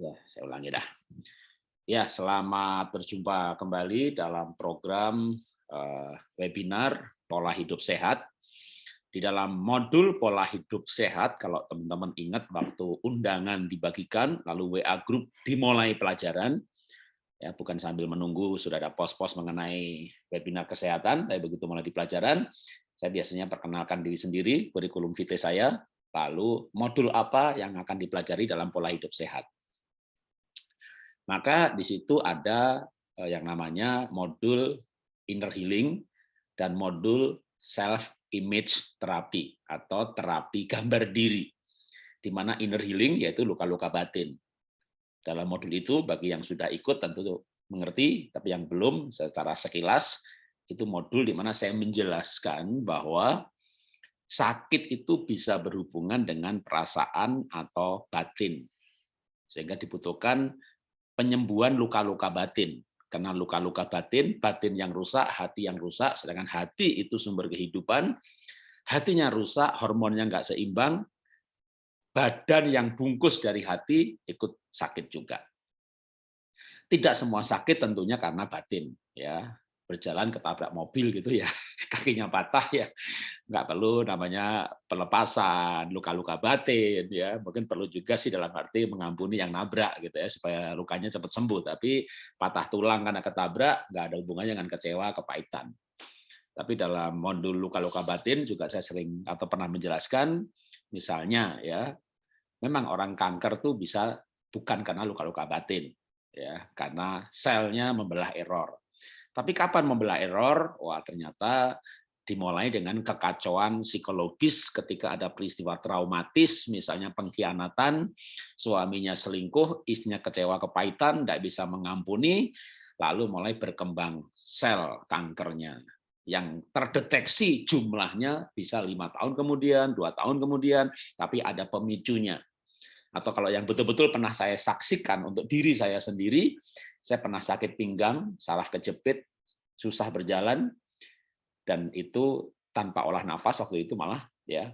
Ya, saya ulangi dah. Ya, selamat berjumpa kembali dalam program uh, webinar pola hidup sehat. Di dalam modul pola hidup sehat, kalau teman-teman ingat waktu undangan dibagikan, lalu WA group dimulai pelajaran, ya bukan sambil menunggu sudah ada pos-pos mengenai webinar kesehatan, tapi begitu mulai di pelajaran, saya biasanya perkenalkan diri sendiri, kurikulum vitae saya, lalu modul apa yang akan dipelajari dalam pola hidup sehat. Maka di situ ada eh, yang namanya modul inner healing dan modul self image terapi atau terapi gambar diri. Di mana inner healing yaitu luka-luka batin. Dalam modul itu bagi yang sudah ikut tentu mengerti, tapi yang belum secara sekilas itu modul di mana saya menjelaskan bahwa sakit itu bisa berhubungan dengan perasaan atau batin. Sehingga dibutuhkan penyembuhan luka-luka batin. Karena luka-luka batin, batin yang rusak, hati yang rusak, sedangkan hati itu sumber kehidupan, hatinya rusak, hormonnya nggak seimbang, badan yang bungkus dari hati ikut sakit juga. Tidak semua sakit tentunya karena batin, ya berjalan ketabrak mobil gitu ya kakinya patah ya nggak perlu namanya pelepasan luka-luka batin ya mungkin perlu juga sih dalam arti mengampuni yang nabrak gitu ya supaya lukanya cepat sembuh. Tapi patah tulang karena ketabrak nggak ada hubungannya dengan kecewa kepahitan. Tapi dalam modul luka-luka batin juga saya sering atau pernah menjelaskan misalnya ya memang orang kanker tuh bisa bukan karena luka-luka batin ya karena selnya membelah error tapi kapan membelah error? Wah, ternyata dimulai dengan kekacauan psikologis ketika ada peristiwa traumatis, misalnya pengkhianatan, suaminya selingkuh, istrinya kecewa kepahitan, tidak bisa mengampuni, lalu mulai berkembang sel kankernya yang terdeteksi jumlahnya bisa lima tahun kemudian, dua tahun kemudian, tapi ada pemicunya. Atau kalau yang betul-betul pernah saya saksikan untuk diri saya sendiri, saya pernah sakit pinggang, salah kejepit, susah berjalan, dan itu tanpa olah nafas waktu itu malah ya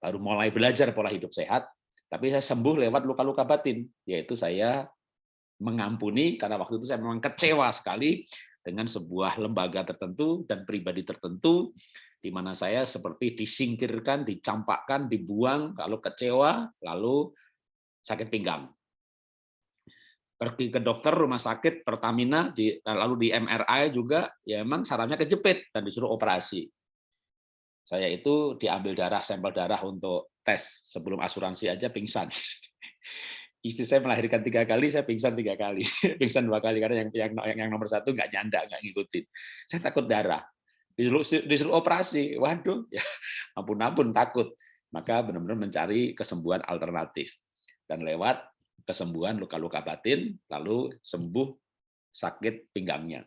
baru mulai belajar pola hidup sehat, tapi saya sembuh lewat luka-luka batin, yaitu saya mengampuni karena waktu itu saya memang kecewa sekali dengan sebuah lembaga tertentu dan pribadi tertentu di mana saya seperti disingkirkan, dicampakkan, dibuang, lalu kecewa, lalu sakit pinggang pergi ke dokter rumah sakit Pertamina di lalu di MRI juga ya emang sarafnya kejepit dan disuruh operasi. Saya itu diambil darah sampel darah untuk tes sebelum asuransi aja pingsan. Istri saya melahirkan tiga kali, saya pingsan tiga kali, pingsan dua kali karena yang yang, yang nomor satu nggak nyanda, nggak ngikutin. Saya takut darah, disuruh, disuruh operasi, waduh, ya ampun-ampun takut. Maka benar-benar mencari kesembuhan alternatif dan lewat kesembuhan luka-luka batin, lalu sembuh sakit pinggangnya.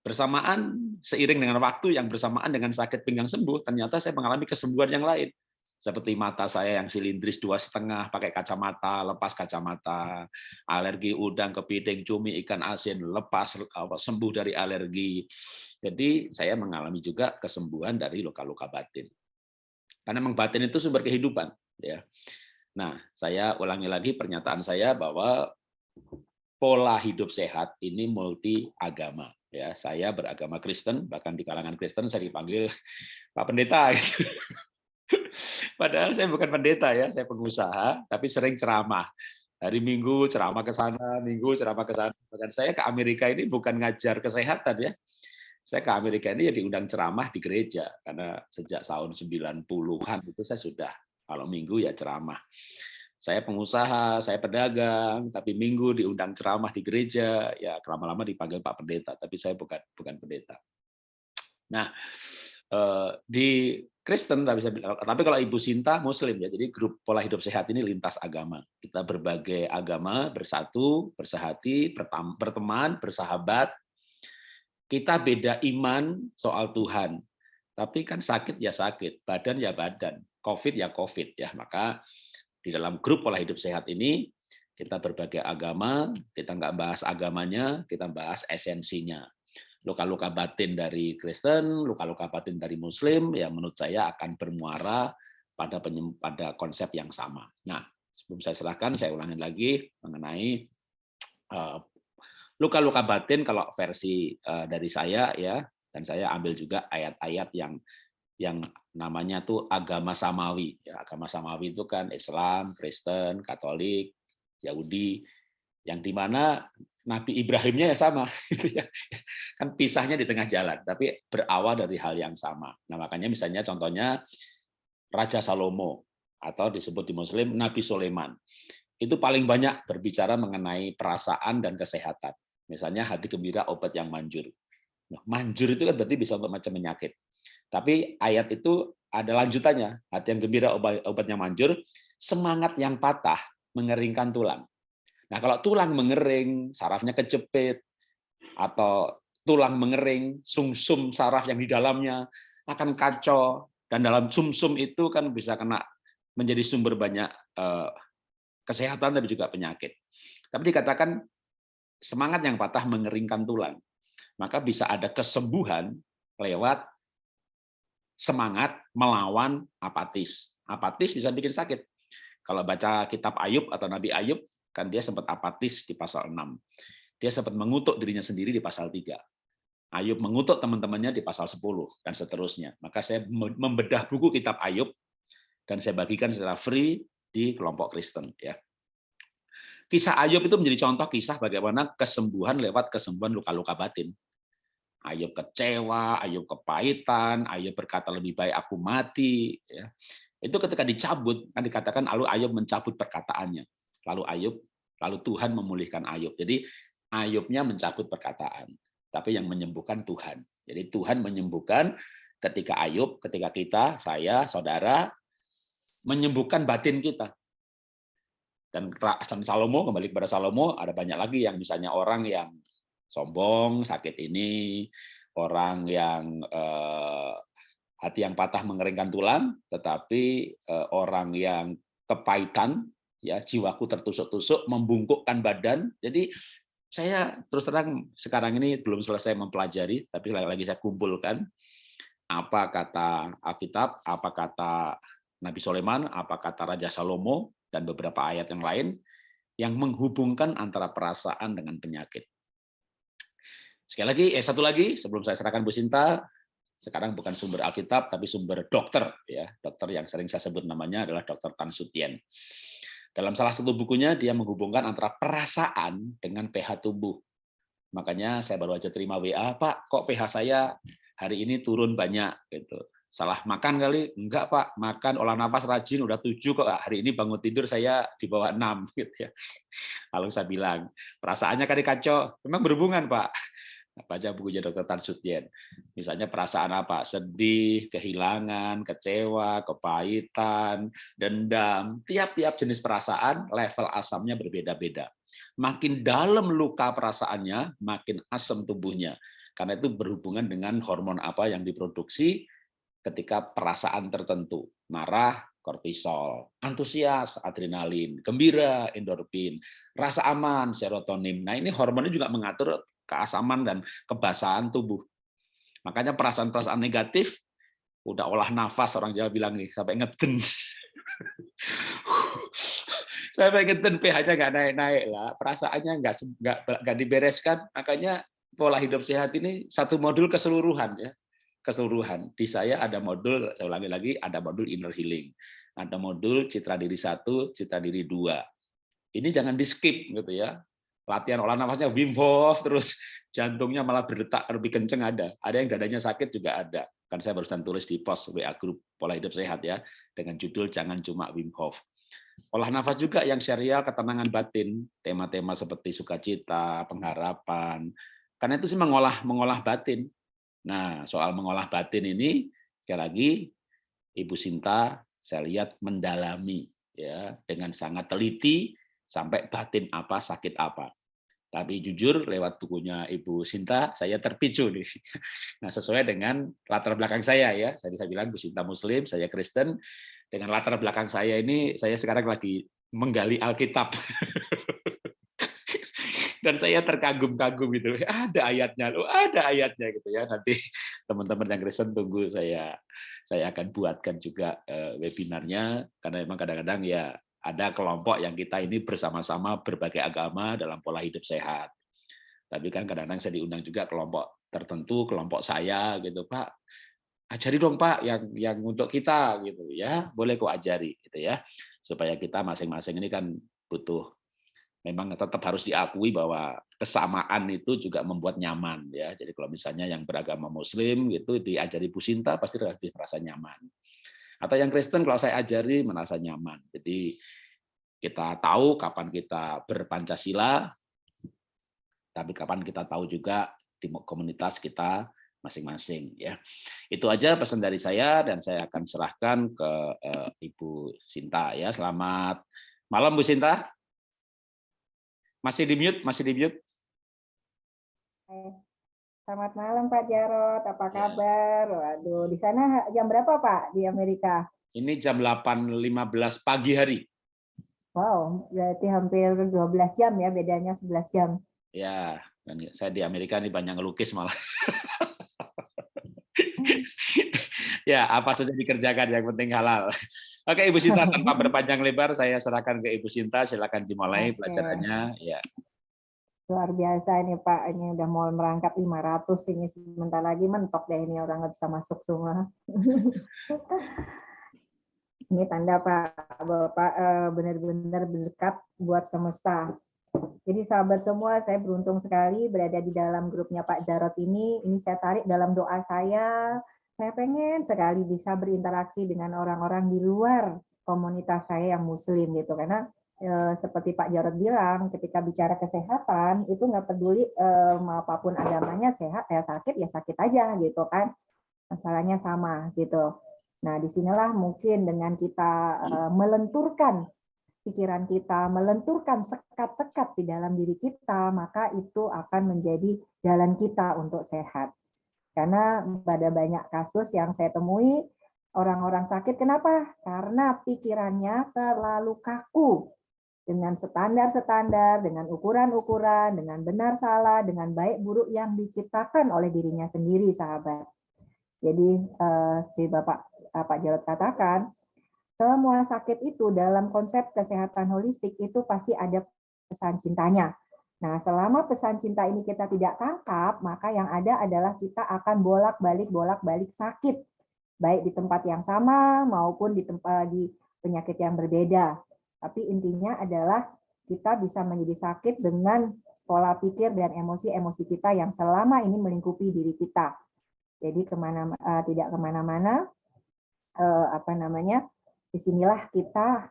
Bersamaan, seiring dengan waktu yang bersamaan dengan sakit pinggang sembuh, ternyata saya mengalami kesembuhan yang lain. Seperti mata saya yang silindris dua setengah, pakai kacamata, lepas kacamata, alergi udang, kepiting, cumi, ikan asin, lepas sembuh dari alergi. Jadi saya mengalami juga kesembuhan dari luka-luka batin. Karena memang batin itu sumber kehidupan. ya Nah, saya ulangi lagi pernyataan saya bahwa pola hidup sehat ini multi agama. Ya, saya beragama Kristen, bahkan di kalangan Kristen saya dipanggil Pak Pendeta. Gitu. Padahal saya bukan pendeta ya, saya pengusaha, tapi sering ceramah. Hari Minggu ceramah ke sana, Minggu ceramah ke sana. Bahkan saya ke Amerika ini bukan ngajar kesehatan ya. Saya ke Amerika ini ya diundang ceramah di gereja karena sejak tahun 90-an itu saya sudah kalau minggu ya ceramah. Saya pengusaha, saya pedagang, tapi minggu diundang ceramah di gereja, ya lama-lama dipanggil Pak Pendeta, tapi saya bukan bukan pendeta. Nah, eh, di Kristen tapi tapi kalau Ibu Sinta Muslim ya, jadi grup pola hidup sehat ini lintas agama. Kita berbagai agama bersatu, bersahati, berteman, bersahabat. Kita beda iman soal Tuhan, tapi kan sakit ya sakit, badan ya badan. COVID ya COVID ya. Maka di dalam grup pola hidup sehat ini kita berbagai agama, kita nggak bahas agamanya, kita bahas esensinya. Luka-luka batin dari Kristen, luka-luka batin dari Muslim, ya menurut saya akan bermuara pada pada konsep yang sama. Nah, sebelum saya serahkan, saya ulangi lagi mengenai eh, luka-luka batin kalau versi eh, dari saya ya dan saya ambil juga ayat-ayat yang yang namanya tuh agama samawi. Ya, agama samawi itu kan Islam, Kristen, Katolik, Yahudi, yang di mana Nabi Ibrahimnya ya sama, gitu ya. kan pisahnya di tengah jalan, tapi berawal dari hal yang sama. Nah makanya misalnya contohnya Raja Salomo atau disebut di Muslim Nabi Sulaiman itu paling banyak berbicara mengenai perasaan dan kesehatan. Misalnya hati gembira obat yang manjur. Nah, manjur itu kan berarti bisa untuk macam penyakit. Tapi ayat itu ada lanjutannya. Hati yang gembira obat, obatnya manjur, semangat yang patah mengeringkan tulang. Nah, kalau tulang mengering, sarafnya kejepit, atau tulang mengering, sumsum -sum saraf yang di dalamnya akan kacau, dan dalam sumsum -sum itu kan bisa kena menjadi sumber banyak eh, kesehatan tapi juga penyakit. Tapi dikatakan semangat yang patah mengeringkan tulang. Maka bisa ada kesembuhan lewat semangat melawan apatis. Apatis bisa bikin sakit. Kalau baca kitab Ayub atau Nabi Ayub, kan dia sempat apatis di pasal 6. Dia sempat mengutuk dirinya sendiri di pasal 3. Ayub mengutuk teman-temannya di pasal 10 dan seterusnya. Maka saya membedah buku kitab Ayub dan saya bagikan secara free di kelompok Kristen ya. Kisah Ayub itu menjadi contoh kisah bagaimana kesembuhan lewat kesembuhan luka-luka batin. Ayub kecewa, Ayub kepahitan, Ayub berkata lebih baik aku mati. Ya. Itu ketika dicabut, kan dikatakan lalu Ayub mencabut perkataannya. Lalu Ayub, lalu Tuhan memulihkan Ayub. Jadi Ayubnya mencabut perkataan, tapi yang menyembuhkan Tuhan. Jadi Tuhan menyembuhkan ketika Ayub, ketika kita, saya, saudara, menyembuhkan batin kita. Dan Salomo, kembali kepada Salomo, ada banyak lagi yang misalnya orang yang sombong, sakit ini, orang yang eh, hati yang patah mengeringkan tulang, tetapi eh, orang yang kepahitan, ya jiwaku tertusuk-tusuk, membungkukkan badan. Jadi saya terus terang sekarang ini belum selesai mempelajari, tapi lagi-lagi saya kumpulkan apa kata Alkitab, apa kata Nabi Sulaiman, apa kata Raja Salomo, dan beberapa ayat yang lain yang menghubungkan antara perasaan dengan penyakit. Sekali lagi, eh satu lagi sebelum saya serahkan Bu Sinta, sekarang bukan sumber Alkitab tapi sumber dokter ya, dokter yang sering saya sebut namanya adalah Dokter Tan Sutien. Dalam salah satu bukunya dia menghubungkan antara perasaan dengan pH tubuh. Makanya saya baru aja terima WA, Pak, kok pH saya hari ini turun banyak gitu. Salah makan kali? Enggak, Pak. Makan olah nafas rajin udah tujuh kok. Hari ini bangun tidur saya di bawah enam gitu ya. Lalu saya bilang, perasaannya kali kacau. Memang berhubungan, Pak baca bukunya Dr. Tan Sutien. Misalnya perasaan apa? Sedih, kehilangan, kecewa, kepahitan, dendam. Tiap-tiap jenis perasaan level asamnya berbeda-beda. Makin dalam luka perasaannya, makin asam tubuhnya. Karena itu berhubungan dengan hormon apa yang diproduksi ketika perasaan tertentu. Marah, kortisol, antusias, adrenalin, gembira, endorfin, rasa aman, serotonin. Nah ini hormonnya juga mengatur keasaman dan kebasahan tubuh. Makanya perasaan-perasaan negatif, udah olah nafas orang Jawa bilang nih, sampai ngeden. sampai ngeden pH-nya nggak naik-naik lah, perasaannya nggak nggak nggak dibereskan, makanya pola hidup sehat ini satu modul keseluruhan ya keseluruhan. Di saya ada modul, saya ulangi lagi, ada modul inner healing. Ada modul citra diri satu, citra diri dua. Ini jangan di skip gitu ya latihan olah nafasnya Wim Hof, terus jantungnya malah berdetak lebih kenceng ada. Ada yang dadanya sakit juga ada. Kan saya barusan tulis di post WA grup pola hidup sehat ya, dengan judul jangan cuma Wim Hof. Olah nafas juga yang serial ketenangan batin, tema-tema seperti sukacita, pengharapan. Karena itu sih mengolah mengolah batin. Nah, soal mengolah batin ini sekali lagi Ibu Sinta saya lihat mendalami ya dengan sangat teliti sampai batin apa sakit apa. Tapi jujur lewat bukunya Ibu Sinta, saya terpicu nih. Nah, sesuai dengan latar belakang saya ya. Tadi saya bilang Bu Sinta Muslim, saya Kristen. Dengan latar belakang saya ini, saya sekarang lagi menggali Alkitab. Dan saya terkagum-kagum gitu. Ada ayatnya, loh, ada ayatnya gitu ya. Nanti teman-teman yang Kristen tunggu saya saya akan buatkan juga eh, webinarnya karena memang kadang-kadang ya ada kelompok yang kita ini bersama-sama berbagai agama dalam pola hidup sehat. Tapi kan kadang-kadang saya diundang juga kelompok tertentu, kelompok saya gitu, Pak. Ajari dong Pak yang yang untuk kita gitu ya. Boleh kok ajari gitu ya. Supaya kita masing-masing ini kan butuh memang tetap harus diakui bahwa kesamaan itu juga membuat nyaman ya. Jadi kalau misalnya yang beragama muslim gitu diajari Bu Sinta pasti lebih merasa nyaman. Atau yang Kristen kalau saya ajari merasa nyaman. Jadi kita tahu kapan kita berpancasila tapi kapan kita tahu juga di komunitas kita masing-masing ya. Itu aja pesan dari saya dan saya akan serahkan ke uh, Ibu Sinta ya. Selamat malam Bu Sinta. Masih di mute, masih di mute. Selamat malam Pak Jarot, apa ya. kabar? Waduh, di sana jam berapa Pak di Amerika? Ini jam 8.15 pagi hari. Wow, berarti hampir 12 jam ya, bedanya 11 jam. Ya, dan saya di Amerika ini banyak ngelukis malah. ya, apa saja dikerjakan yang penting halal. Oke, Ibu Sinta tanpa berpanjang lebar saya serahkan ke Ibu Sinta, silakan dimulai Oke. pelajarannya. Ya. Luar biasa ini Pak, ini udah mau merangkap 500 ini sebentar lagi mentok deh ini orang nggak bisa masuk semua. ini tanda Pak Bapak eh, benar-benar berdekat buat semesta. Jadi sahabat semua, saya beruntung sekali berada di dalam grupnya Pak Jarot ini. Ini saya tarik dalam doa saya, saya pengen sekali bisa berinteraksi dengan orang-orang di luar komunitas saya yang muslim gitu karena e, seperti Pak Jarod bilang ketika bicara kesehatan itu nggak peduli e, apa pun agamanya sehat ya sakit ya sakit aja gitu kan. Masalahnya sama gitu. Nah di sinilah mungkin dengan kita e, melenturkan pikiran kita melenturkan sekat-sekat di dalam diri kita maka itu akan menjadi jalan kita untuk sehat. Karena pada banyak kasus yang saya temui, orang-orang sakit. Kenapa? Karena pikirannya terlalu kaku dengan standar-standar, dengan ukuran-ukuran, dengan benar salah, dengan baik buruk yang diciptakan oleh dirinya sendiri, sahabat. Jadi, eh, Bapak eh, Pak Jarod katakan, semua sakit itu dalam konsep kesehatan holistik itu pasti ada pesan cintanya. Nah, selama pesan cinta ini kita tidak tangkap, maka yang ada adalah kita akan bolak-balik bolak-balik sakit, baik di tempat yang sama maupun di tempat di penyakit yang berbeda. Tapi intinya adalah kita bisa menjadi sakit dengan pola pikir dan emosi-emosi kita yang selama ini melingkupi diri kita. Jadi ke mana uh, tidak ke mana-mana, uh, apa namanya? Di sinilah kita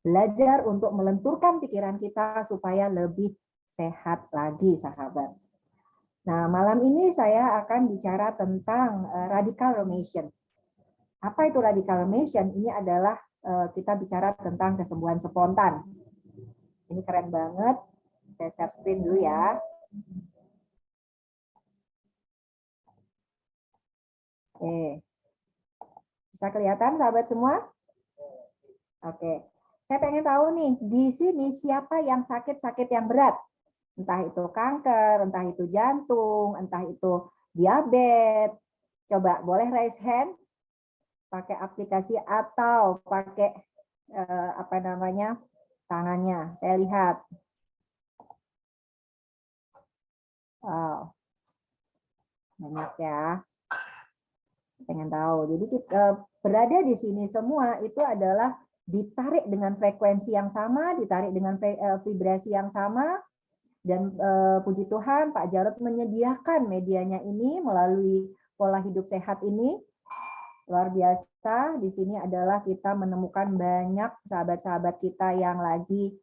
belajar untuk melenturkan pikiran kita supaya lebih sehat lagi, sahabat. Nah, malam ini saya akan bicara tentang uh, radical remission. Apa itu radical remission? Ini adalah kita bicara tentang kesembuhan spontan. Ini keren banget. Saya share screen dulu ya. Oke. Bisa kelihatan sahabat semua? Oke. Saya pengen tahu nih, di sini siapa yang sakit-sakit yang berat? entah itu kanker, entah itu jantung, entah itu diabetes. Coba boleh raise hand pakai aplikasi atau pakai eh, apa namanya tangannya. Saya lihat. Wow. Banyak ya. Pengen tahu. Jadi kita berada di sini semua itu adalah ditarik dengan frekuensi yang sama, ditarik dengan eh, vibrasi yang sama, dan uh, puji Tuhan Pak Jarod menyediakan medianya ini melalui pola hidup sehat ini. Luar biasa, di sini adalah kita menemukan banyak sahabat-sahabat kita yang lagi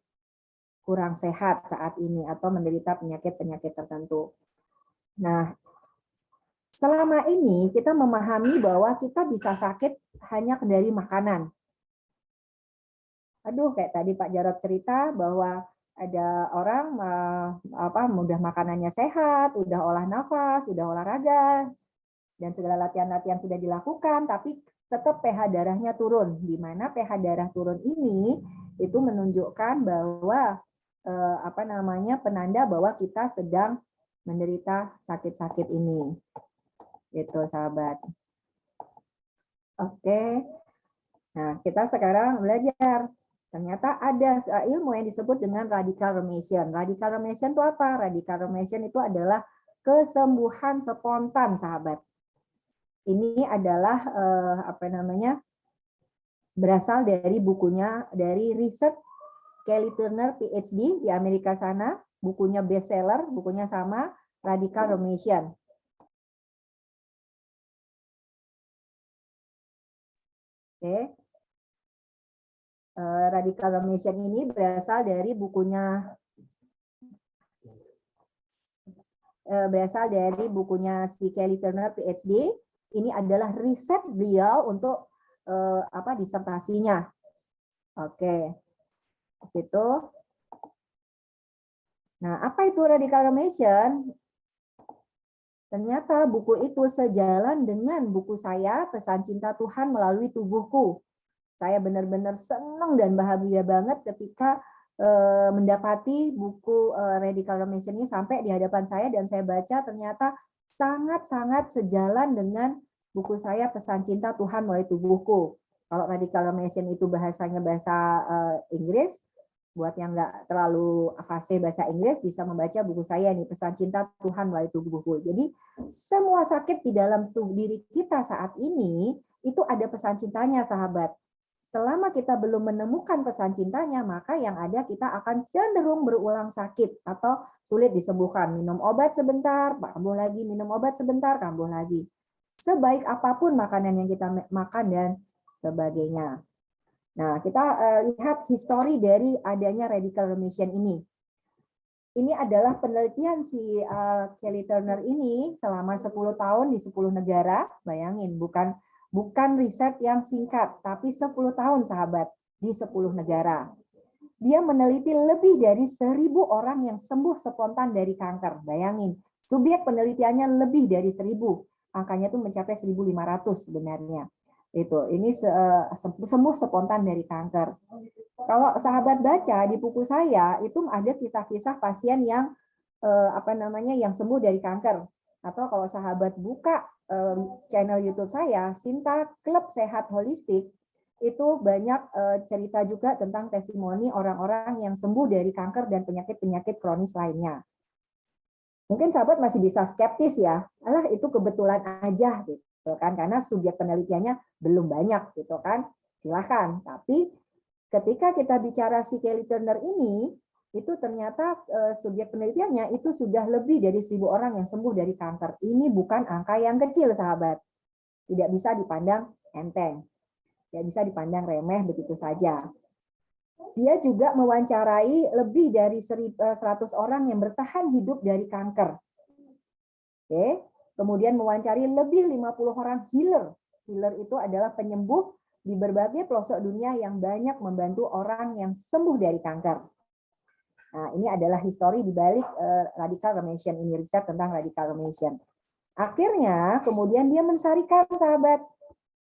kurang sehat saat ini atau menderita penyakit-penyakit tertentu. Nah, selama ini kita memahami bahwa kita bisa sakit hanya dari makanan. Aduh, kayak tadi Pak Jarod cerita bahwa ada orang apa mudah makanannya sehat, udah olah nafas, udah olahraga, dan segala latihan-latihan sudah dilakukan, tapi tetap pH darahnya turun. Di mana pH darah turun ini itu menunjukkan bahwa eh, apa namanya penanda bahwa kita sedang menderita sakit-sakit ini. Itu sahabat. Oke. Nah, kita sekarang belajar Ternyata ada ilmu yang disebut dengan radical remission. Radical remission itu apa? Radical remission itu adalah kesembuhan spontan, sahabat. Ini adalah eh, apa namanya? berasal dari bukunya dari research Kelly Turner PhD di Amerika sana, bukunya bestseller, bukunya sama, Radical Remission. Oke. Eh, radical remission ini berasal dari bukunya eh, berasal dari bukunya si Kelly Turner PhD. Ini adalah riset beliau untuk eh, apa disertasinya. Oke. Situ. Nah, apa itu radical remission? Ternyata buku itu sejalan dengan buku saya, Pesan Cinta Tuhan Melalui Tubuhku. Saya benar-benar senang dan bahagia banget ketika eh, mendapati buku eh, Radical Remission ini sampai di hadapan saya dan saya baca ternyata sangat-sangat sejalan dengan buku saya Pesan Cinta Tuhan Melalui Tubuhku. Kalau Radical Remission itu bahasanya bahasa eh, Inggris, buat yang nggak terlalu fase bahasa Inggris bisa membaca buku saya nih pesan cinta Tuhan melalui tubuhku. Jadi semua sakit di dalam tubuh diri kita saat ini itu ada pesan cintanya sahabat. Selama kita belum menemukan pesan cintanya, maka yang ada kita akan cenderung berulang sakit atau sulit disembuhkan. Minum obat sebentar, kambuh lagi, minum obat sebentar, kambuh lagi. Sebaik apa pun makanan yang kita makan dan sebagainya. Nah, kita uh, lihat histori dari adanya radical remission ini. Ini adalah penelitian si uh, Kelly Turner ini selama 10 tahun di 10 negara. Bayangin, bukan bukan riset yang singkat, tapi 10 tahun sahabat di 10 negara. Dia meneliti lebih dari 1000 orang yang sembuh spontan dari kanker. Bayangin, subjek penelitiannya lebih dari 1000. Angkanya itu mencapai 1500 sebenarnya itu ini eh, sembuh spontan dari kanker. Kalau sahabat baca di buku saya itu ada kisah-kisah pasien yang eh, apa namanya yang sembuh dari kanker. Atau kalau sahabat buka eh, channel YouTube saya, Sinta Klub Sehat Holistik, itu banyak cerita juga tentang testimoni orang-orang yang sembuh dari kanker dan penyakit-penyakit kronis lainnya. Mungkin sahabat masih bisa skeptis ya, alah itu kebetulan aja gitu kan karena subjek penelitiannya belum banyak gitu kan silahkan tapi ketika kita bicara si Kelly Turner ini itu ternyata uh, subjek penelitiannya itu sudah lebih dari seribu orang yang sembuh dari kanker ini bukan angka yang kecil sahabat tidak bisa dipandang enteng tidak bisa dipandang remeh begitu saja dia juga mewawancarai lebih dari 100 eh, orang yang bertahan hidup dari kanker. Oke, Kemudian mewawancari lebih 50 orang healer. Healer itu adalah penyembuh di berbagai pelosok dunia yang banyak membantu orang yang sembuh dari kanker. Nah, ini adalah histori di balik uh, radical remission ini riset tentang radical remission. Akhirnya, kemudian dia mensarikan sahabat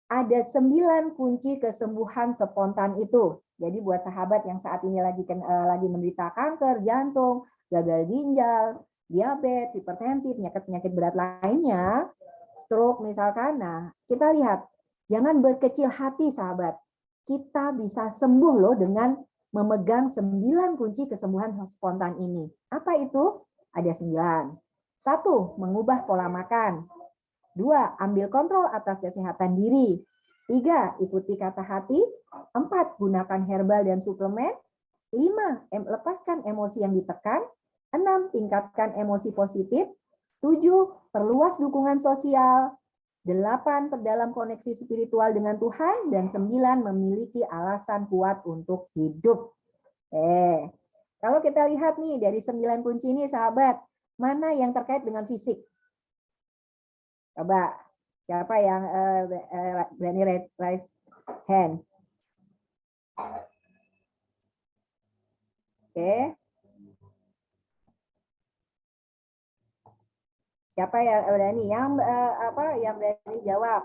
ada sembilan kunci kesembuhan spontan itu. Jadi buat sahabat yang saat ini lagi uh, lagi menderita kanker jantung, gagal ginjal, diabetes, hipertensi, penyakit-penyakit berat lainnya, stroke misalkan. Nah, kita lihat, jangan berkecil hati sahabat. Kita bisa sembuh loh dengan memegang sembilan kunci kesembuhan spontan ini. Apa itu? Ada sembilan. Satu, mengubah pola makan. Dua, ambil kontrol atas kesehatan diri. Tiga, ikuti kata hati. Empat, gunakan herbal dan suplemen. Lima, lepaskan emosi yang ditekan. 6. Tingkatkan emosi positif. 7. Perluas dukungan sosial. 8. Perdalam koneksi spiritual dengan Tuhan. Dan 9. Memiliki alasan kuat untuk hidup. Eh, kalau kita lihat nih dari 9 kunci ini sahabat, mana yang terkait dengan fisik? Coba, siapa yang uh, uh, berani raise hand? Oke, okay. Siapa yang berani? Yang uh, apa? Yang berani jawab.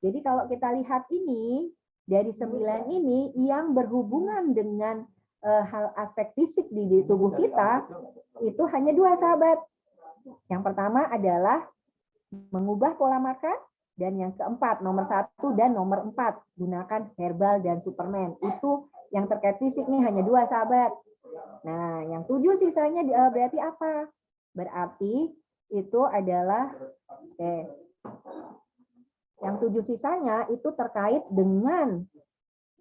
Jadi kalau kita lihat ini dari sembilan ini yang berhubungan dengan uh, hal aspek fisik di, di tubuh kita itu hanya dua sahabat. Yang pertama adalah mengubah pola makan dan yang keempat nomor satu dan nomor empat gunakan herbal dan superman itu yang terkait fisik nih hanya dua sahabat. Nah, yang tujuh sisanya eh, berarti apa? Berarti itu adalah eh, yang tujuh sisanya itu terkait dengan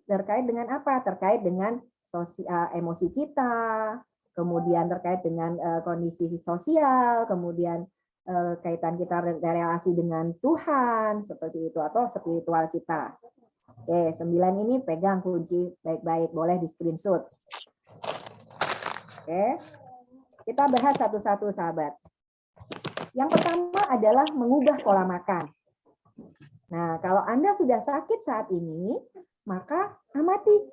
terkait dengan apa? Terkait dengan sosial eh, emosi kita, kemudian terkait dengan uh, kondisi sosial, kemudian uh, kaitan kita relasi dengan Tuhan seperti itu atau spiritual kita. Oke, sembilan ini pegang kunci baik-baik, boleh di screenshot. Oke, kita bahas satu-satu sahabat. Yang pertama adalah mengubah pola makan. Nah, kalau Anda sudah sakit saat ini, maka amati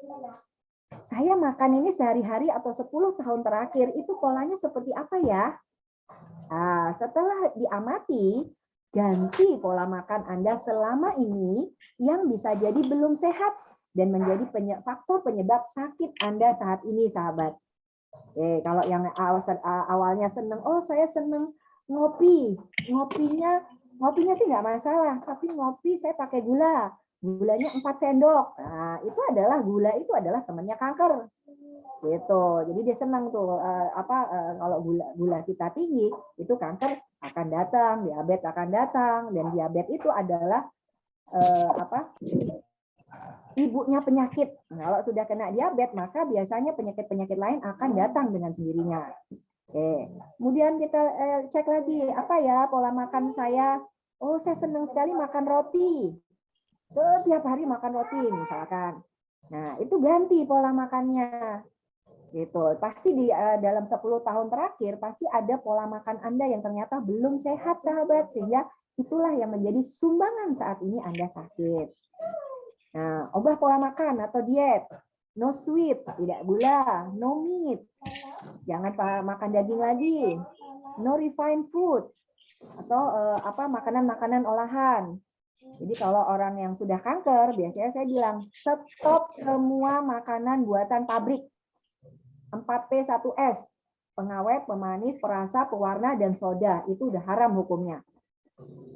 saya makan ini sehari-hari atau 10 tahun terakhir, itu polanya seperti apa ya? Nah, setelah diamati, ganti pola makan Anda selama ini yang bisa jadi belum sehat dan menjadi faktor penyebab sakit Anda saat ini, sahabat. Oke, kalau yang awalnya seneng, oh saya seneng ngopi, ngopinya ngopinya sih nggak masalah, tapi ngopi saya pakai gula gulanya 4 sendok. Nah, itu adalah gula itu adalah temannya kanker. Gitu. Jadi dia senang tuh uh, apa uh, kalau gula gula kita tinggi, itu kanker akan datang, diabetes akan datang dan diabetes itu adalah uh, apa? ibunya penyakit. Nah, kalau sudah kena diabetes, maka biasanya penyakit-penyakit lain akan datang dengan sendirinya. Oke. Kemudian kita eh, cek lagi, apa ya pola makan saya? Oh, saya senang sekali makan roti setiap hari makan roti misalkan. Nah, itu ganti pola makannya. Gitu. Pasti di uh, dalam 10 tahun terakhir pasti ada pola makan Anda yang ternyata belum sehat sahabat sehingga itulah yang menjadi sumbangan saat ini Anda sakit. Nah, ubah pola makan atau diet. No sweet, tidak gula, no meat. Jangan makan daging lagi. No refined food atau uh, apa makanan-makanan olahan jadi kalau orang yang sudah kanker, biasanya saya bilang stop semua makanan buatan pabrik. 4P1S, pengawet, pemanis, perasa, pewarna, dan soda. Itu udah haram hukumnya.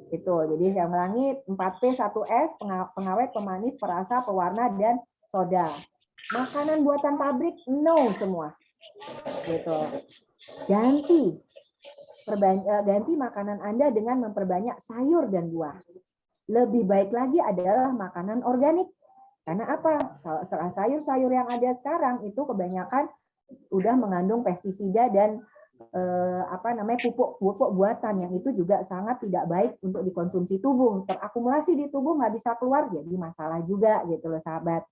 Itu. Jadi saya ulangi 4P1S, pengawet, pemanis, perasa, pewarna, dan soda. Makanan buatan pabrik, no semua. Gitu. Ganti. Eh, ganti makanan Anda dengan memperbanyak sayur dan buah lebih baik lagi adalah makanan organik. Karena apa? Kalau sayur-sayur yang ada sekarang itu kebanyakan udah mengandung pestisida dan eh, apa namanya pupuk pupuk buatan yang itu juga sangat tidak baik untuk dikonsumsi tubuh. Terakumulasi di tubuh nggak bisa keluar jadi masalah juga gitu loh sahabat.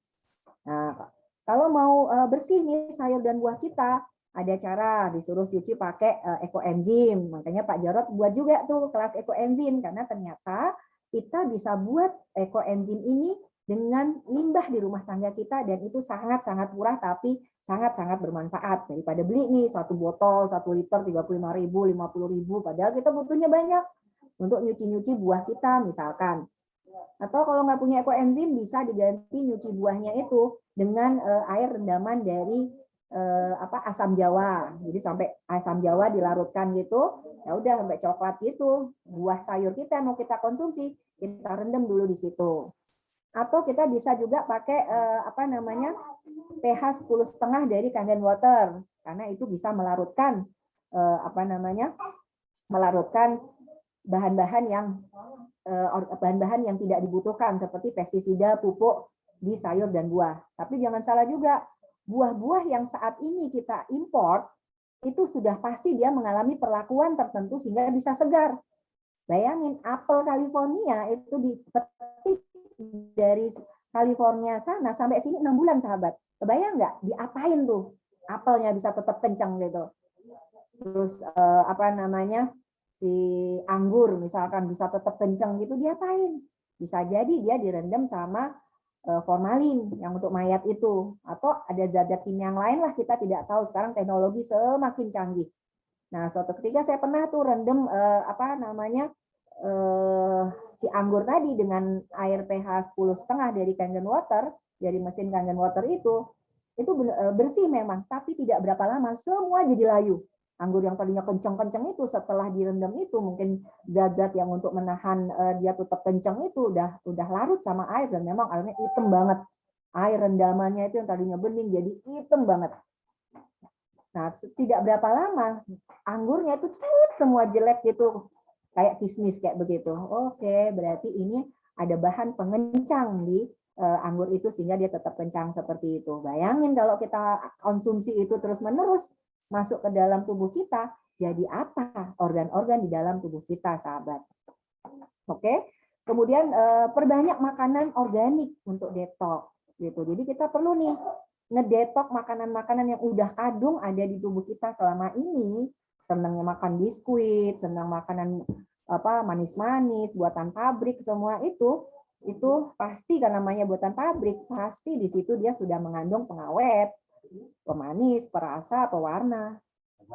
Nah, kalau mau eh, bersih nih sayur dan buah kita, ada cara disuruh cuci pakai eh, ekoenzim. Makanya Pak Jarot buat juga tuh kelas ekoenzim karena ternyata kita bisa buat ekoenzim ini dengan limbah di rumah tangga kita dan itu sangat-sangat murah tapi sangat-sangat bermanfaat. Daripada beli nih satu botol satu liter tiga puluh lima ribu lima puluh ribu padahal kita butuhnya banyak. Untuk nyuci-nyuci buah kita misalkan atau kalau nggak punya ekoenzim bisa diganti nyuci buahnya itu dengan eh, air rendaman dari eh, apa asam jawa. Jadi sampai asam jawa dilarutkan gitu ya udah sampai coklat gitu. Buah sayur kita mau kita konsumsi kita rendam dulu di situ. Atau kita bisa juga pakai eh, apa namanya pH 10 setengah dari kangen water. Karena itu bisa melarutkan eh, apa namanya melarutkan bahan-bahan yang eh, bahan-bahan yang tidak dibutuhkan seperti pestisida pupuk di sayur dan buah tapi jangan salah juga buah-buah yang saat ini kita import itu sudah pasti dia mengalami perlakuan tertentu sehingga bisa segar. Bayangin apel California itu dipetik dari California sana sampai sini enam bulan sahabat. Kebayang nggak diapain tuh apelnya bisa tetap kencang gitu. Terus eh, apa namanya si anggur misalkan bisa tetap kencang gitu diapain? Bisa jadi dia direndam sama Eh, formalin yang untuk mayat itu atau ada zat-zat kimia yang lain lah kita tidak tahu sekarang teknologi semakin canggih. Nah suatu ketika saya pernah tuh rendam eh, apa namanya eh, si anggur tadi dengan air pH 10 setengah dari Kangen Water dari mesin Kangen Water itu itu eh, bersih memang tapi tidak berapa lama semua jadi layu anggur yang tadinya kencang-kencang itu setelah direndam itu mungkin zat-zat yang untuk menahan uh, dia tetap kencang itu udah udah larut sama air dan memang airnya hitam banget. Air rendamannya itu yang tadinya bening jadi hitam banget. Nah, tidak berapa lama anggurnya itu semua jelek gitu. Kayak kismis kayak begitu. Oke, berarti ini ada bahan pengencang di uh, anggur itu sehingga dia tetap kencang seperti itu. Bayangin kalau kita konsumsi itu terus-menerus masuk ke dalam tubuh kita, jadi apa organ-organ di dalam tubuh kita, sahabat? Oke. Kemudian uh, perbanyak makanan organik untuk detok gitu. Jadi kita perlu nih ngedetok makanan-makanan yang udah kadung ada di tubuh kita selama ini. Senangnya makan biskuit, senang makanan apa manis-manis, buatan pabrik semua itu itu pasti kan namanya buatan pabrik, pasti di situ dia sudah mengandung pengawet, pemanis, perasa, pewarna,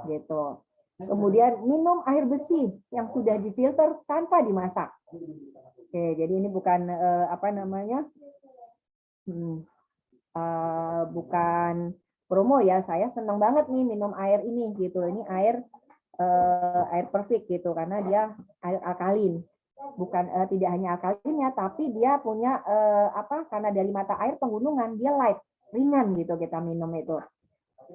gitu. Kemudian minum air besi yang sudah difilter tanpa dimasak. Oke, jadi ini bukan uh, apa namanya, hmm, uh, bukan promo ya. Saya senang banget nih minum air ini gitu. Ini air uh, air perfect gitu karena dia air alkalin bukan tidak hanya alkalinnya tapi dia punya apa karena dari mata air penggunungan dia light ringan gitu kita minum itu.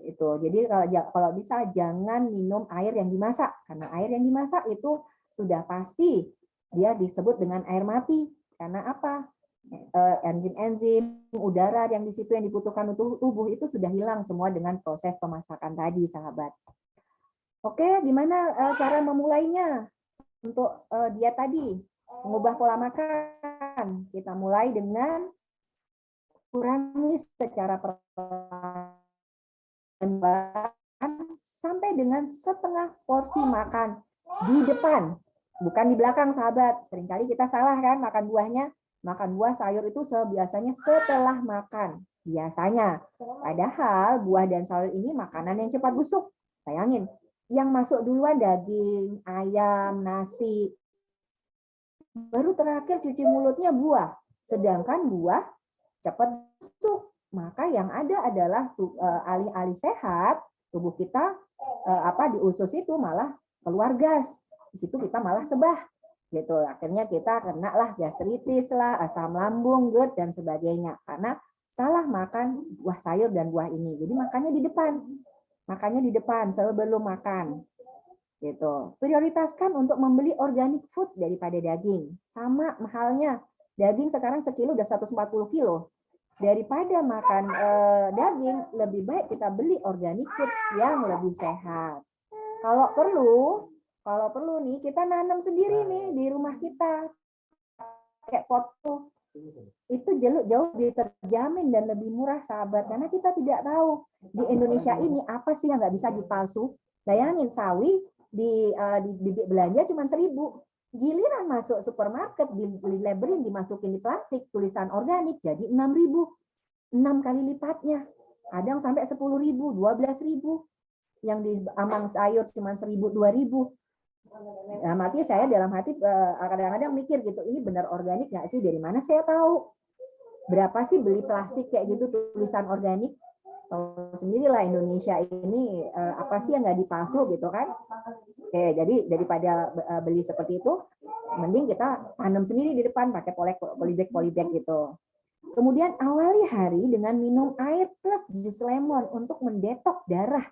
Itu jadi kalau kalau bisa jangan minum air yang dimasak karena air yang dimasak itu sudah pasti dia disebut dengan air mati. Karena apa? Eh, enzim-enzim udara yang di situ yang dibutuhkan untuk tubuh itu sudah hilang semua dengan proses pemasakan tadi sahabat. Oke gimana cara memulainya? Untuk uh, dia tadi mengubah pola makan. Kita mulai dengan kurangi secara perlahan sampai dengan setengah porsi makan di depan, bukan di belakang sahabat. Seringkali kita salah kan makan buahnya, makan buah sayur itu biasanya setelah makan. Biasanya. Padahal buah dan sayur ini makanan yang cepat busuk. Bayangin, yang masuk duluan daging, ayam, nasi. Baru terakhir cuci mulutnya buah. Sedangkan buah cepat busuk. Maka yang ada adalah eh, alih-alih sehat, tubuh kita eh, apa di usus itu malah keluar gas. Di situ kita malah sebah. Gitu. Akhirnya kita kena lah gastritis lah, asam lambung, GERD dan sebagainya. Karena salah makan buah sayur dan buah ini. Jadi makannya di depan Makanya di depan sebelum makan. Gitu. Prioritaskan untuk membeli organic food daripada daging. Sama mahalnya. Daging sekarang sekilo udah 140 kilo. Daripada makan eh, daging, lebih baik kita beli organic food yang lebih sehat. Kalau perlu, kalau perlu nih kita nanam sendiri nih di rumah kita. Kayak pot itu jauh jauh lebih terjamin dan lebih murah sahabat karena kita tidak tahu di Indonesia ini apa sih yang nggak bisa dipalsu bayangin sawi di uh, di, di belanja cuma seribu giliran masuk supermarket di, labelin dimasukin di plastik tulisan organik jadi enam ribu enam kali lipatnya sampai sepuluh ribu dua belas ribu yang di amang sayur cuma seribu dua ribu Nah, mati saya dalam hati eh, kadang-kadang mikir gitu, ini benar organik nggak sih? Dari mana saya tahu? Berapa sih beli plastik kayak gitu tulisan organik? Tahu sendirilah Indonesia ini eh, apa sih yang nggak dipalsu gitu kan? Oke, jadi daripada eh, beli seperti itu, mending kita tanam sendiri di depan pakai polybag polybag gitu. Kemudian awali hari dengan minum air plus jus lemon untuk mendetok darah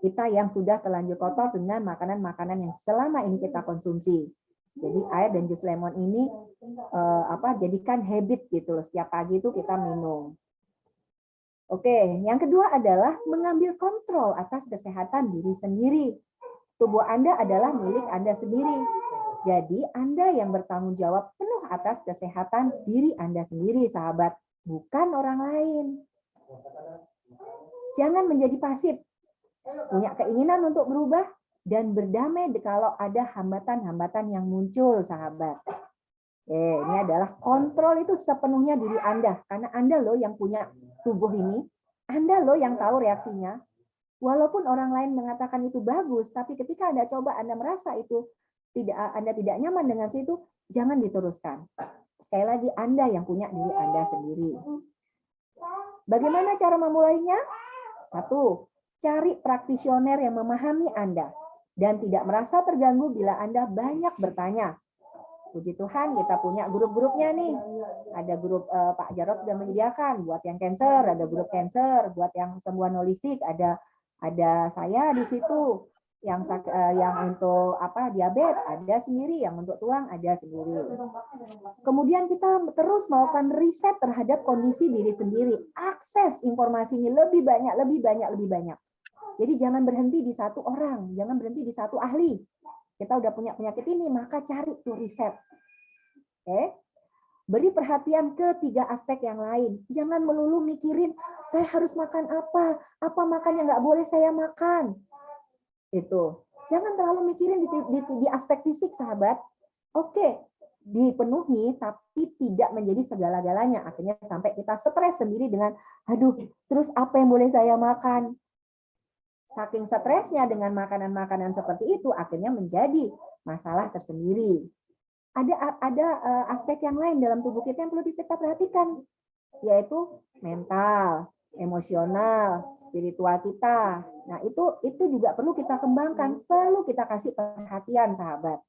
kita yang sudah terlanjur kotor dengan makanan-makanan yang selama ini kita konsumsi. Jadi air dan jus lemon ini eh, apa jadikan habit gitu loh. Setiap pagi itu kita minum. Oke, yang kedua adalah mengambil kontrol atas kesehatan diri sendiri. Tubuh Anda adalah milik Anda sendiri. Jadi Anda yang bertanggung jawab penuh atas kesehatan diri Anda sendiri, sahabat, bukan orang lain. Jangan menjadi pasif, punya keinginan untuk berubah dan berdamai kalau ada hambatan-hambatan yang muncul, sahabat. Eh, ini adalah kontrol itu sepenuhnya diri Anda, karena Anda loh yang punya tubuh ini, Anda loh yang tahu reaksinya. Walaupun orang lain mengatakan itu bagus, tapi ketika Anda coba Anda merasa itu tidak Anda tidak nyaman dengan situ, jangan diteruskan. Sekali lagi Anda yang punya diri Anda sendiri. Bagaimana cara memulainya? Satu, Cari praktisioner yang memahami Anda dan tidak merasa terganggu bila Anda banyak bertanya. Puji Tuhan kita punya grup-grupnya nih. Ada grup uh, Pak Jarot sudah menyediakan buat yang cancer, ada grup cancer, buat yang sembuhan holistik, ada ada saya di situ yang uh, yang untuk apa diabetes ada sendiri, yang untuk tulang ada sendiri. Kemudian kita terus melakukan riset terhadap kondisi diri sendiri, akses informasi ini lebih banyak, lebih banyak, lebih banyak. Jadi jangan berhenti di satu orang, jangan berhenti di satu ahli. Kita udah punya penyakit ini, maka cari tuh riset. Oke. Beri perhatian ke tiga aspek yang lain. Jangan melulu mikirin, saya harus makan apa, apa makan yang nggak boleh saya makan. Itu. Jangan terlalu mikirin di, di, di aspek fisik, sahabat. Oke, dipenuhi, tapi tidak menjadi segala-galanya. Akhirnya sampai kita stres sendiri dengan, aduh, terus apa yang boleh saya makan? Saking stresnya dengan makanan-makanan seperti itu akhirnya menjadi masalah tersendiri. Ada ada eh, aspek yang lain dalam tubuh kita yang perlu kita perhatikan, yaitu mental, emosional, spiritual kita. Nah, itu itu juga perlu kita kembangkan, perlu kita kasih perhatian, sahabat.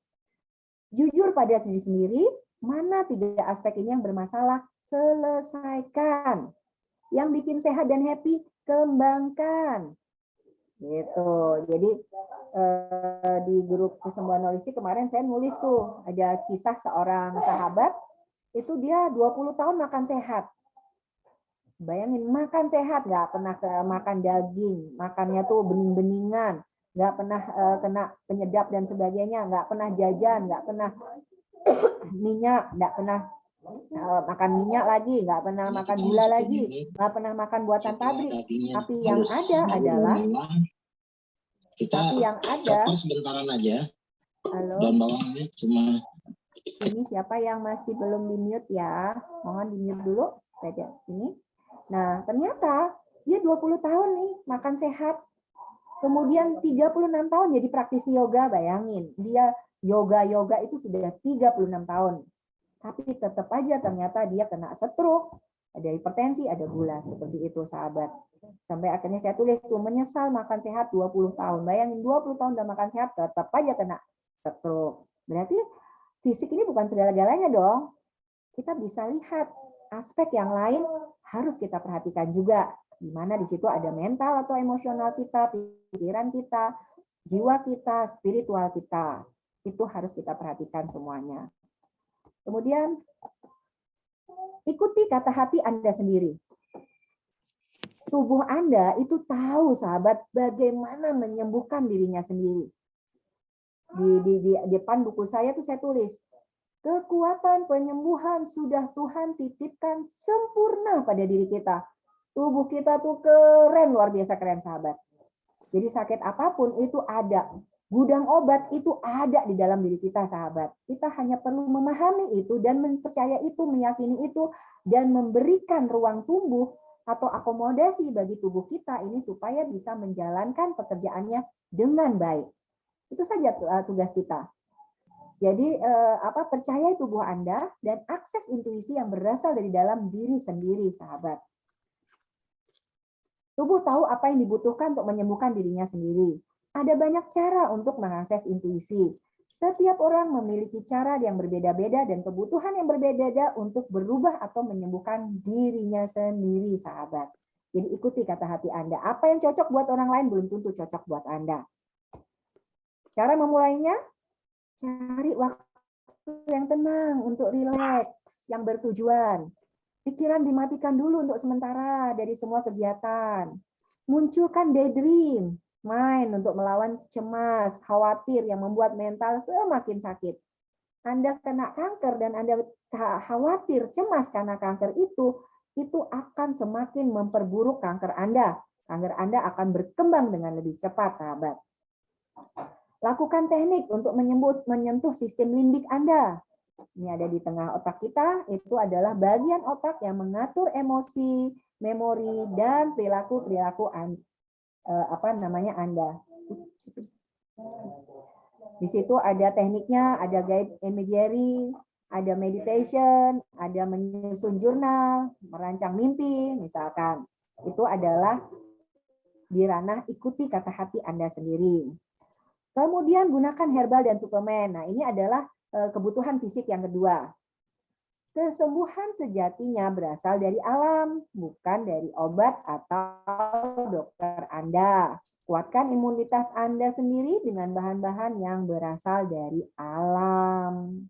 Jujur pada diri sendiri, mana tiga aspek ini yang bermasalah, selesaikan. Yang bikin sehat dan happy, kembangkan. Gitu. Jadi eh, di grup kesembuhan holistik kemarin saya nulis tuh ada kisah seorang sahabat itu dia 20 tahun makan sehat. Bayangin makan sehat, nggak pernah ke makan daging, makannya tuh bening-beningan, nggak pernah uh, kena penyedap dan sebagainya, nggak pernah jajan, nggak pernah minyak, nggak pernah uh, makan minyak lagi, nggak pernah ya, makan gula lagi, nggak pernah makan buatan pabrik. Tapi yang ada adalah kita tapi yang ada sebentaran aja. Halo. Cuma ini siapa yang masih belum di mute ya? Mohon di mute dulu. Pada ini. Nah, ternyata dia 20 tahun nih makan sehat. Kemudian 36 tahun jadi praktisi yoga, bayangin. Dia yoga-yoga itu sudah 36 tahun tapi tetap aja ternyata dia kena stroke, ada hipertensi, ada gula, seperti itu sahabat. Sampai akhirnya saya tulis tuh menyesal makan sehat 20 tahun. Bayangin 20 tahun udah makan sehat tetap aja kena stroke. Berarti fisik ini bukan segala-galanya dong. Kita bisa lihat aspek yang lain harus kita perhatikan juga. Di mana di situ ada mental atau emosional kita, pikiran kita, jiwa kita, spiritual kita. Itu harus kita perhatikan semuanya. Kemudian ikuti kata hati Anda sendiri. Tubuh Anda itu tahu sahabat bagaimana menyembuhkan dirinya sendiri. Di, di, di depan buku saya tuh saya tulis, kekuatan penyembuhan sudah Tuhan titipkan sempurna pada diri kita. Tubuh kita tuh keren, luar biasa keren sahabat. Jadi sakit apa pun itu ada. Gudang obat itu ada di dalam diri kita, sahabat. Kita hanya perlu memahami itu dan mempercaya itu, meyakini itu, dan memberikan ruang tumbuh atau akomodasi bagi tubuh kita ini supaya bisa menjalankan pekerjaannya dengan baik. Itu saja eh, tugas kita. Jadi eh, apa percaya tubuh Anda dan akses intuisi yang berasal dari dalam diri sendiri, sahabat. Tubuh tahu apa yang dibutuhkan untuk menyembuhkan dirinya sendiri. Ada banyak cara untuk mengakses intuisi. Setiap orang memiliki cara yang berbeda-beda dan kebutuhan yang berbeda-beda untuk berubah atau menyembuhkan dirinya sendiri, sahabat. Jadi ikuti kata hati Anda. Apa yang cocok buat orang lain belum tentu cocok buat Anda. Cara memulainya, cari waktu yang tenang untuk rileks, yang bertujuan. Pikiran dimatikan dulu untuk sementara dari semua kegiatan. Munculkan daydream, main untuk melawan cemas, khawatir yang membuat mental semakin sakit. Anda kena kanker dan Anda khawatir, cemas karena kanker itu, itu akan semakin memperburuk kanker Anda. Kanker Anda akan berkembang dengan lebih cepat, sahabat. Lakukan teknik untuk menyebut, menyentuh sistem limbik Anda. Ini ada di tengah otak kita, itu adalah bagian otak yang mengatur emosi, memori, dan perilaku-perilaku apa namanya Anda. Di situ ada tekniknya, ada guide imagery, ada meditation, ada menyusun jurnal, merancang mimpi, misalkan. Itu adalah di ranah ikuti kata hati Anda sendiri. Kemudian gunakan herbal dan suplemen. Nah, ini adalah eh, kebutuhan fisik yang kedua. Kesembuhan sejatinya berasal dari alam, bukan dari obat atau dokter Anda. Kuatkan imunitas Anda sendiri dengan bahan-bahan yang berasal dari alam.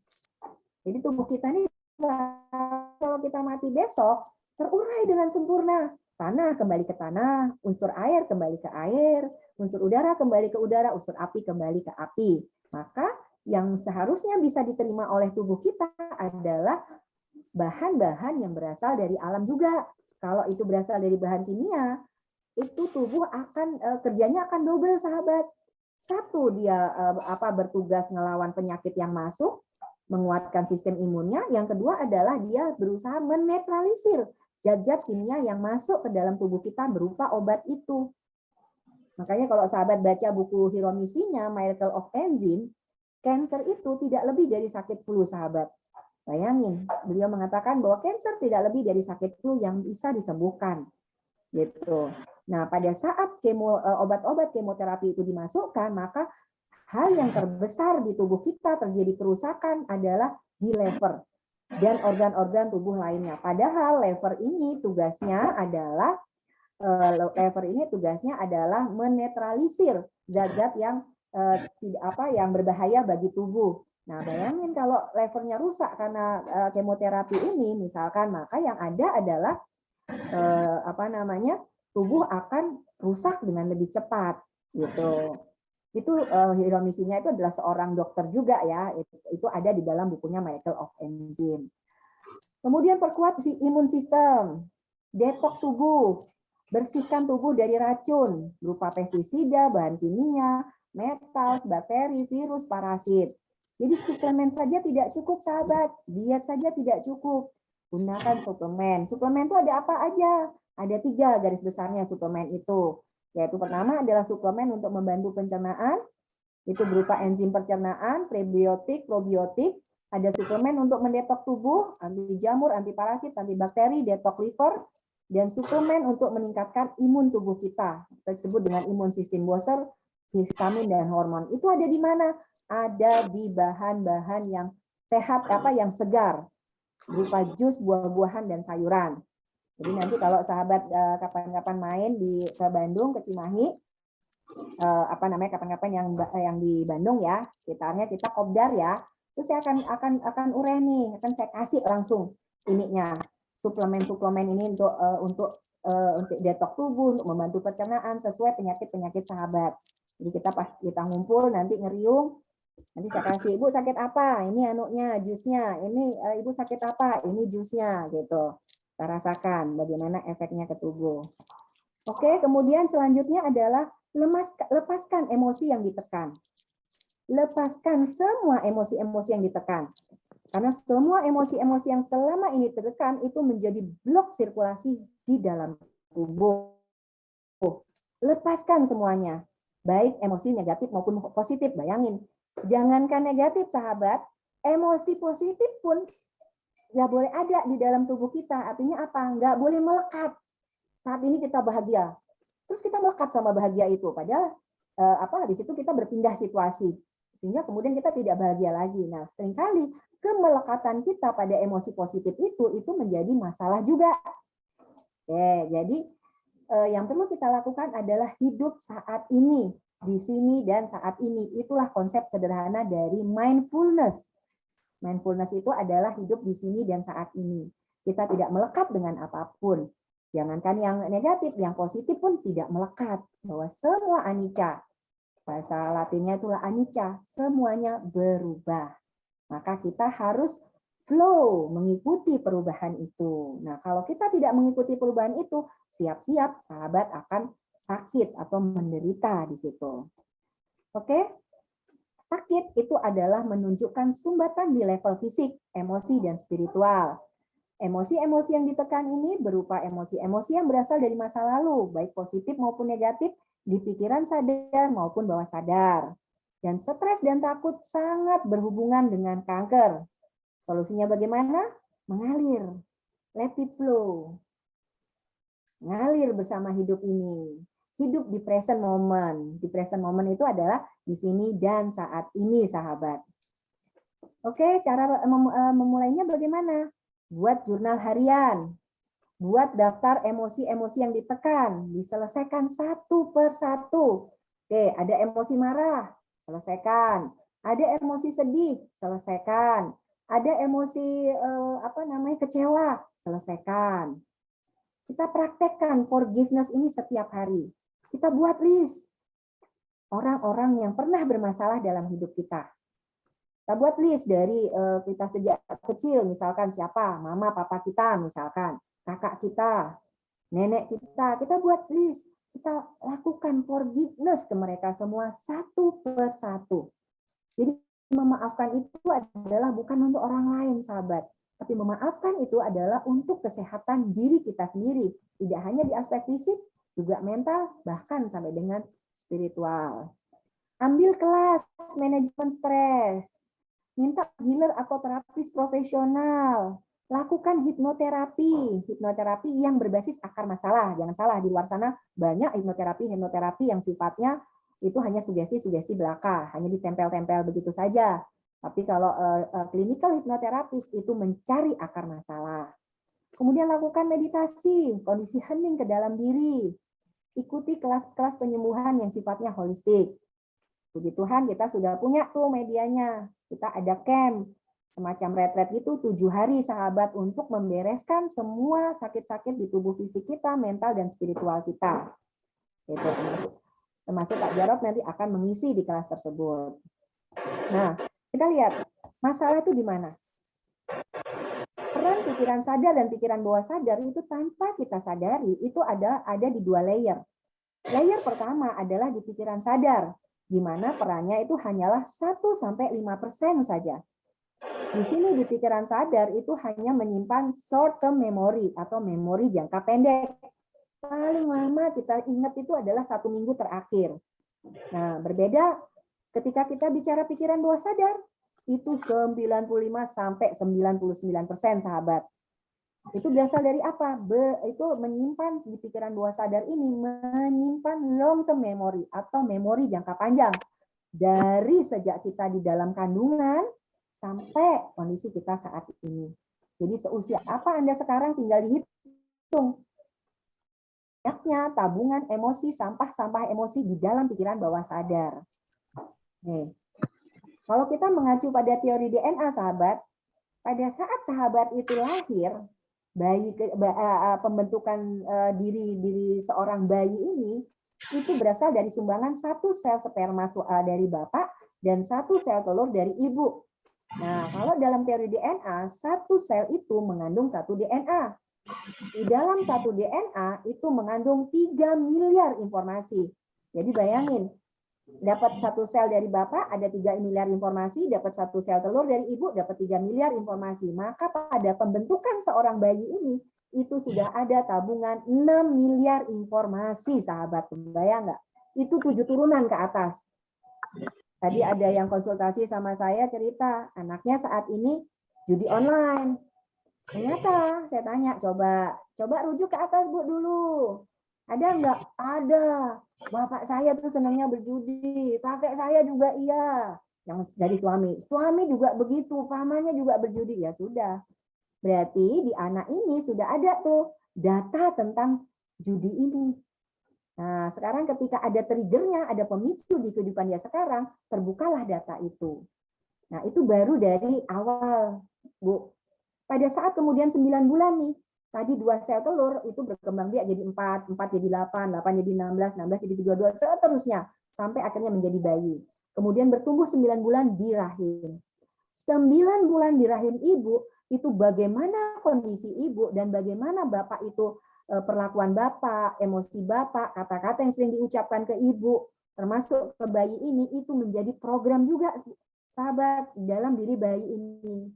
Jadi tubuh kita ini kalau kita mati besok terurai dengan sempurna. Tanah kembali ke tanah, unsur air kembali ke air, unsur udara kembali ke udara, unsur api kembali ke api. Maka yang seharusnya bisa diterima oleh tubuh kita adalah bahan-bahan yang berasal dari alam juga. Kalau itu berasal dari bahan kimia, itu tubuh akan uh, kerjanya akan double sahabat. Satu dia uh, apa bertugas ngelawan penyakit yang masuk, menguatkan sistem imunnya. Yang kedua adalah dia berusaha menetralisir zat-zat kimia yang masuk ke dalam tubuh kita berupa obat itu. Makanya kalau sahabat baca buku Hiromisinya, Miracle of Enzyme, cancer itu tidak lebih dari sakit flu sahabat. Bayangin, beliau mengatakan bahwa cancer tidak lebih dari sakit flu yang bisa disembuhkan. Gitu. Nah, pada saat kemo eh, obat-obat kemoterapi itu dimasukkan, maka hal yang terbesar di tubuh kita terjadi kerusakan adalah di lever dan organ-organ tubuh lainnya. Padahal lever ini tugasnya adalah eh, lever ini tugasnya adalah menetralisir zat-zat yang eh, tidak apa yang berbahaya bagi tubuh. Nah, bayangin kalau levernya rusak karena uh, kemoterapi ini, misalkan, maka yang ada adalah uh, apa namanya tubuh akan rusak dengan lebih cepat, gitu. Itu uh, hiromisinya itu adalah seorang dokter juga ya, itu, itu ada di dalam bukunya Michael of Enzyme. Kemudian perkuat si imun sistem, detok tubuh, bersihkan tubuh dari racun berupa pestisida, bahan kimia, metal, bakteri, virus, parasit jadi suplemen saja tidak cukup sahabat, diet saja tidak cukup. Gunakan suplemen. Suplemen itu ada apa aja? Ada tiga garis besarnya suplemen itu. Yaitu pertama adalah suplemen untuk membantu pencernaan, itu berupa enzim pencernaan, prebiotik, probiotik. Ada suplemen untuk mendetok tubuh, anti jamur, anti parasit, anti bakteri, detok liver, dan suplemen untuk meningkatkan imun tubuh kita. Tersebut dengan imun sistem Booster, histamin, dan hormon. Itu ada di mana? Ada di bahan-bahan yang sehat apa yang segar berupa jus, buah-buahan dan sayuran. Jadi nanti kalau sahabat eh, kapan-kapan main di ke Bandung ke Cimahi eh, apa namanya kapan-kapan yang yang di Bandung ya sekitarnya kita kopdar ya terus saya akan akan akan urai akan saya kasih langsung ininya suplemen-suplemen ini untuk untuk untuk detok tubuh untuk membantu pencernaan sesuai penyakit-penyakit sahabat. Jadi kita pas kita ngumpul nanti ngeriung Nanti saya kasih, Ibu sakit apa? Ini anuknya, jusnya. Ini uh, Ibu sakit apa? Ini jusnya gitu. Kita rasakan bagaimana efeknya ke tubuh. Oke, kemudian selanjutnya adalah lemas, lepaskan emosi yang ditekan. Lepaskan semua emosi-emosi yang ditekan. Karena semua emosi-emosi yang selama ini tertekan itu menjadi blok sirkulasi di dalam tubuh. Lepaskan semuanya. Baik emosi negatif maupun positif. Bayangin, Jangankan negatif, sahabat, emosi positif pun nggak boleh ada di dalam tubuh kita. Artinya apa? Nggak boleh melekat. Saat ini kita bahagia, terus kita melekat sama bahagia itu. Padahal eh, apa di situ kita berpindah situasi, sehingga kemudian kita tidak bahagia lagi. Nah, sering kali kemelekatan kita pada emosi positif itu itu menjadi masalah juga. Oke, jadi eh, yang perlu kita lakukan adalah hidup saat ini di sini dan saat ini. Itulah konsep sederhana dari mindfulness. Mindfulness itu adalah hidup di sini dan saat ini. Kita tidak melekat dengan apa pun. Jangankan yang negatif, yang positif pun tidak melekat. Bahwa semua anicca, bahasa latinnya itulah anicca, semuanya berubah. Maka kita harus flow, mengikuti perubahan itu. Nah, kalau kita tidak mengikuti perubahan itu, siap-siap sahabat akan sakit atau menderita di situ. Oke? Sakit itu adalah menunjukkan sumbatan di level fisik, emosi, dan spiritual. Emosi-emosi yang ditekan ini berupa emosi-emosi yang berasal dari masa lalu, baik positif maupun negatif, di pikiran sadar maupun bawah sadar. Dan stres dan takut sangat berhubungan dengan kanker. Solusinya bagaimana? Mengalir. Let it flow. Mengalir bersama hidup ini hidup di present moment. Di present moment itu adalah di sini dan saat ini, sahabat. Oke, cara mem eh, memulainya bagaimana? Buat jurnal harian, buat daftar emosi-emosi yang ditekan, diselesaikan satu per satu. Oke, ada emosi marah, selesaikan. Ada emosi sedih, selesaikan. Ada emosi eh, apa namanya kecewa, selesaikan. Kita praktekkan forgiveness ini setiap hari. Kita buat list orang-orang yang pernah bermasalah dalam hidup kita. Kita buat list dari uh, kita sejak kecil, misalkan siapa, mama, papa kita, misalkan kakak kita, nenek kita, kita buat list. Kita lakukan forgiveness ke mereka semua satu per satu. Jadi memaafkan itu adalah bukan untuk orang lain, sahabat. Tapi memaafkan itu adalah untuk kesehatan diri kita sendiri. Tidak hanya di aspek fisik, juga mental, bahkan sampai dengan spiritual. Ambil kelas manajemen stres minta healer atau terapis profesional, lakukan hipnoterapi, hipnoterapi yang berbasis akar masalah. Jangan salah, di luar sana banyak hipnoterapi, hipnoterapi yang sifatnya itu hanya sugesti-sugesti belaka, hanya ditempel-tempel begitu saja. Tapi kalau uh, clinical hipnoterapis itu mencari akar masalah. Kemudian lakukan meditasi, kondisi hening ke dalam diri. Ikuti kelas-kelas penyembuhan yang sifatnya holistik. Puji Tuhan kita sudah punya tuh medianya. Kita ada camp, semacam retret itu tujuh hari sahabat untuk membereskan semua sakit-sakit di tubuh fisik kita, mental, dan spiritual kita. Itu termasuk, termasuk Pak Jarot nanti akan mengisi di kelas tersebut. Nah, kita lihat masalah itu di mana. Peran pikiran sadar dan pikiran bawah sadar itu tanpa kita sadari itu ada ada di dua layer. Layer pertama adalah di pikiran sadar, di mana perannya itu hanyalah 1 sampai 5% saja. Di sini di pikiran sadar itu hanya menyimpan short term memory atau memori jangka pendek. Paling lama kita ingat itu adalah satu minggu terakhir. Nah, berbeda ketika kita bicara pikiran bawah sadar, itu 95 sampai 99 persen sahabat. Itu berasal dari apa? Be, itu menyimpan di pikiran bawah sadar ini menyimpan long term memory atau memori jangka panjang dari sejak kita di dalam kandungan sampai kondisi kita saat ini. Jadi seusia apa Anda sekarang tinggal dihitung. Banyaknya tabungan emosi, sampah-sampah emosi di dalam pikiran bawah sadar. Nih. Kalau kita mengacu pada teori DNA, sahabat, pada saat sahabat itu lahir, bayi pembentukan diri diri seorang bayi ini itu berasal dari sumbangan satu sel sperma dari bapak dan satu sel telur dari ibu. Nah, kalau dalam teori DNA, satu sel itu mengandung satu DNA. Di dalam satu DNA itu mengandung 3 miliar informasi. Jadi bayangin, dapat satu sel dari bapak ada tiga miliar informasi, dapat satu sel telur dari ibu dapat tiga miliar informasi. Maka pada pembentukan seorang bayi ini itu sudah ada tabungan 6 miliar informasi, sahabat. Bayang nggak? Itu tujuh turunan ke atas. Tadi ada yang konsultasi sama saya cerita, anaknya saat ini judi online. Ternyata saya tanya, coba coba rujuk ke atas Bu dulu. Ada nggak? Ada. Bapak saya tuh senangnya berjudi. Kakek saya juga iya. Yang dari suami. Suami juga begitu. Pamannya juga berjudi. Ya sudah. Berarti di anak ini sudah ada tuh data tentang judi ini. Nah, sekarang ketika ada triggernya, ada pemicu di kehidupan dia sekarang, terbukalah data itu. Nah, itu baru dari awal, Bu. Pada saat kemudian 9 bulan nih, tadi dua sel telur itu berkembang biak jadi 4, 4 jadi 8, 8 jadi 16, 16 jadi 32, seterusnya sampai akhirnya menjadi bayi. Kemudian bertumbuh 9 bulan di rahim. 9 bulan di rahim ibu itu bagaimana kondisi ibu dan bagaimana bapak itu eh, perlakuan bapak, emosi bapak, kata-kata yang sering diucapkan ke ibu, termasuk ke bayi ini itu menjadi program juga sahabat dalam diri bayi ini.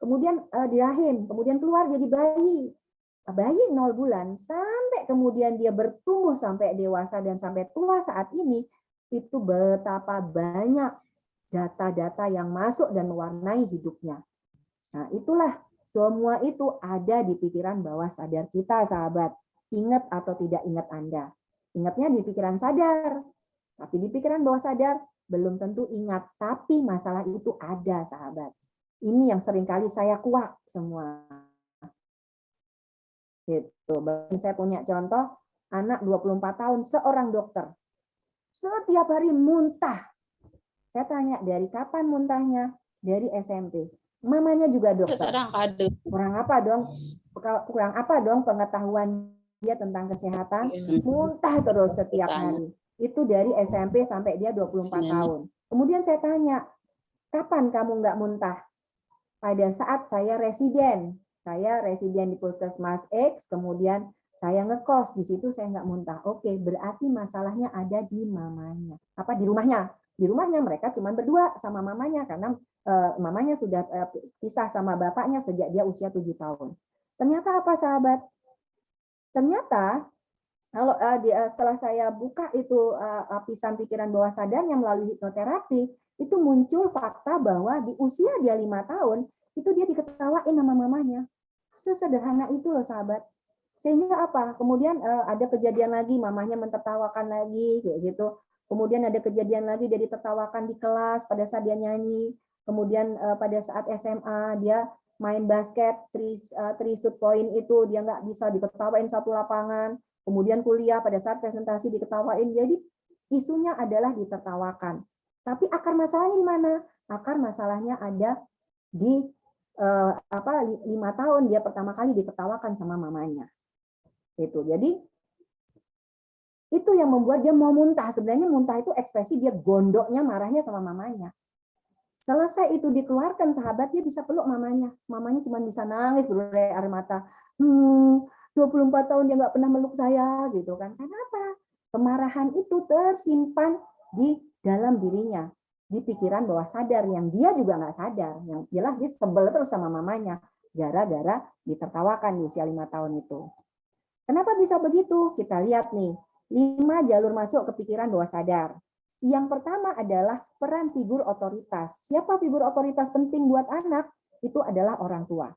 Kemudian eh, di rahim, kemudian keluar jadi bayi bayi nol bulan sampai kemudian dia bertumbuh sampai dewasa dan sampai tua saat ini itu betapa banyak data-data yang masuk dan mewarnai hidupnya. Nah, itulah semua itu ada di pikiran bawah sadar kita, sahabat. Ingat atau tidak ingat Anda. Ingatnya di pikiran sadar. Tapi di pikiran bawah sadar belum tentu ingat, tapi masalah itu ada, sahabat. Ini yang sering kali saya kuak semua. Gitu. Saya punya contoh anak 24 tahun seorang dokter. Setiap hari muntah. Saya tanya dari kapan muntahnya? Dari SMP. Mamanya juga dokter. Kurang apa dong? Kurang apa dong pengetahuan dia tentang kesehatan? Muntah terus setiap hari. Itu dari SMP sampai dia 24 tahun. Kemudian saya tanya, kapan kamu nggak muntah? Pada saat saya residen. Saya residen di Puskesmas X, kemudian saya ngekos di situ saya nggak muntah. Oke, berarti masalahnya ada di mamanya. Apa di rumahnya? Di rumahnya mereka cuma berdua sama mamanya karena uh, mamanya sudah uh, pisah sama bapaknya sejak dia usia tujuh tahun. Ternyata apa sahabat? Ternyata kalau uh, di, setelah saya buka itu lapisan pikiran bawah sadarnya melalui hipnoterapi, itu muncul fakta bahwa di usia dia lima tahun itu dia diketawain sama mamanya. Sesederhana itu loh sahabat. Sehingga apa? Kemudian uh, ada kejadian lagi, mamanya mentertawakan lagi, kayak gitu. Kemudian ada kejadian lagi dia ditertawakan di kelas pada saat dia nyanyi. Kemudian uh, pada saat SMA dia main basket, three, uh, three point itu dia nggak bisa diketawain satu lapangan. Kemudian kuliah pada saat presentasi diketawain. Jadi isunya adalah ditertawakan. Tapi akar masalahnya di mana? Akar masalahnya ada di eh, apa lima tahun dia pertama kali ditertawakan sama mamanya. Itu jadi itu yang membuat dia mau muntah. Sebenarnya muntah itu ekspresi dia gondoknya marahnya sama mamanya. Selesai itu dikeluarkan sahabat dia bisa peluk mamanya. Mamanya cuma bisa nangis berurai air mata. Hmm 24 tahun dia nggak pernah meluk saya gitu kan. Kenapa? Kemarahan itu tersimpan di dalam dirinya di pikiran bawah sadar yang dia juga nggak sadar yang jelas dia sebel terus sama mamanya gara-gara ditertawakan di usia lima tahun itu. Kenapa bisa begitu? Kita lihat nih lima jalur masuk ke pikiran bawah sadar. Yang pertama adalah peran figur otoritas. Siapa figur otoritas penting buat anak? Itu adalah orang tua.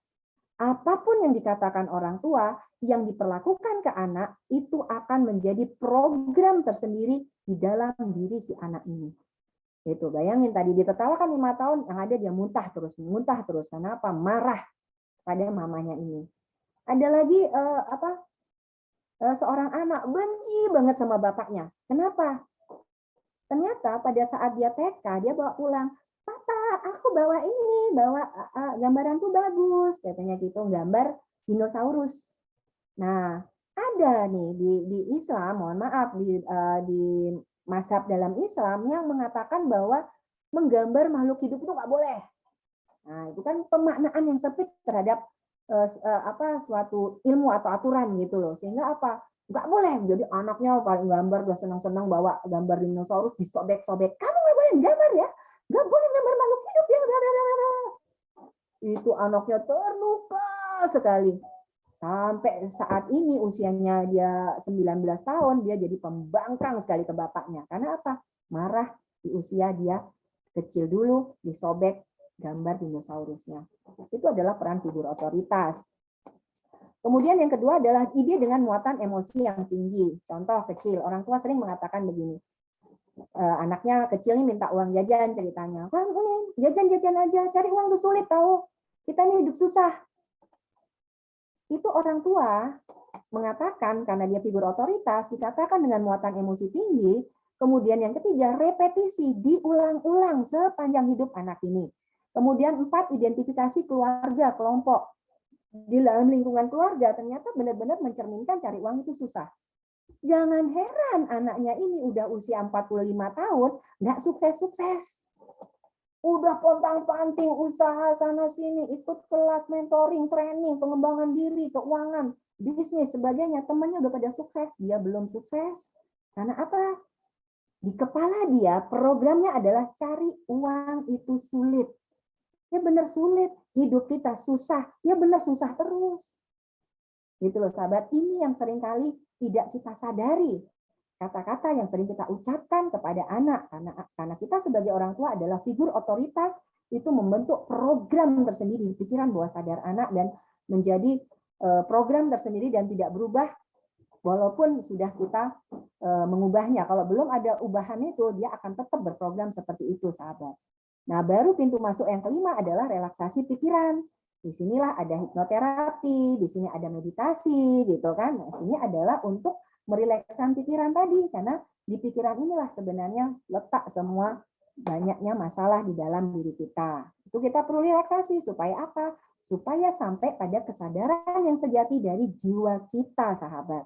Apa pun yang dikatakan orang tua yang diperlakukan ke anak itu akan menjadi program tersendiri di dalam diri si anak ini itu bayangin tadi ditertawakan lima tahun, yang ada dia muntah terus, muntah terus. Kenapa? Marah pada mamanya ini. Ada lagi uh, apa? Uh, seorang anak benci banget sama bapaknya. Kenapa? Ternyata pada saat dia TK dia bawa pulang, Papa, aku bawa ini, bawa uh, gambaran tuh bagus, katanya gitu, gambar dinosaurus. Nah, ada nih di, di Islam, mohon maaf di, uh, di mazhab dalam Islam yang mengatakan bahwa menggambar makhluk hidup itu nggak boleh. Nah, itu kan pemaknaan yang sempit terhadap uh, uh, apa suatu ilmu atau aturan gitu loh. Sehingga apa? Nggak boleh. Jadi anaknya paling gambar udah senang-senang bawa gambar dinosaurus disobek-sobek. Kamu nggak boleh gambar ya? Nggak boleh gambar makhluk hidup ya. Itu anaknya terluka sekali Sampai saat ini usianya dia 19 tahun, dia jadi pembangkang sekali ke bapaknya. Karena apa? Marah di usia dia kecil dulu, disobek gambar dinosaurusnya. Itu adalah peran figur otoritas. Kemudian yang kedua adalah ide dengan muatan emosi yang tinggi. Contoh kecil, orang tua sering mengatakan begini, e, anaknya kecil nih minta uang jajan ceritanya. Wah, ini jajan-jajan aja, cari uang tuh sulit tahu. Kita nih hidup susah itu orang tua mengatakan karena dia figur otoritas dikatakan dengan muatan emosi tinggi kemudian yang ketiga repetisi diulang-ulang sepanjang hidup anak ini. Kemudian empat identifikasi keluarga kelompok. Di dalam lingkungan keluarga ternyata benar-benar mencerminkan cari uang itu susah. Jangan heran anaknya ini udah usia 45 tahun nggak sukses-sukses udah pontang-panting usaha sana sini ikut kelas mentoring training pengembangan diri keuangan bisnis sebagainya. Temannya udah pada sukses dia belum sukses. Karena apa? Di kepala dia programnya adalah cari uang itu sulit. Ya benar sulit hidup kita susah ya benar susah terus. Gitu loh sahabat. Ini yang sering kali tidak kita sadari kata-kata yang sering kita ucapkan kepada anak karena karena kita sebagai orang tua adalah figur otoritas itu membentuk program tersendiri di pikiran bawah sadar anak dan menjadi eh, program tersendiri dan tidak berubah walaupun sudah kita eh, mengubahnya kalau belum ada ubahan itu dia akan tetap berprogram seperti itu sahabat Nah, baru pintu masuk yang kelima adalah relaksasi pikiran. Di sinilah ada hipnoterapi, di sini ada meditasi, gitu kan. Nah, sini adalah untuk merilekskan pikiran tadi, karena di pikiran inilah sebenarnya letak semua banyaknya masalah di dalam diri kita. Itu kita perlu relaksasi supaya apa? Supaya sampai pada kesadaran yang sejati dari jiwa kita, sahabat.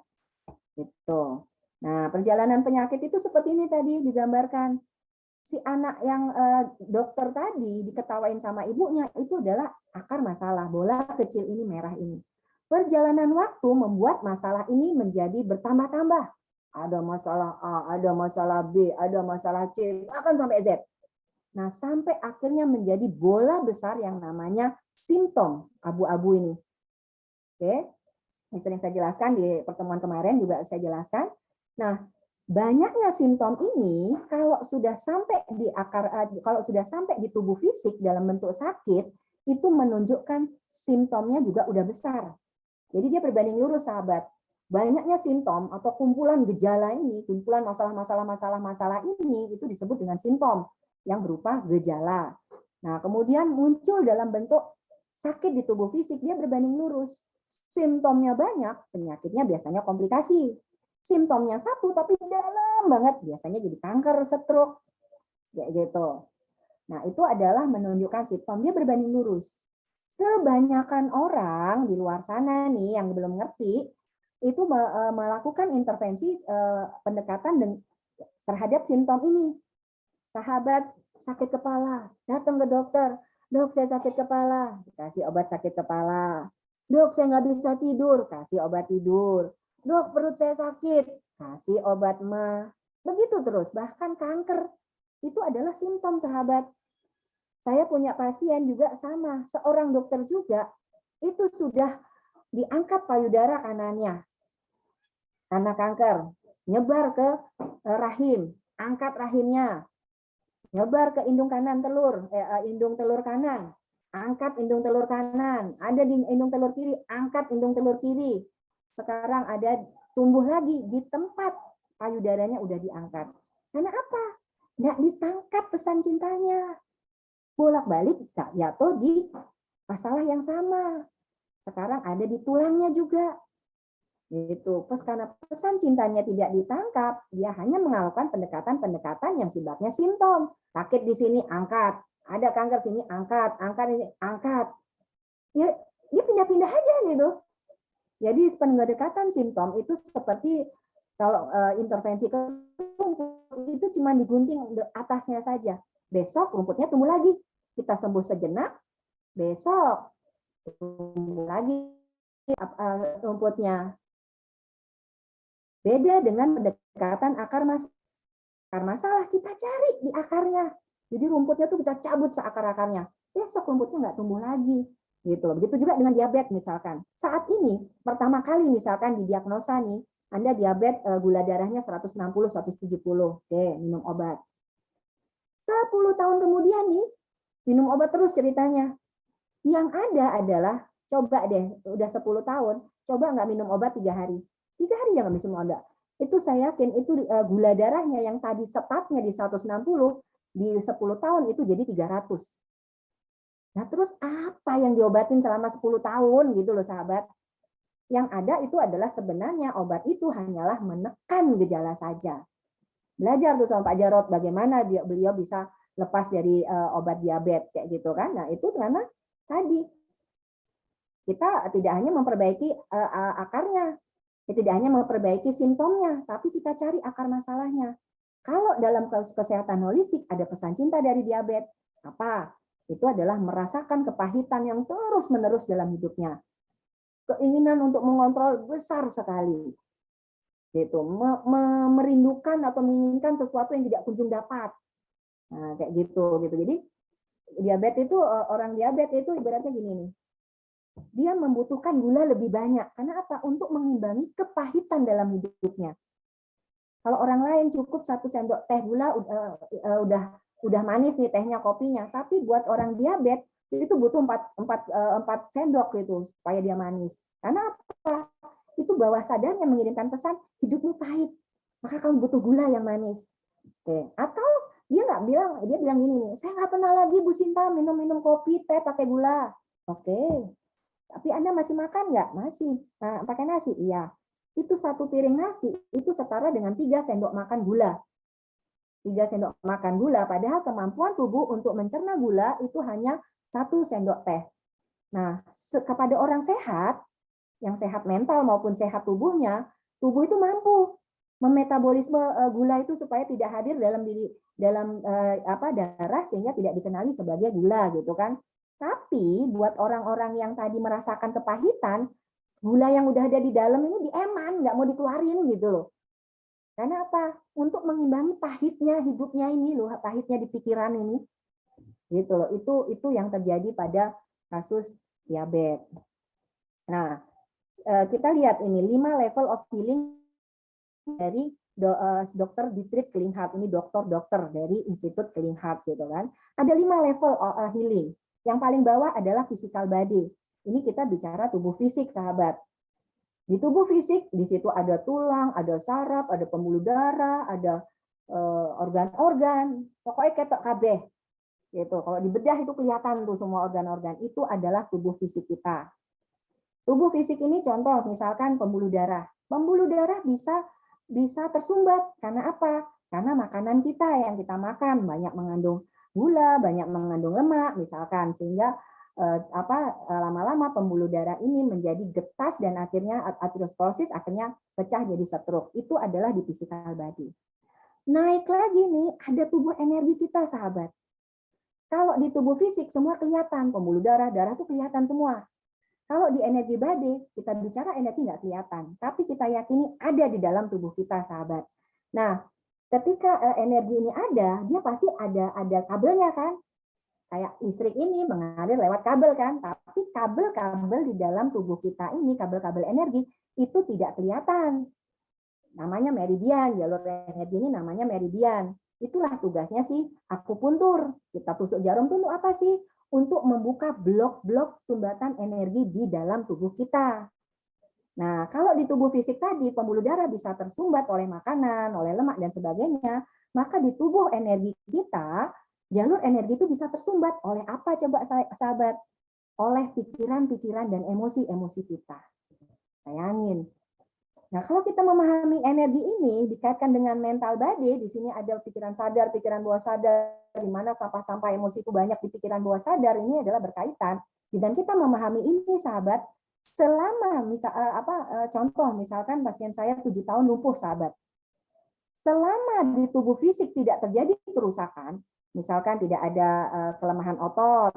Itu. Nah, perjalanan penyakit itu seperti ini tadi digambarkan. Si anak yang eh, dokter tadi diketawain sama ibunya itu adalah akar masalah bola kecil ini merah ini. Perjalanan waktu membuat masalah ini menjadi bertambah-tambah ada masalah A, ada masalah B, ada masalah C, bahkan sampai Z. Nah, sampai akhirnya menjadi bola besar yang namanya simptom abu-abu ini. Oke, ini sering saya jelaskan di pertemuan kemarin juga saya jelaskan. Nah, banyaknya simptom ini kalau sudah sampai di akar eh, kalau sudah sampai di tubuh fisik dalam bentuk sakit itu menunjukkan simptomnya juga udah besar. Jadi dia berbanding lurus sahabat banyaknya simptom atau kumpulan gejala ini, kumpulan masalah-masalah masalah-masalah ini itu disebut dengan simptom yang berupa gejala. Nah, kemudian muncul dalam bentuk sakit di tubuh fisik, dia berbanding lurus. Simptomnya banyak, penyakitnya biasanya komplikasi. Simptomnya satu tapi dalam banget, biasanya jadi kanker, stroke, kayak gitu. Nah, itu adalah menunjukkan simptom dia berbanding lurus. Kebanyakan orang di luar sana nih yang belum ngerti, itu eh, melakukan intervensi eh, pendekatan terhadap simptom ini. Sahabat sakit kepala, datang ke dokter, dok saya sakit kepala, kasih obat sakit kepala. Dok saya nggak bisa tidur, kasih obat tidur. Dok perut saya sakit, kasih obat mah. Begitu terus, bahkan kanker. Itu adalah simptom sahabat. Saya punya pasien juga sama, seorang dokter juga. Itu sudah diangkat payudara kanannya, karena kanker, nyebar ke eh, rahim, angkat rahimnya, nyebar ke indung kanan telur, eh, eh, indung telur kanan, angkat indung telur kanan, ada di indung telur kiri, angkat indung telur kiri. Sekarang ada tumbuh lagi di tempat payudaranya udah diangkat. Karena apa? Nggak ditangkap pesan cintanya. Bolak-balik jatuh di masalah yang sama. Sekarang ada di tulangnya juga. Gitu. Terus karena pesan cintanya tidak ditangkap, dia hanya melakukan pendekatan-pendekatan yang sifatnya simptom. Sakit di sini angkat, ada kanker sini angkat, angkat ini angkat. Ya, dia pindah-pindah aja gitu. Jadi pendekatan simptom itu seperti kalau uh, intervensi ke rumput itu cuma digunting atasnya saja. Besok rumputnya tumbuh lagi. Kita sembuh sejenak, besok tumbuh lagi uh, rumputnya Beda dengan pendekatan akar masalah. Akar masalah kita cari di akarnya. Jadi rumputnya tuh kita cabut seakar-akarnya. Besok rumputnya nggak tumbuh lagi. Gitu Begitu juga dengan diabetes misalkan. Saat ini pertama kali misalkan di diagnosa nih, Anda diabetes eh, gula darahnya 160 170. Oke, minum obat. 10 tahun kemudian nih, minum obat terus ceritanya. Yang ada adalah coba deh, udah 10 tahun, coba nggak minum obat tiga hari. Tiga hari jangan bisa ada. Itu saya yakin itu uh, gula darahnya yang tadi sepatnya di 160 di 10 tahun itu jadi 300. Nah, terus apa yang diobatin selama 10 tahun gitu loh sahabat? Yang ada itu adalah sebenarnya obat itu hanyalah menekan gejala saja. Belajar tuh sama Pak Jarot bagaimana dia beliau bisa lepas dari uh, obat diabetes kayak gitu kan. Nah, itu karena tadi kita tidak hanya memperbaiki uh, akarnya, Ya, tidak hanya memperbaiki simptomnya, tapi kita cari akar masalahnya. Kalau dalam kesehatan holistik ada pesan cinta dari diabetes, apa? Itu adalah merasakan kepahitan yang terus-menerus dalam hidupnya. Keinginan untuk mengontrol besar sekali. Gitu, merindukan atau menginginkan sesuatu yang tidak kunjung dapat. Nah, kayak gitu gitu. Jadi diabetes itu orang diabetes itu ibaratnya gini nih dia membutuhkan gula lebih banyak. Karena apa? Untuk mengimbangi kepahitan dalam hidupnya. Kalau orang lain cukup satu sendok teh gula uh, udah udah manis nih tehnya kopinya, tapi buat orang diabetes itu butuh empat empat uh, empat sendok gitu supaya dia manis. Karena apa? Itu bawah sadarnya mengirimkan pesan hidupmu pahit, maka kamu butuh gula yang manis. Oke. Atau Dia nggak bilang, dia bilang gini nih, saya nggak pernah lagi Bu Sinta minum-minum kopi, teh pakai gula. Oke, tapi Anda masih makan nggak? Masih. Nah, pakai nasi? Iya. Itu satu piring nasi, itu setara dengan tiga sendok makan gula. Tiga sendok makan gula, padahal kemampuan tubuh untuk mencerna gula itu hanya satu sendok teh. Nah, kepada orang sehat, yang sehat mental maupun sehat tubuhnya, tubuh itu mampu memetabolisme eh, gula itu supaya tidak hadir dalam diri dalam eh, apa darah sehingga tidak dikenali sebagai gula gitu kan. Tapi buat orang-orang yang tadi merasakan kepahitan, gula yang udah ada di dalam ini dieman, nggak mau dikeluarin gitu loh. Karena apa? Untuk mengimbangi pahitnya hidupnya ini loh, pahitnya di pikiran ini. Gitu loh. Itu itu yang terjadi pada kasus diabetes. Nah, eh, kita lihat ini lima level of healing dari eh, dokter Dietrich Klinghardt ini dokter-dokter dari Institut Klinghardt gitu kan. Ada lima level eh, healing. Yang paling bawah adalah physical body. Ini kita bicara tubuh fisik, sahabat. Di tubuh fisik, di situ ada tulang, ada saraf, ada pembuluh darah, ada eh, organ-organ. Pokoknya ketok kabeh. Gitu. Kalau di bedah itu kelihatan tuh semua organ-organ. Itu adalah tubuh fisik kita. Tubuh fisik ini contoh misalkan pembuluh darah. Pembuluh darah bisa bisa tersumbat. Karena apa? Karena makanan kita yang kita makan banyak mengandung gula, banyak mengandung lemak misalkan sehingga eh, apa eh, lama-lama pembuluh darah ini menjadi getas dan akhirnya aterosklerosis akhirnya pecah jadi stroke. Itu adalah di physical body. Naik lagi nih ada tubuh energi kita sahabat. Kalau di tubuh fisik semua kelihatan, pembuluh darah, darah itu kelihatan semua. Kalau di energi body, kita bicara energi nggak kelihatan, tapi kita yakini ada di dalam tubuh kita, sahabat. Nah, ketika eh, energi ini ada, dia pasti ada ada kabelnya kan? Kayak listrik ini mengalir lewat kabel kan, tapi kabel-kabel di dalam tubuh kita ini, kabel-kabel energi, itu tidak kelihatan. Namanya meridian, jalur energi ini namanya meridian. Itulah tugasnya sih akupuntur. Kita tusuk jarum itu untuk apa sih? untuk membuka blok-blok sumbatan energi di dalam tubuh kita. Nah, kalau di tubuh fisik tadi pembuluh darah bisa tersumbat oleh makanan, oleh lemak dan sebagainya, maka di tubuh energi kita jalur energi itu bisa tersumbat oleh apa coba sahabat? Oleh pikiran-pikiran dan emosi-emosi kita. Bayangin, Nah, kalau kita memahami energi ini dikaitkan dengan mental body, di sini ada pikiran sadar, pikiran bawah sadar, di mana sampah-sampah emosi itu banyak di pikiran bawah sadar, ini adalah berkaitan. Dan kita memahami ini, sahabat, selama misal eh, apa eh, contoh misalkan pasien saya tujuh tahun lumpuh, sahabat. Selama di tubuh fisik tidak terjadi kerusakan, misalkan tidak ada eh, kelemahan otot,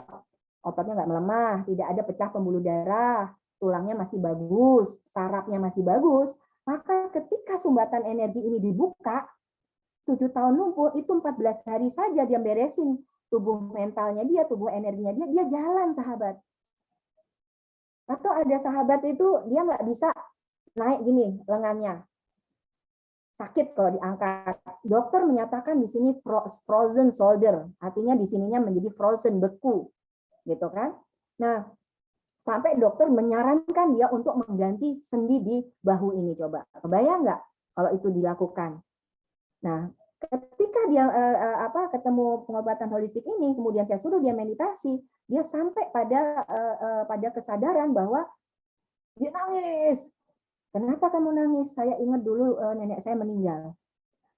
ototnya nggak melemah, tidak ada pecah pembuluh darah, tulangnya masih bagus, sarafnya masih bagus, maka ketika sumbatan energi ini dibuka, tujuh tahun lumpuh itu 14 hari saja dia beresin tubuh mentalnya dia, tubuh energinya dia, dia jalan sahabat. Atau ada sahabat itu dia nggak bisa naik gini lengannya, sakit kalau diangkat. Dokter menyatakan di sini frozen shoulder, artinya di sininya menjadi frozen beku, gitu kan? Nah, sampai dokter menyarankan dia untuk mengganti sendi di bahu ini. Coba kebayang nggak kalau itu dilakukan? Nah ketika dia eh, eh, apa ketemu pengobatan holistik ini kemudian saya suruh dia meditasi dia sampai pada eh, eh, pada kesadaran bahwa dia nangis kenapa kamu nangis? Saya ingat dulu eh, nenek saya meninggal.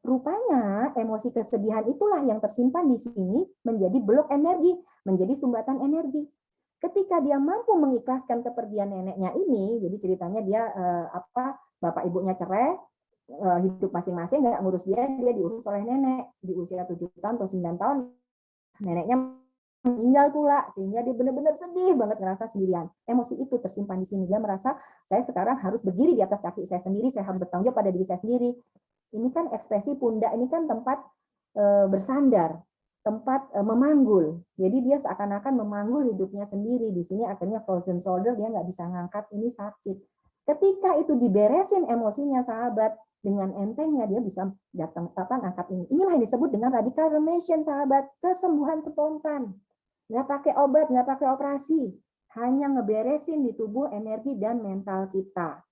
Rupanya emosi kesedihan itulah yang tersimpan di sini menjadi blok energi menjadi sumbatan energi. Ketika dia mampu mengikhlaskan kepergian neneknya ini, jadi ceritanya dia eh, apa bapak ibunya cerai, eh, hidup masing-masing nggak ngurus dia, dia diurus oleh nenek. Di usia 7 tahun atau 9 tahun, neneknya meninggal pula sehingga dia benar-benar sedih banget ngerasa sendirian. Emosi itu tersimpan di sini. Dia merasa saya sekarang harus berdiri di atas kaki saya sendiri, saya harus bertanggung jawab pada diri saya sendiri. Ini kan ekspresi pundak, ini kan tempat e, bersandar tempat uh, memanggul. Jadi dia seakan-akan memanggul hidupnya sendiri. Di sini akhirnya frozen shoulder, dia nggak bisa ngangkat, ini sakit. Ketika itu diberesin emosinya sahabat, dengan entengnya dia bisa datang apa angkat ini. Inilah yang disebut dengan radical remission sahabat, kesembuhan spontan. Nggak pakai obat, nggak pakai operasi. Hanya ngeberesin di tubuh energi dan mental kita.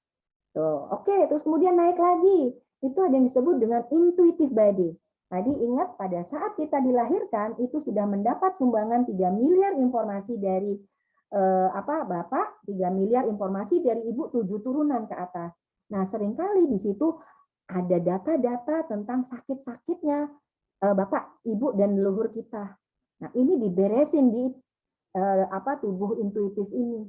Tuh, oke, terus kemudian naik lagi. Itu ada yang disebut dengan intuitive body. Tadi ingat pada saat kita dilahirkan itu sudah mendapat sumbangan 3 miliar informasi dari eh, apa Bapak, 3 miliar informasi dari Ibu tujuh turunan ke atas. Nah, sering kali di situ ada data-data tentang sakit-sakitnya eh, Bapak, Ibu dan leluhur kita. Nah, ini diberesin di eh, apa tubuh intuitif ini.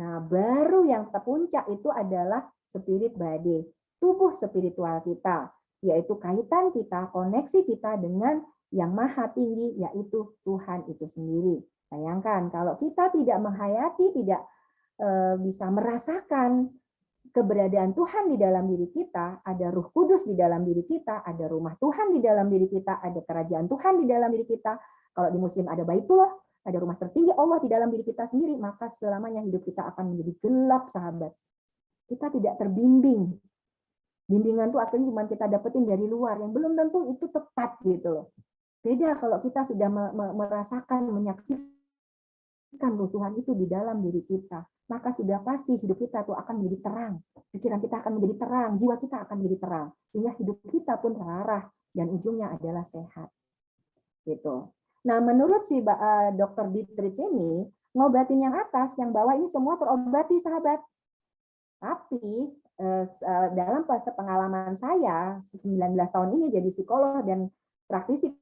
Nah, baru yang terpuncak itu adalah spirit body, tubuh spiritual kita yaitu kaitan kita, koneksi kita dengan yang maha tinggi, yaitu Tuhan itu sendiri. Bayangkan, kalau kita tidak menghayati, tidak e, bisa merasakan keberadaan Tuhan di dalam diri kita, ada ruh kudus di dalam diri kita, ada rumah Tuhan di dalam diri kita, ada kerajaan Tuhan di dalam diri kita. Kalau di muslim ada baitullah, ada rumah tertinggi Allah di dalam diri kita sendiri, maka selamanya hidup kita akan menjadi gelap, sahabat. Kita tidak terbimbing bimbingan tuh akhirnya cuma kita dapetin dari luar yang belum tentu itu tepat gitu loh. Beda kalau kita sudah merasakan, menyaksikan Tuhan itu di dalam diri kita, maka sudah pasti hidup kita tuh akan menjadi terang. Pikiran kita akan menjadi terang, jiwa kita akan menjadi terang. Sehingga hidup kita pun terarah dan ujungnya adalah sehat. Gitu. Nah, menurut si uh, dokter Dietrich ini, ngobatin yang atas, yang bawah ini semua terobati sahabat. Tapi eh, dalam pengalaman saya 19 tahun ini jadi psikolog dan praktisi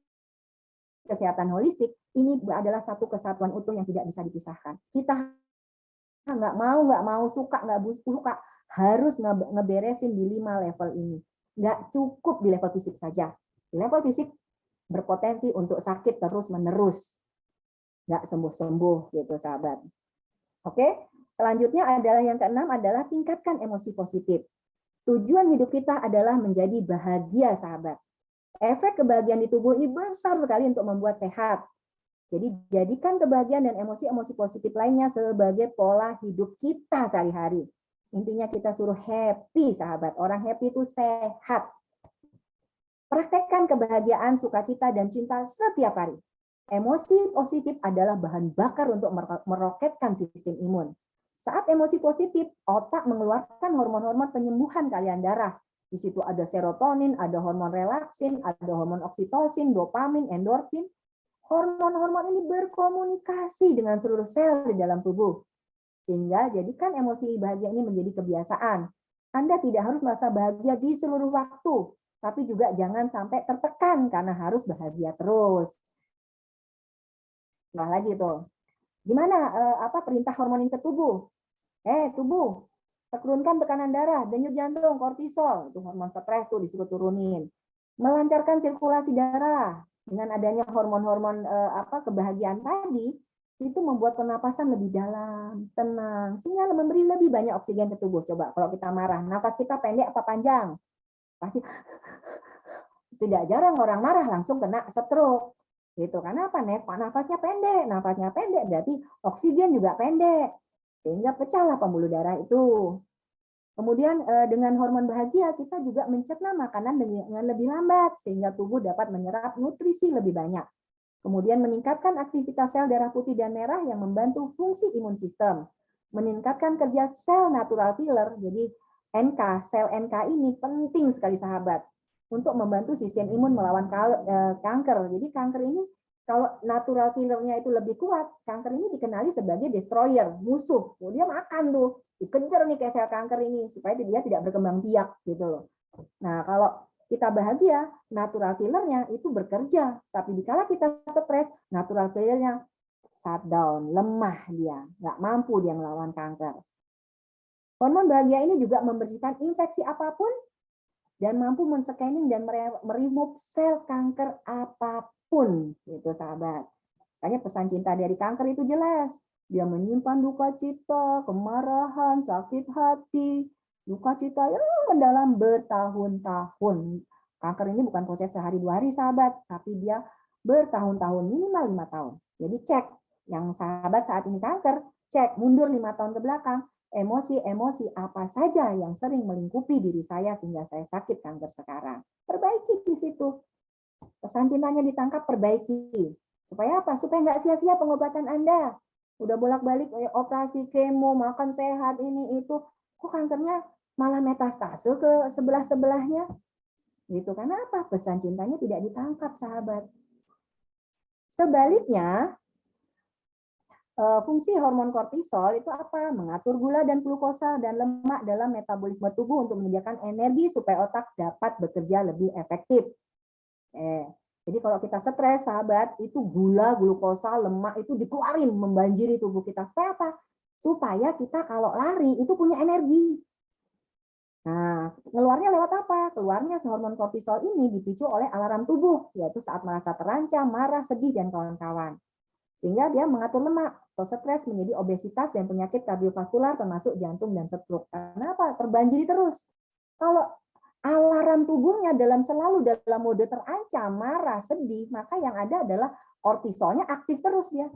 kesehatan holistik ini adalah satu kesatuan utuh yang tidak bisa dipisahkan. Kita nggak mau nggak mau suka nggak suka harus ngeberesin di lima level ini. Nggak cukup di level fisik saja. Di level fisik berpotensi untuk sakit terus menerus, nggak sembuh sembuh gitu sahabat. Oke, Selanjutnya adalah yang keenam adalah tingkatkan emosi positif. Tujuan hidup kita adalah menjadi bahagia, sahabat. Efek kebahagiaan di tubuh ini besar sekali untuk membuat sehat. Jadi jadikan kebahagiaan dan emosi-emosi positif lainnya sebagai pola hidup kita sehari-hari. Intinya kita suruh happy, sahabat. Orang happy itu sehat. Praktekkan kebahagiaan, sukacita, dan cinta setiap hari. Emosi positif adalah bahan bakar untuk meroketkan sistem imun. Saat emosi positif, otak mengeluarkan hormon-hormon penyembuhan kalian darah. Di situ ada serotonin, ada hormon relaksin, ada hormon oksitosin, dopamin, endorfin. Hormon-hormon ini berkomunikasi dengan seluruh sel di dalam tubuh. Sehingga jadikan emosi bahagia ini menjadi kebiasaan. Anda tidak harus merasa bahagia di seluruh waktu, tapi juga jangan sampai tertekan karena harus bahagia terus. Nah lagi tuh, Gimana eh, apa perintah hormon ini ke tubuh? Eh, tubuh, turunkan tekanan darah, denyut jantung, kortisol, itu hormon stres tuh disuruh turunin. Melancarkan sirkulasi darah dengan adanya hormon-hormon eh, apa kebahagiaan tadi, itu membuat pernapasan lebih dalam, tenang, sehingga memberi lebih banyak oksigen ke tubuh. Coba kalau kita marah, nafas kita pendek apa panjang? Pasti tidak jarang orang marah langsung kena stroke Gitu. Karena apa? Nafasnya pendek. Nafasnya pendek berarti oksigen juga pendek. Sehingga pecahlah pembuluh darah itu. Kemudian eh, dengan hormon bahagia kita juga mencerna makanan dengan lebih lambat sehingga tubuh dapat menyerap nutrisi lebih banyak. Kemudian meningkatkan aktivitas sel darah putih dan merah yang membantu fungsi imun sistem. Meningkatkan kerja sel natural killer. Jadi NK, sel NK ini penting sekali sahabat untuk membantu sistem imun melawan eh, kanker. Jadi kanker ini kalau natural killernya itu lebih kuat, kanker ini dikenali sebagai destroyer, musuh. Dia makan tuh, dikejar nih kayak sel kanker ini supaya dia tidak berkembang biak gitu loh. Nah, kalau kita bahagia, natural killernya itu bekerja. Tapi dikala kita stres, natural killernya shutdown, lemah dia, nggak mampu dia melawan kanker. Hormon bahagia ini juga membersihkan infeksi apa pun dan mampu men-scanning dan meremove sel kanker apa pun gitu sahabat. Makanya pesan cinta dari kanker itu jelas. Dia menyimpan duka cita, kemarahan, sakit hati, duka cita yang mendalam bertahun-tahun. Kanker ini bukan proses sehari dua hari sahabat, tapi dia bertahun-tahun minimal lima tahun. Jadi cek yang sahabat saat ini kanker, cek mundur lima tahun ke belakang, emosi-emosi apa saja yang sering melingkupi diri saya sehingga saya sakit kanker sekarang. Perbaiki di situ. Pesan cintanya ditangkap, perbaiki. Supaya apa? Supaya nggak sia-sia pengobatan Anda. Udah bolak-balik eh, operasi kemo, makan sehat, ini, itu. Kok kankernya malah metastase ke sebelah-sebelahnya? Gitu. Karena apa? Pesan cintanya tidak ditangkap, sahabat. Sebaliknya, fungsi hormon kortisol itu apa? Mengatur gula dan glukosa dan lemak dalam metabolisme tubuh untuk menyediakan energi supaya otak dapat bekerja lebih efektif. Eh, jadi kalau kita stres, sahabat, itu gula, glukosa, lemak itu dikeluarin membanjiri tubuh kita. Supaya apa? Supaya kita kalau lari itu punya energi. Nah, keluarnya lewat apa? Keluarnya hormon kortisol ini dipicu oleh alarm tubuh, yaitu saat merasa terancam, marah, sedih, dan kawan-kawan. Sehingga dia mengatur lemak atau stres menjadi obesitas dan penyakit kardiovaskular termasuk jantung dan stroke. Kenapa? Terbanjiri terus. Kalau alarm tubuhnya dalam selalu dalam mode terancam, marah, sedih, maka yang ada adalah kortisolnya aktif terus dia.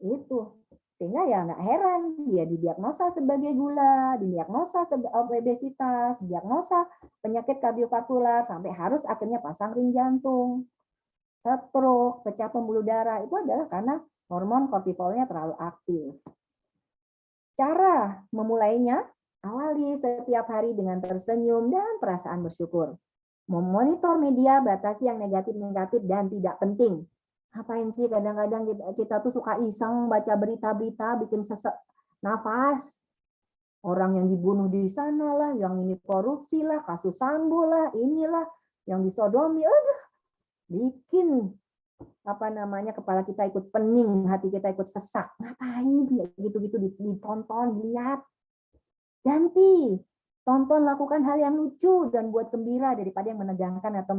Itu. Sehingga ya nggak heran dia didiagnosa sebagai gula, didiagnosa sebagai obesitas, diagnosa penyakit kardiovaskular sampai harus akhirnya pasang ring jantung, stroke, pecah pembuluh darah itu adalah karena hormon kortisolnya terlalu aktif. Cara memulainya awali setiap hari dengan tersenyum dan perasaan bersyukur. Memonitor media batasi yang negatif-negatif dan tidak penting ngapain sih kadang-kadang kita, kita tuh suka iseng baca berita-berita bikin sesek nafas orang yang dibunuh di sana lah yang ini korupsi lah kasus sambo lah inilah yang disodomi aduh bikin apa namanya kepala kita ikut pening hati kita ikut sesak ngapain gitu-gitu ditonton lihat ganti tonton lakukan hal yang lucu dan buat gembira daripada yang menegangkan atau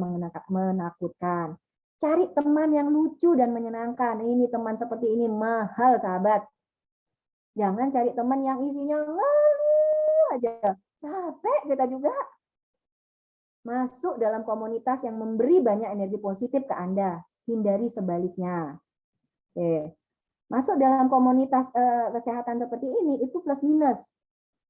menakutkan Cari teman yang lucu dan menyenangkan. Ini teman seperti ini mahal, sahabat. Jangan cari teman yang isinya lalu aja. Capek kita juga. Masuk dalam komunitas yang memberi banyak energi positif ke Anda. Hindari sebaliknya. Oke. Masuk dalam komunitas uh, kesehatan seperti ini, itu plus minus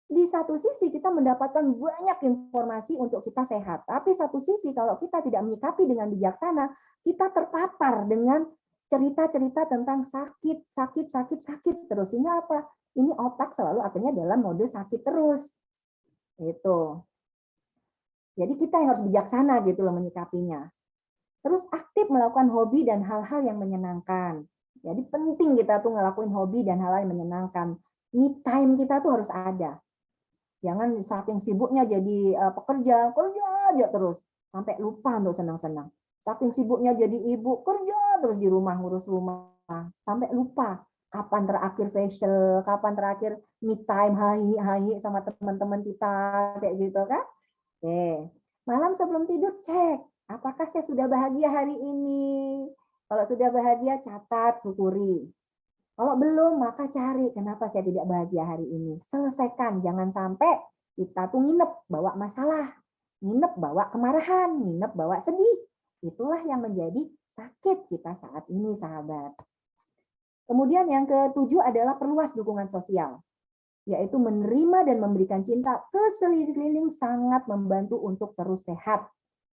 di satu sisi kita mendapatkan banyak informasi untuk kita sehat. Tapi satu sisi kalau kita tidak menyikapi dengan bijaksana, kita terpapar dengan cerita-cerita tentang sakit, sakit, sakit, sakit terus. Ini apa? Ini otak selalu akhirnya dalam mode sakit terus. Itu. Jadi kita yang harus bijaksana gitu loh menyikapinya. Terus aktif melakukan hobi dan hal-hal yang menyenangkan. Jadi penting kita tuh ngelakuin hobi dan hal-hal yang menyenangkan. Me time kita tuh harus ada Jangan saking sibuknya jadi uh, pekerja, kerja aja terus sampai lupa untuk senang-senang. Saking sibuknya jadi ibu, kerja terus di rumah ngurus rumah sampai lupa kapan terakhir facial, kapan terakhir me time, hai hai sama teman-teman kita kayak gitu kan. Oke. Malam sebelum tidur cek apakah saya sudah bahagia hari ini. Kalau sudah bahagia catat, syukuri. Kalau belum, maka cari kenapa saya tidak bahagia hari ini. Selesaikan, jangan sampai kita tuh nginep bawa masalah, nginep bawa kemarahan, nginep bawa sedih. Itulah yang menjadi sakit kita saat ini, sahabat. Kemudian yang ketujuh adalah perluas dukungan sosial, yaitu menerima dan memberikan cinta ke sekeliling sangat membantu untuk terus sehat.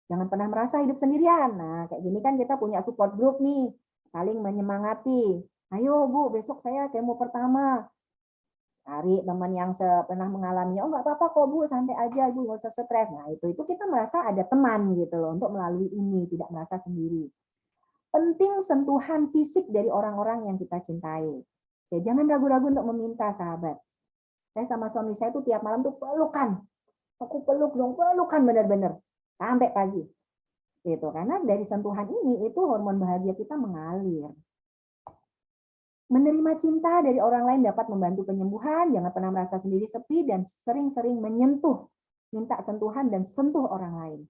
Jangan pernah merasa hidup sendirian. Nah, kayak gini kan kita punya support group nih, saling menyemangati, Ayo Bu, besok saya kemo pertama. Cari teman yang pernah mengalami, oh nggak apa-apa kok Bu, santai aja Bu, nggak usah stres. Nah itu itu kita merasa ada teman gitu loh untuk melalui ini, tidak merasa sendiri. Penting sentuhan fisik dari orang-orang yang kita cintai. Ya, jangan ragu-ragu untuk meminta sahabat. Saya sama suami saya tuh tiap malam tuh pelukan. Aku peluk dong, pelukan benar-benar sampai pagi. Gitu karena dari sentuhan ini itu hormon bahagia kita mengalir. Menerima cinta dari orang lain dapat membantu penyembuhan, jangan pernah merasa sendiri sepi, dan sering-sering menyentuh, minta sentuhan dan sentuh orang lain.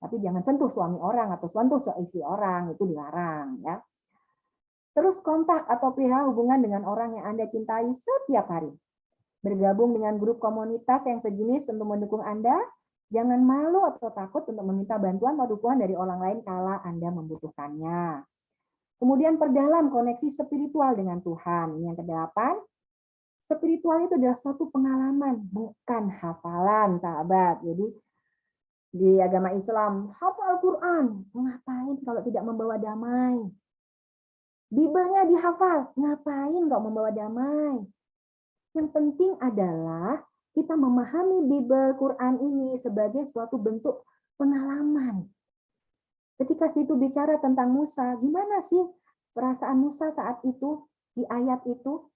Tapi jangan sentuh suami orang atau sentuh istri orang, itu dilarang. ya. Terus kontak atau pelihara hubungan dengan orang yang Anda cintai setiap hari. Bergabung dengan grup komunitas yang sejenis untuk mendukung Anda, jangan malu atau takut untuk meminta bantuan atau dukungan dari orang lain kala Anda membutuhkannya. Kemudian perdalam koneksi spiritual dengan Tuhan. Yang kedelapan, spiritual itu adalah suatu pengalaman, bukan hafalan, sahabat. Jadi di agama Islam, hafal Quran, ngapain kalau tidak membawa damai? Bibelnya dihafal, ngapain kok membawa damai? Yang penting adalah kita memahami Bibel Quran ini sebagai suatu bentuk pengalaman. Ketika situ bicara tentang Musa, gimana sih perasaan Musa saat itu di ayat itu?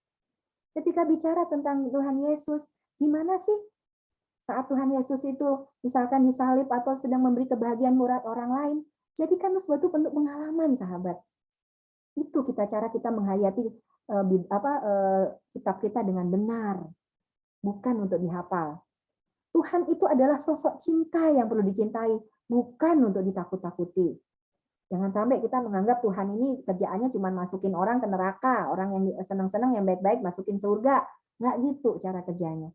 Ketika bicara tentang Tuhan Yesus, gimana sih saat Tuhan Yesus itu misalkan disalib atau sedang memberi kebahagiaan murad orang lain? Jadikan suatu bentuk pengalaman, sahabat. Itu kita cara kita menghayati apa uh, kitab kita dengan benar, bukan untuk dihafal. Tuhan itu adalah sosok cinta yang perlu dicintai, bukan untuk ditakut-takuti. Jangan sampai kita menganggap Tuhan ini kerjaannya cuma masukin orang ke neraka, orang yang senang-senang yang baik-baik masukin surga. Nggak gitu cara kerjanya.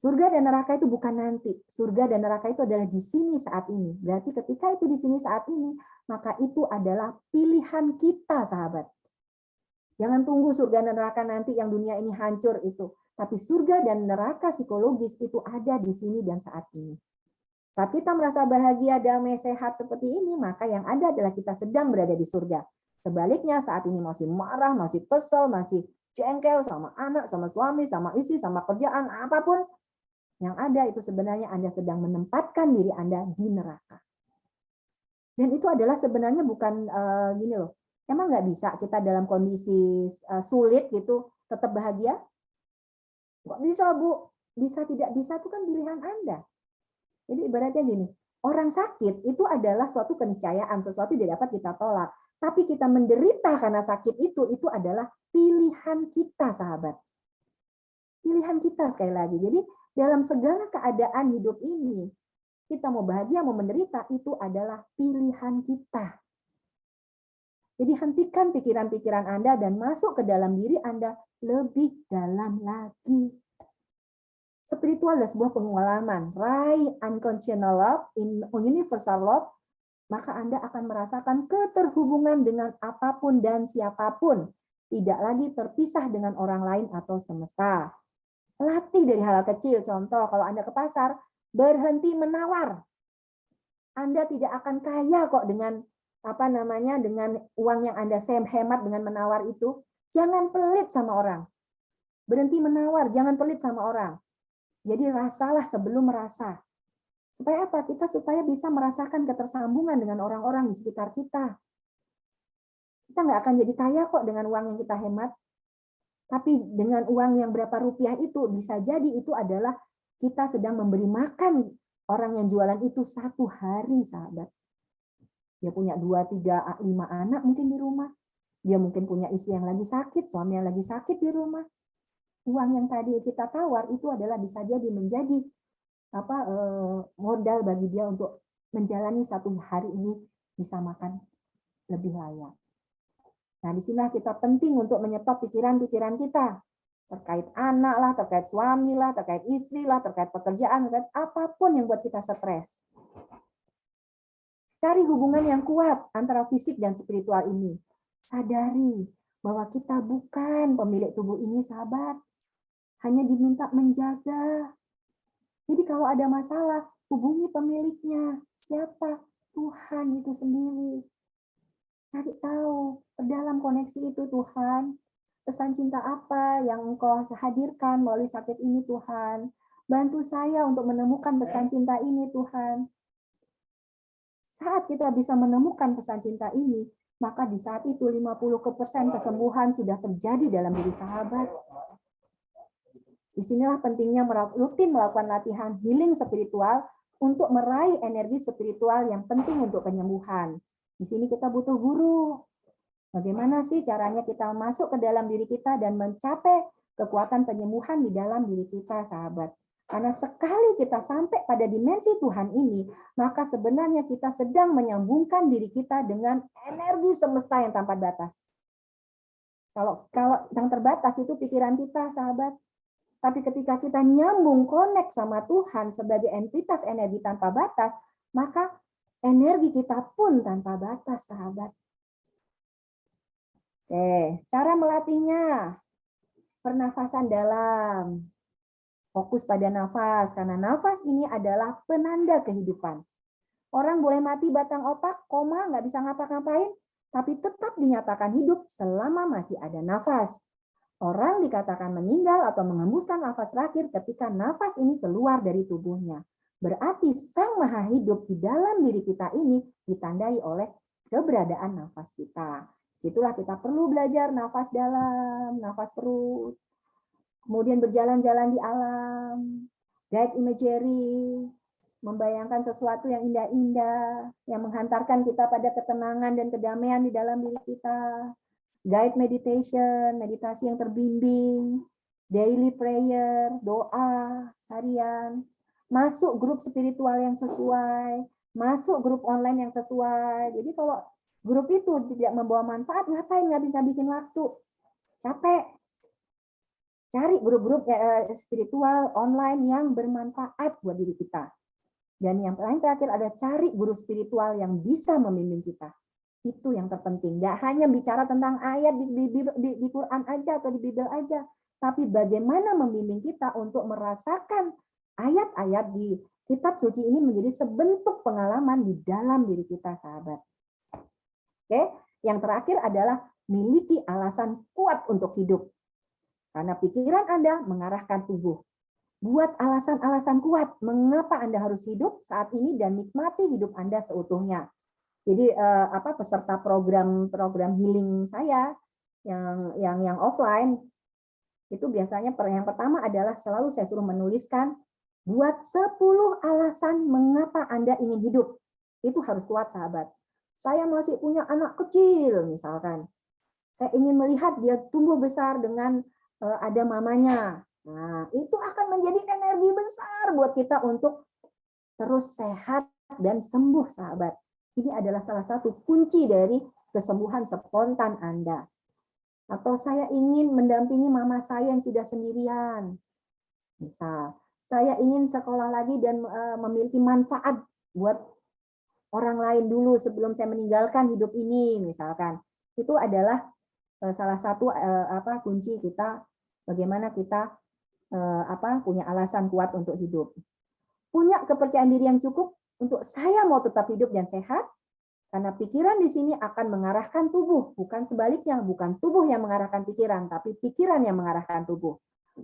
Surga dan neraka itu bukan nanti. Surga dan neraka itu adalah di sini saat ini. Berarti ketika itu di sini saat ini, maka itu adalah pilihan kita, sahabat. Jangan tunggu surga dan neraka nanti yang dunia ini hancur itu. Tapi surga dan neraka psikologis itu ada di sini dan saat ini. Saat kita merasa bahagia, damai, sehat seperti ini, maka yang ada adalah kita sedang berada di surga. Sebaliknya saat ini masih marah, masih kesel, masih jengkel sama anak, sama suami, sama istri, sama kerjaan, apa pun. Yang ada itu sebenarnya Anda sedang menempatkan diri Anda di neraka. Dan itu adalah sebenarnya bukan uh, gini loh. Emang nggak bisa kita dalam kondisi uh, sulit gitu tetap bahagia? Kok bisa Bu? Bisa tidak bisa itu kan pilihan Anda. Jadi ibaratnya gini, orang sakit itu adalah suatu keniscayaan, sesuatu yang dapat kita tolak. Tapi kita menderita karena sakit itu, itu adalah pilihan kita, sahabat. Pilihan kita sekali lagi. Jadi dalam segala keadaan hidup ini, kita mau bahagia, mau menderita, itu adalah pilihan kita. Jadi hentikan pikiran-pikiran Anda dan masuk ke dalam diri Anda lebih dalam lagi. Spiritual adalah sebuah pengalaman. Raih unconditional love, in universal love, maka Anda akan merasakan keterhubungan dengan apa pun dan siapa pun. Tidak lagi terpisah dengan orang lain atau semesta. Latih dari hal, -hal kecil. Contoh, kalau Anda ke pasar, berhenti menawar. Anda tidak akan kaya kok dengan apa namanya dengan uang yang Anda hemat dengan menawar itu. Jangan pelit sama orang. Berhenti menawar, jangan pelit sama orang jadi rasalah sebelum merasa. Supaya apa? Kita supaya bisa merasakan ketersambungan dengan orang-orang di sekitar kita. Kita nggak akan jadi kaya kok dengan uang yang kita hemat. Tapi dengan uang yang berapa rupiah itu, bisa jadi itu adalah kita sedang memberi makan orang yang jualan itu satu hari, sahabat. Dia punya dua, tiga, lima anak mungkin di rumah. Dia mungkin punya istri yang lagi sakit, suami yang lagi sakit di rumah uang yang tadi kita tawar itu adalah bisa jadi menjadi apa eh, modal bagi dia untuk menjalani satu hari ini bisa makan lebih layak. Nah, di sini kita penting untuk menyetop pikiran-pikiran kita terkait anak lah, terkait suami lah, terkait istri lah, terkait pekerjaan, terkait apa pun yang buat kita stres. Cari hubungan yang kuat antara fisik dan spiritual ini. Sadari bahwa kita bukan pemilik tubuh ini, sahabat hanya diminta menjaga. Jadi kalau ada masalah, hubungi pemiliknya. Siapa? Tuhan itu sendiri. Cari tahu, dalam koneksi itu Tuhan, pesan cinta apa yang engkau hadirkan melalui sakit ini Tuhan. Bantu saya untuk menemukan pesan cinta ini Tuhan. Saat kita bisa menemukan pesan cinta ini, maka di saat itu 50% kesembuhan sudah terjadi dalam diri sahabat. Di sinilah pentingnya rutin melakukan latihan healing spiritual untuk meraih energi spiritual yang penting untuk penyembuhan. Di sini kita butuh guru. Bagaimana sih caranya kita masuk ke dalam diri kita dan mencapai kekuatan penyembuhan di dalam diri kita, sahabat. Karena sekali kita sampai pada dimensi Tuhan ini, maka sebenarnya kita sedang menyambungkan diri kita dengan energi semesta yang tanpa batas. Kalau kalau yang terbatas itu pikiran kita, sahabat. Tapi ketika kita nyambung connect sama Tuhan sebagai entitas energi tanpa batas, maka energi kita pun tanpa batas, sahabat. Oke, cara melatihnya. Pernafasan dalam. Fokus pada nafas, karena nafas ini adalah penanda kehidupan. Orang boleh mati batang otak, koma, nggak bisa ngapa-ngapain, tapi tetap dinyatakan hidup selama masih ada nafas. Orang dikatakan meninggal atau mengembuskan nafas terakhir ketika nafas ini keluar dari tubuhnya. Berarti sang maha hidup di dalam diri kita ini ditandai oleh keberadaan nafas kita. Situlah kita perlu belajar nafas dalam, nafas perut. Kemudian berjalan-jalan di alam, guide imagery, membayangkan sesuatu yang indah-indah, yang menghantarkan kita pada ketenangan dan kedamaian di dalam diri kita. Guide meditation, meditasi yang terbimbing, daily prayer, doa. Harian, masuk grup spiritual yang sesuai, masuk grup online yang sesuai. Jadi kalau grup itu tidak membawa manfaat, ngapain ngabis-ngabisin waktu? Capek. Cari grup-grup eh, spiritual online yang bermanfaat buat diri kita. Dan yang paling terakhir ada cari guru spiritual yang bisa membimbing kita. Itu yang terpenting. Gak hanya bicara tentang ayat di, di, di, di Quran aja atau di Bible aja. Tapi bagaimana membimbing kita untuk merasakan ayat-ayat di kitab suci ini menjadi sebentuk pengalaman di dalam diri kita, sahabat. Oke, yang terakhir adalah miliki alasan kuat untuk hidup. Karena pikiran Anda mengarahkan tubuh. Buat alasan-alasan kuat mengapa Anda harus hidup saat ini dan nikmati hidup Anda seutuhnya. Jadi eh, apa peserta program-program healing saya yang yang yang offline itu biasanya yang pertama adalah selalu saya suruh menuliskan Buat 10 alasan mengapa Anda ingin hidup. Itu harus kuat, sahabat. Saya masih punya anak kecil, misalkan. Saya ingin melihat dia tumbuh besar dengan ada mamanya. Nah, itu akan menjadi energi besar buat kita untuk terus sehat dan sembuh, sahabat. Ini adalah salah satu kunci dari kesembuhan spontan Anda. Atau saya ingin mendampingi mama saya yang sudah sendirian. Misal, saya ingin sekolah lagi dan uh, memiliki manfaat buat orang lain dulu sebelum saya meninggalkan hidup ini misalkan itu adalah uh, salah satu apa kunci kita bagaimana kita uh, apa punya alasan kuat untuk hidup punya kepercayaan diri yang cukup untuk saya mau tetap hidup dan sehat karena pikiran di sini akan mengarahkan tubuh bukan sebaliknya bukan tubuh yang mengarahkan pikiran tapi pikiran yang mengarahkan tubuh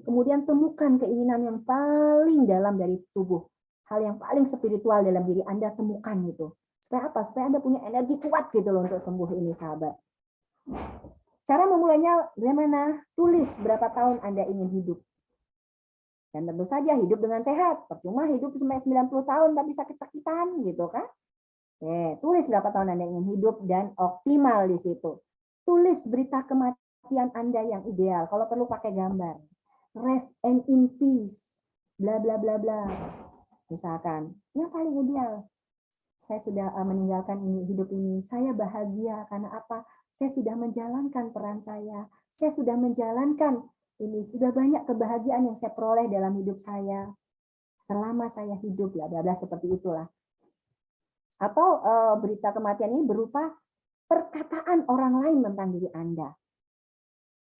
Kemudian temukan keinginan yang paling dalam dari tubuh. Hal yang paling spiritual dalam diri Anda temukan itu. Supaya apa? Supaya Anda punya energi kuat gitu loh untuk sembuh ini sahabat. Cara memulainya bagaimana? Tulis berapa tahun Anda ingin hidup. Dan tentu saja hidup dengan sehat. Percuma hidup sampai 90 tahun tapi sakit-sakitan gitu kan. Oke, tulis berapa tahun Anda ingin hidup dan optimal di situ. Tulis berita kematian Anda yang ideal. Kalau perlu pakai gambar rest and in peace, bla bla bla bla. Misalkan, yang paling ideal, saya sudah eh, meninggalkan ini hidup ini, saya bahagia karena apa? Saya sudah menjalankan peran saya, saya sudah menjalankan ini, sudah banyak kebahagiaan yang saya peroleh dalam hidup saya selama saya hidup, bla bla seperti itulah. Atau uh, berita kematian ini berupa perkataan orang lain tentang diri Anda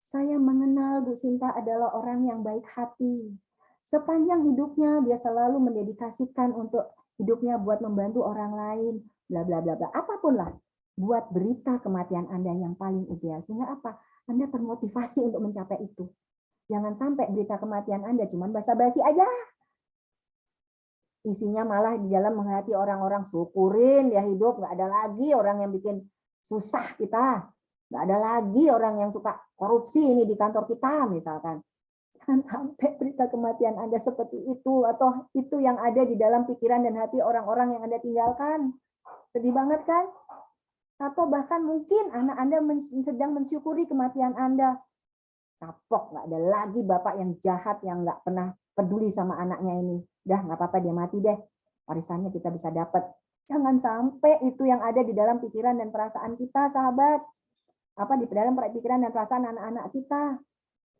saya mengenal Bu Sinta adalah orang yang baik hati. Sepanjang hidupnya dia selalu mendedikasikan untuk hidupnya buat membantu orang lain, bla bla bla bla. Apa pun lah, buat berita kematian Anda yang paling ideal. Sehingga apa? Anda termotivasi untuk mencapai itu. Jangan sampai berita kematian Anda cuma basa-basi aja. Isinya malah di dalam menghati orang-orang syukurin dia hidup, nggak ada lagi orang yang bikin susah kita. Nggak ada lagi orang yang suka korupsi ini di kantor kita misalkan. Jangan sampai berita kematian Anda seperti itu atau itu yang ada di dalam pikiran dan hati orang-orang yang Anda tinggalkan. Sedih banget kan? Atau bahkan mungkin anak Anda sedang mensyukuri kematian Anda. Kapok, nggak ada lagi bapak yang jahat yang nggak pernah peduli sama anaknya ini. Dah nggak apa-apa dia mati deh. Warisannya kita bisa dapat. Jangan sampai itu yang ada di dalam pikiran dan perasaan kita, sahabat apa di dalam pikiran dan perasaan anak-anak kita.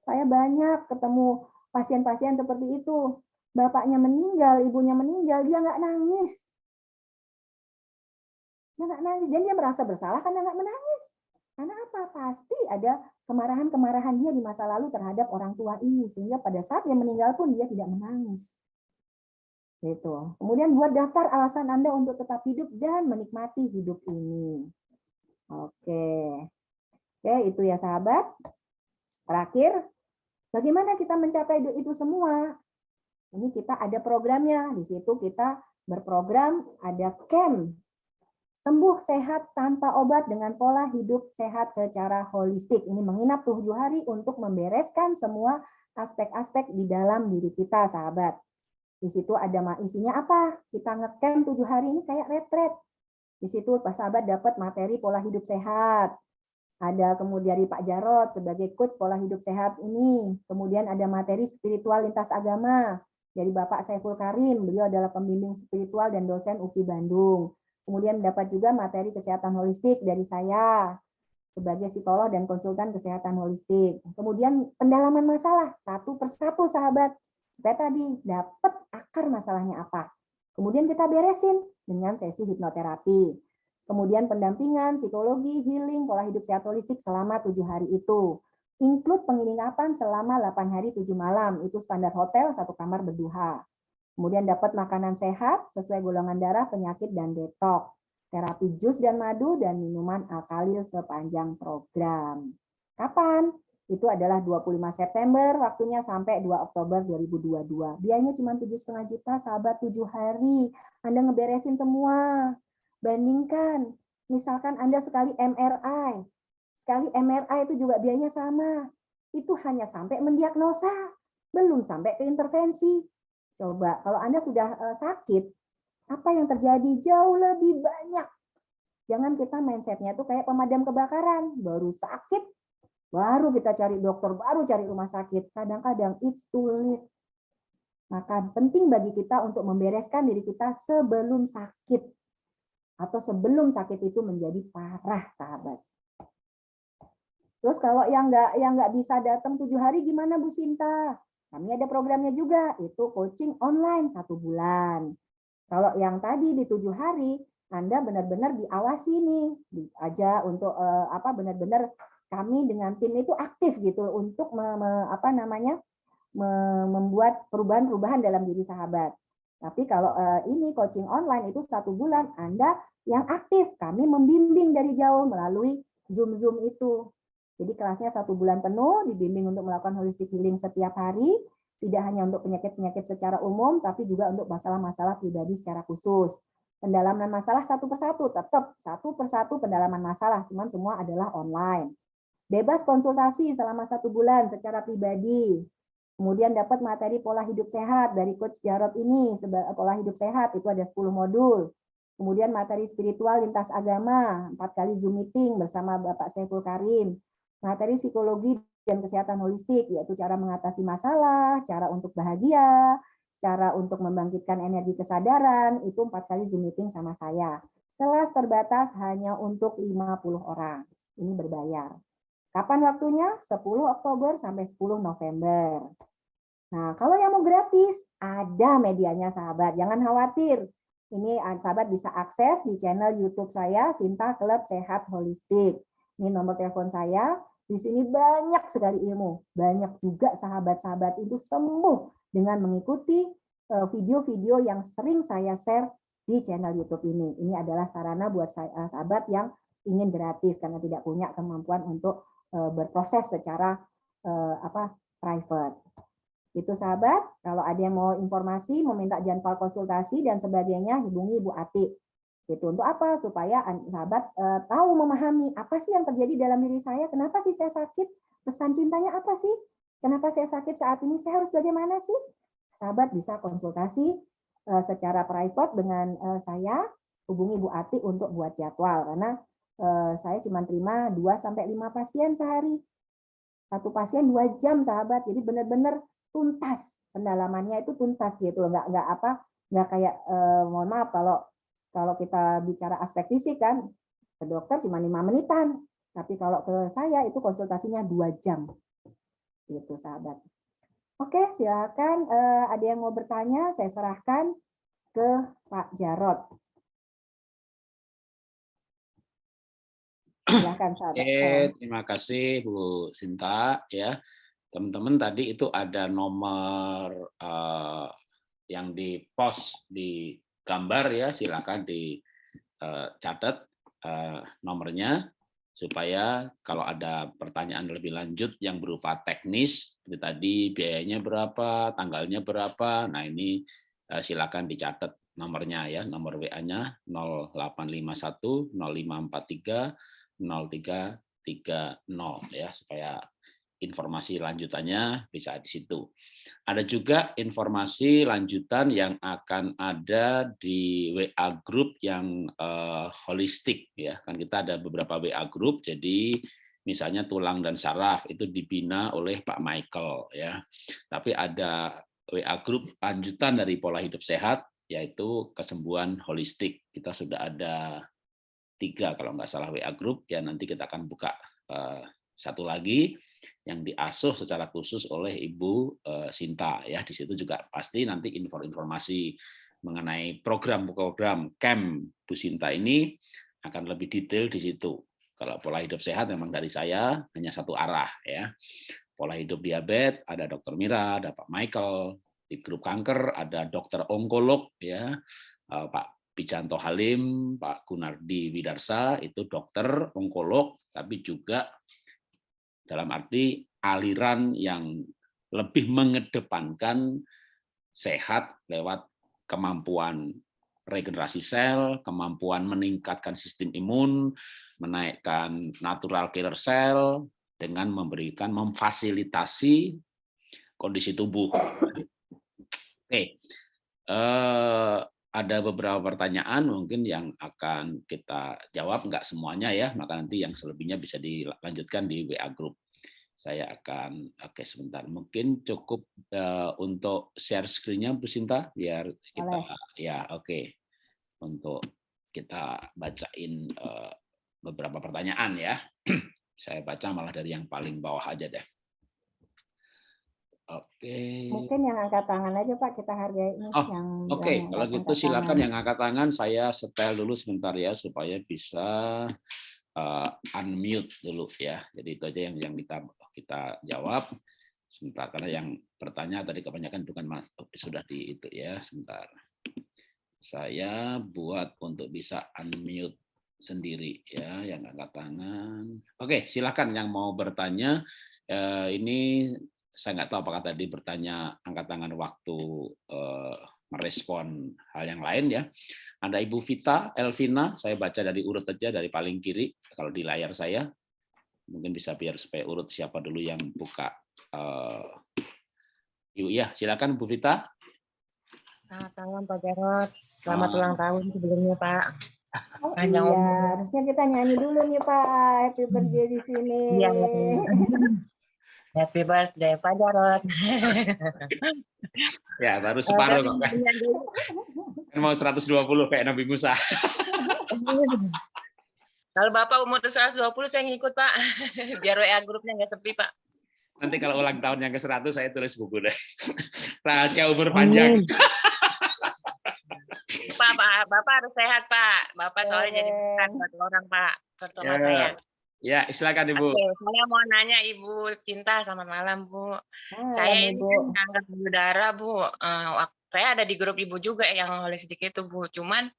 Saya banyak ketemu pasien-pasien seperti itu. Bapaknya meninggal, ibunya meninggal, dia nggak nangis. Dia nggak nangis, dan dia merasa bersalah karena nggak menangis. Karena apa? Pasti ada kemarahan-kemarahan dia di masa lalu terhadap orang tua ini. Sehingga pada saat dia meninggal pun dia tidak menangis. Gitu. Kemudian buat daftar alasan Anda untuk tetap hidup dan menikmati hidup ini. Oke. Oke, itu ya sahabat. Terakhir, bagaimana kita mencapai itu semua? Ini kita ada programnya. Di situ kita berprogram ada camp sembuh sehat tanpa obat dengan pola hidup sehat secara holistik. Ini menginap tujuh hari untuk membereskan semua aspek-aspek di dalam diri kita, sahabat. Di situ ada isinya apa? Kita ngecamp tujuh hari ini kayak retret. Di situ Pak sahabat dapat materi pola hidup sehat. Ada kemudian dari Pak Jarot sebagai coach pola hidup sehat ini. Kemudian ada materi spiritual lintas agama dari Bapak Saiful Karim. Beliau adalah pembimbing spiritual dan dosen UPI Bandung. Kemudian dapat juga materi kesehatan holistik dari saya sebagai psikolog dan konsultan kesehatan holistik. Kemudian pendalaman masalah satu persatu sahabat supaya tadi dapat akar masalahnya apa. Kemudian kita beresin dengan sesi hipnoterapi. Kemudian pendampingan, psikologi, healing, pola hidup sehat holistik selama tujuh hari itu. Include penginapan selama 8 hari 7 malam, itu standar hotel satu kamar berdua. Kemudian dapat makanan sehat sesuai golongan darah, penyakit, dan detok. Terapi jus dan madu dan minuman alkalil sepanjang program. Kapan? Itu adalah 25 September, waktunya sampai 2 Oktober 2022. Biayanya cuma 7,5 juta, sahabat 7 hari. Anda ngeberesin semua. Bandingkan, misalkan Anda sekali MRI. Sekali MRI itu juga biayanya sama. Itu hanya sampai mendiagnosa, belum sampai ke intervensi. Coba kalau Anda sudah uh, sakit, apa yang terjadi jauh lebih banyak. Jangan kita mindsetnya itu kayak pemadam kebakaran, baru sakit, baru kita cari dokter, baru cari rumah sakit. Kadang-kadang it's too late. Maka penting bagi kita untuk membereskan diri kita sebelum sakit. Atau sebelum sakit itu menjadi parah, sahabat. Terus kalau yang nggak yang bisa datang tujuh hari gimana Bu Sinta? Kami ada programnya juga, itu coaching online satu bulan. Kalau yang tadi di tujuh hari, Anda benar-benar diawasi nih, aja untuk uh, apa benar-benar kami dengan tim itu aktif gitu untuk me, me, apa namanya me, membuat perubahan-perubahan dalam diri sahabat. Tapi kalau uh, ini coaching online itu satu bulan, Anda yang aktif, kami membimbing dari jauh melalui Zoom-Zoom itu. Jadi kelasnya satu bulan penuh, dibimbing untuk melakukan holistic healing setiap hari, tidak hanya untuk penyakit-penyakit secara umum, tapi juga untuk masalah-masalah pribadi secara khusus. Pendalaman masalah satu persatu, tetap satu persatu pendalaman masalah, cuman semua adalah online. Bebas konsultasi selama satu bulan secara pribadi. Kemudian dapat materi pola hidup sehat dari Coach Jarod ini, pola hidup sehat itu ada 10 modul. Kemudian materi spiritual lintas agama, empat kali Zoom meeting bersama Bapak Saiful Karim materi psikologi dan kesehatan holistik, yaitu cara mengatasi masalah, cara untuk bahagia, cara untuk membangkitkan energi kesadaran, itu empat kali Zoom meeting sama saya. Kelas terbatas hanya untuk 50 orang. Ini berbayar. Kapan waktunya? 10 Oktober sampai 10 November. Nah, kalau yang mau gratis, ada medianya sahabat. Jangan khawatir. Ini sahabat bisa akses di channel YouTube saya, Sinta Club Sehat Holistik. Ini nomor telepon saya. Di sini banyak sekali ilmu. Banyak juga sahabat-sahabat itu sembuh dengan mengikuti eh, video-video yang sering saya share di channel YouTube ini. Ini adalah sarana buat eh, sahabat yang ingin gratis karena tidak punya kemampuan untuk eh, berproses secara apa private. Itu sahabat, kalau ada yang mau informasi, meminta jadwal konsultasi dan sebagainya, hubungi Ibu Ati Gitu. Untuk apa? Supaya sahabat uh, tahu memahami apa sih yang terjadi dalam diri saya, kenapa sih saya sakit, pesan cintanya apa sih, kenapa saya sakit saat ini, saya harus bagaimana sih? Sahabat bisa konsultasi uh, secara private dengan uh, saya, hubungi Bu Ati untuk buat jadwal karena uh, saya cuma terima 2 sampai 5 pasien sehari. Satu pasien dua jam sahabat. Jadi benar-benar tuntas pendalamannya itu tuntas gitu loh, nggak nggak apa nggak kayak eh, mohon maaf kalau kalau kita bicara aspek fisik kan, ke dokter cuma lima menitan. Tapi kalau ke saya itu konsultasinya dua jam. Itu sahabat. Oke, silakan eh, ada yang mau bertanya, saya serahkan ke Pak Jarot. Silakan sahabat. Oke, terima kasih Bu Sinta ya. Teman-teman tadi itu ada nomor uh, yang di post di gambar ya silakan dicatat uh, nomornya supaya kalau ada pertanyaan lebih lanjut yang berupa teknis tadi biayanya berapa, tanggalnya berapa. Nah, ini eh, silakan dicatat nomornya ya, nomor WA-nya 0851 0543 0330 ya supaya informasi lanjutannya bisa di situ. Ada juga informasi lanjutan yang akan ada di WA group yang uh, holistik ya. Kan kita ada beberapa WA group jadi misalnya tulang dan saraf itu dibina oleh Pak Michael ya. Tapi ada WA group lanjutan dari pola hidup sehat yaitu kesembuhan holistik. Kita sudah ada tiga kalau nggak salah WA group ya nanti kita akan buka uh, satu lagi yang diasuh secara khusus oleh Ibu eh, Sinta ya di situ juga pasti nanti informasi mengenai program-program camp Bu Sinta ini akan lebih detail di situ. Kalau pola hidup sehat memang dari saya hanya satu arah ya. Pola hidup diabetes ada Dokter Mira, ada Pak Michael, di grup kanker ada dokter onkolog ya eh, Pak Pijanto Halim, Pak Gunardi Widarsa itu dokter onkolog tapi juga dalam arti aliran yang lebih mengedepankan sehat lewat kemampuan regenerasi sel, kemampuan meningkatkan sistem imun, menaikkan natural killer cell dengan memberikan memfasilitasi kondisi tubuh. Oke, eh, ada beberapa pertanyaan mungkin yang akan kita jawab, enggak semuanya ya, maka nanti yang selebihnya bisa dilanjutkan di WA Group. Saya akan, oke sebentar, mungkin cukup uh, untuk share screen-nya Bu Sinta, biar kita, Oleh. ya oke, untuk kita bacain uh, beberapa pertanyaan ya. Saya baca malah dari yang paling bawah aja deh. Oke. Mungkin yang angkat tangan aja Pak kita hargai ini oh, yang Oke, okay. kalau gitu silakan tangan. yang angkat tangan saya setel dulu sebentar ya supaya bisa uh, unmute dulu ya. Jadi itu aja yang yang kita kita jawab sebentar karena yang bertanya tadi kebanyakan bukan Mas oh, sudah di itu ya, sebentar. Saya buat untuk bisa unmute sendiri ya yang angkat tangan. Oke, silakan yang mau bertanya uh, ini saya nggak tahu apakah tadi bertanya angkat tangan waktu uh, merespon hal yang lain ya. Ada Ibu Vita Elvina, saya baca dari urut saja dari paling kiri kalau di layar saya. Mungkin bisa biar supaya urut siapa dulu yang buka. Uh, Ibu ya, silakan Bu Vita. Selamat malam Pak Jarot. Selamat uh, ulang tahun sebelumnya Pak. Oh, iya, harusnya kita nyanyi dulu nih Pak. Happy birthday di sini. Iya, Happy birthday Pak Jarot. ya baru separuh kok kan. kan mau 120 kayak Nabi Musa. kalau Bapak umur 120 saya ngikut Pak. Biar WA grupnya nggak sepi Pak. Nanti kalau ulang tahun yang ke-100 saya tulis buku deh. Rahasia umur panjang. Pak, Pak, Bapak harus sehat Pak. Bapak soalnya jadi bukan buat orang Pak. Terutama ya. saya. Ya, silakan Ibu. Oke, saya mau nanya Ibu Sinta, selamat malam Bu. Saya ini kan kanker payudara Bu. Uh, saya ada di grup Ibu juga yang holistik itu Bu. Cuman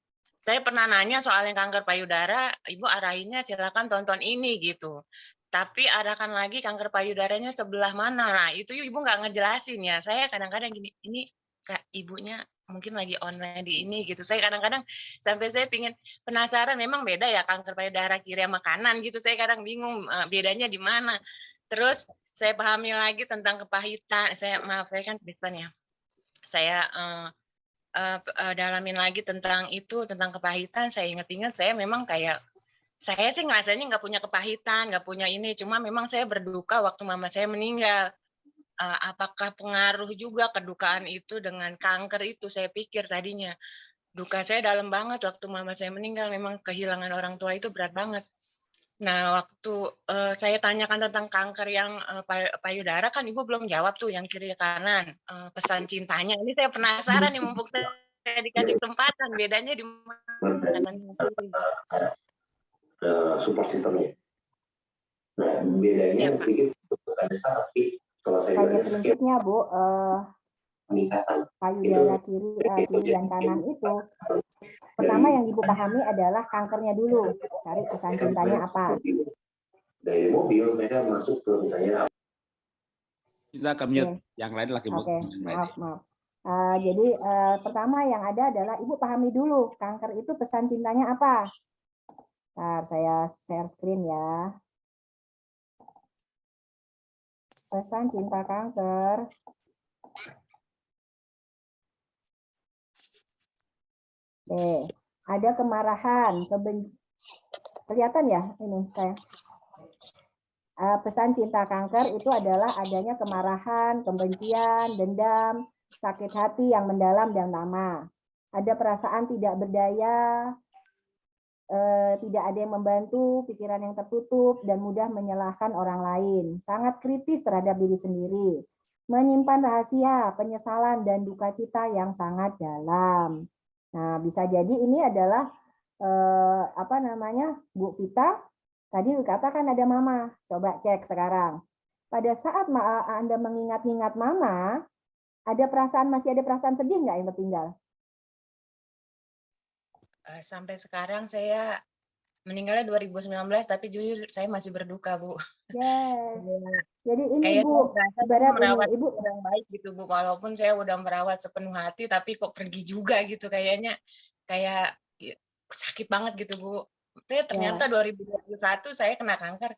saya pernah nanya soal yang kanker payudara, Ibu arahinnya silakan tonton ini gitu. Tapi arahkan lagi kanker payudaranya sebelah mana. Nah, itu Ibu nggak ngejelasin ya. Saya kadang-kadang gini, ini kak ibunya mungkin lagi online di ini gitu. Saya kadang-kadang sampai saya pingin penasaran memang beda ya kanker payudara kiri sama kanan gitu. Saya kadang bingung bedanya di mana. Terus saya pahami lagi tentang kepahitan. Saya maaf saya kan Kristen ya. Saya uh, uh, uh, dalamin lagi tentang itu tentang kepahitan. Saya ingat-ingat saya memang kayak saya sih ngerasanya nggak punya kepahitan, nggak punya ini. Cuma memang saya berduka waktu mama saya meninggal uh, apakah pengaruh juga kedukaan itu dengan kanker itu? Saya pikir tadinya duka saya dalam banget waktu mama saya meninggal. Memang kehilangan orang tua itu berat banget. Nah waktu uh, saya tanyakan tentang kanker yang uh, payudara kan ibu belum jawab tuh yang kiri kanan. Uh, pesan cintanya. Ini saya penasaran nih mumpuk saya dikasih kesempatan. Bedanya di mana? Kanan support systemnya nah bedanya ya, sedikit bukan tapi kalau saya Bu, uh, payudara kiri, uh, kiri dan kanan itu pertama yang ibu pahami adalah kankernya dulu, cari pesan cintanya apa. dari mobil mereka masuk ke misalnya Kita akan mute. Yang lain lagi. Yang lain. maaf, maaf. Uh, jadi uh, pertama yang ada adalah Ibu pahami dulu kanker itu pesan cintanya apa. Ntar saya share screen ya. Pesan cinta kanker. Oke, ada kemarahan, keben... kelihatan ya ini saya. Uh, pesan cinta kanker itu adalah adanya kemarahan, kebencian, dendam, sakit hati yang mendalam dan lama. Ada perasaan tidak berdaya, eh, tidak ada yang membantu, pikiran yang tertutup, dan mudah menyalahkan orang lain. Sangat kritis terhadap diri sendiri. Menyimpan rahasia, penyesalan, dan duka cita yang sangat dalam. Nah, bisa jadi ini adalah eh, apa namanya, Bu Vita. Tadi dikatakan ada mama. Coba cek sekarang. Pada saat Anda mengingat-ingat mama, ada perasaan masih ada perasaan sedih nggak yang tertinggal? Uh, sampai sekarang saya meninggalnya 2019 tapi jujur saya masih berduka bu. Yes. Jadi ini Kayak bu ibarat merawat ini ibu yang baik gitu bu. Walaupun saya udah merawat sepenuh hati tapi kok pergi juga gitu kayaknya kayak ya, sakit banget gitu bu. Tapi ternyata ya. 2021 saya kena kanker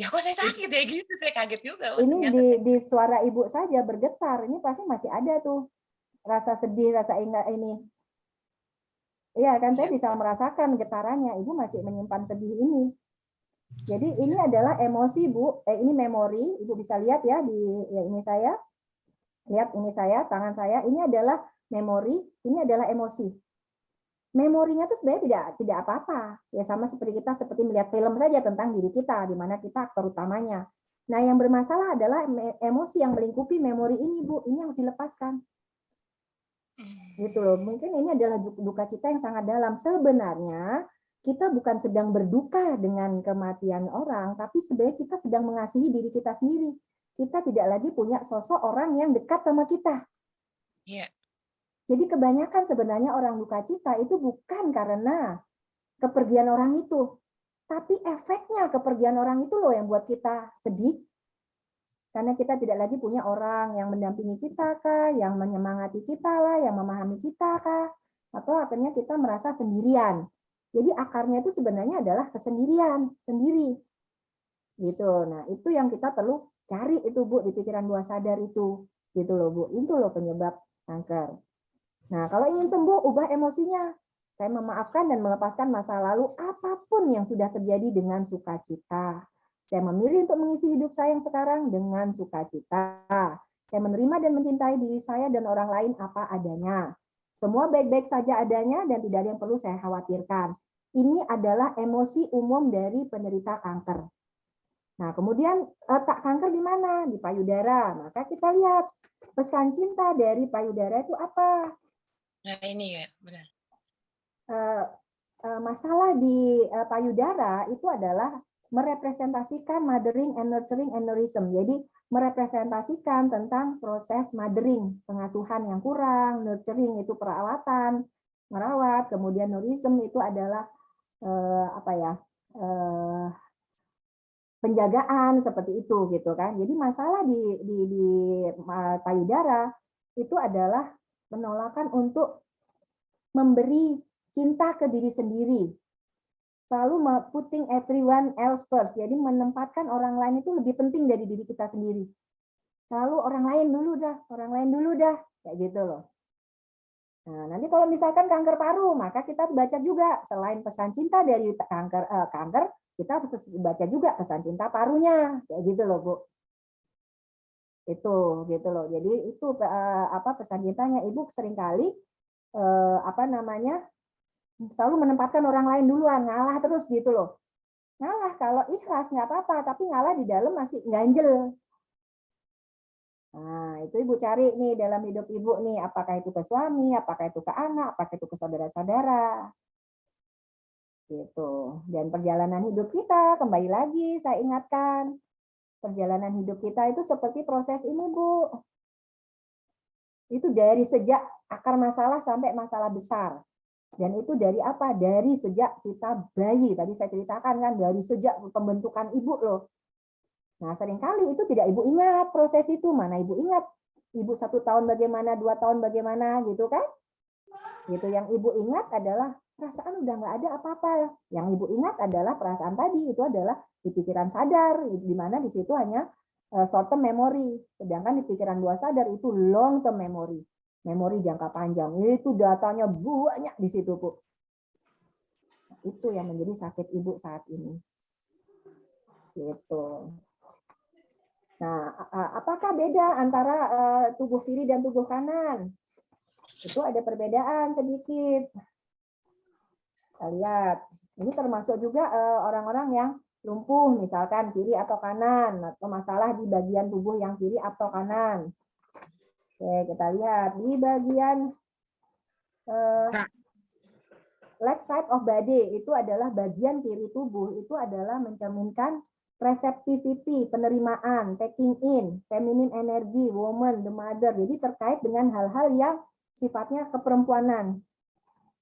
ya kok saya sakit ya gitu saya kaget juga oh, ini di, saya... di suara ibu saja bergetar ini pasti masih ada tuh rasa sedih rasa ingat ini iya kan saya iya. bisa merasakan getarannya ibu masih menyimpan sedih ini. Jadi ini adalah emosi bu. Eh ini memori ibu bisa lihat ya di ya ini saya. Lihat ini saya tangan saya. Ini adalah memori ini adalah emosi. Memorinya tuh sebenarnya tidak tidak apa-apa. Ya sama seperti kita seperti melihat film saja tentang diri kita di mana kita aktor utamanya. Nah yang bermasalah adalah emosi yang melingkupi memori ini bu. Ini yang dilepaskan gitu loh. Mungkin ini adalah duka cita yang sangat dalam. Sebenarnya kita bukan sedang berduka dengan kematian orang tapi sebenarnya kita sedang mengasihi diri kita sendiri. Kita tidak lagi punya sosok orang yang dekat sama kita. Yeah. Jadi kebanyakan sebenarnya orang duka cita itu bukan karena kepergian orang itu, tapi efeknya kepergian orang itu loh yang buat kita sedih. Karena kita tidak lagi punya orang yang mendampingi kita kah, yang menyemangati kita lah, yang memahami kita kah, atau akhirnya kita merasa sendirian. Jadi akarnya itu sebenarnya adalah kesendirian, sendiri. Gitu. Nah, itu yang kita perlu cari itu Bu di pikiran bawah sadar itu. Gitu loh Bu. Itu loh penyebab kanker. Nah, kalau ingin sembuh, ubah emosinya. Saya memaafkan dan melepaskan masa lalu apa pun yang sudah terjadi dengan sukacita. Saya memilih untuk mengisi hidup saya yang sekarang dengan sukacita. Saya menerima dan mencintai diri saya dan orang lain apa adanya. Semua baik-baik saja adanya dan tidak ada yang perlu saya khawatirkan. Ini adalah emosi umum dari penderita kanker. Nah, kemudian letak kanker di mana? Di payudara. Maka kita lihat pesan cinta dari payudara itu apa? Nah ini ya, benar. Uh, uh, masalah di uh, payudara itu adalah merepresentasikan mothering and nurturing aneurysm. Jadi merepresentasikan tentang proses mothering, pengasuhan yang kurang, nurturing itu perawatan, merawat, kemudian neurism itu adalah uh, apa ya? Uh, penjagaan seperti itu gitu kan. Jadi masalah di di, di payudara itu adalah penolakan untuk memberi cinta ke diri sendiri. Selalu putting everyone else first. Jadi menempatkan orang lain itu lebih penting dari diri kita sendiri. Selalu orang lain dulu dah, orang lain dulu dah, kayak gitu loh. Nah, nanti kalau misalkan kanker paru, maka kita baca juga selain pesan cinta dari kanker eh, kanker, kita harus baca juga pesan cinta parunya, kayak gitu loh, Bu itu gitu loh jadi itu uh, apa pesan cintanya ibu sering kali uh, apa namanya selalu menempatkan orang lain duluan ngalah terus gitu loh ngalah kalau ikhlas nggak apa-apa tapi ngalah di dalam masih ganjel nah itu ibu cari nih dalam hidup ibu nih apakah itu ke suami apakah itu ke anak apakah itu ke saudara-saudara gitu dan perjalanan hidup kita kembali lagi saya ingatkan perjalanan hidup kita itu seperti proses ini, Bu. Itu dari sejak akar masalah sampai masalah besar. Dan itu dari apa? Dari sejak kita bayi. Tadi saya ceritakan kan, dari sejak pembentukan ibu loh. Nah, sering kali itu tidak ibu ingat proses itu. Mana ibu ingat? Ibu satu tahun bagaimana, dua tahun bagaimana, gitu kan? Gitu. Yang ibu ingat adalah perasaan udah nggak ada apa-apa. Yang ibu ingat adalah perasaan tadi itu adalah di pikiran sadar, di mana di situ hanya eh, short term memory. Sedangkan di pikiran dua sadar itu long term memory memori jangka panjang. Itu datanya banyak di situ, Bu. Itu yang menjadi sakit ibu saat ini. Gitu. Nah, apakah beda antara eh, tubuh kiri dan tubuh kanan? Itu ada perbedaan sedikit. Kita lihat. Ini termasuk juga eh, orang-orang yang lumpuh, misalkan kiri atau kanan, atau masalah di bagian tubuh yang kiri atau kanan. Oke, kita lihat di bagian uh, left side of body itu adalah bagian kiri tubuh itu adalah mencerminkan receptivity, penerimaan, taking in, feminine energy, woman, the mother. Jadi terkait dengan hal-hal yang sifatnya keperempuanan.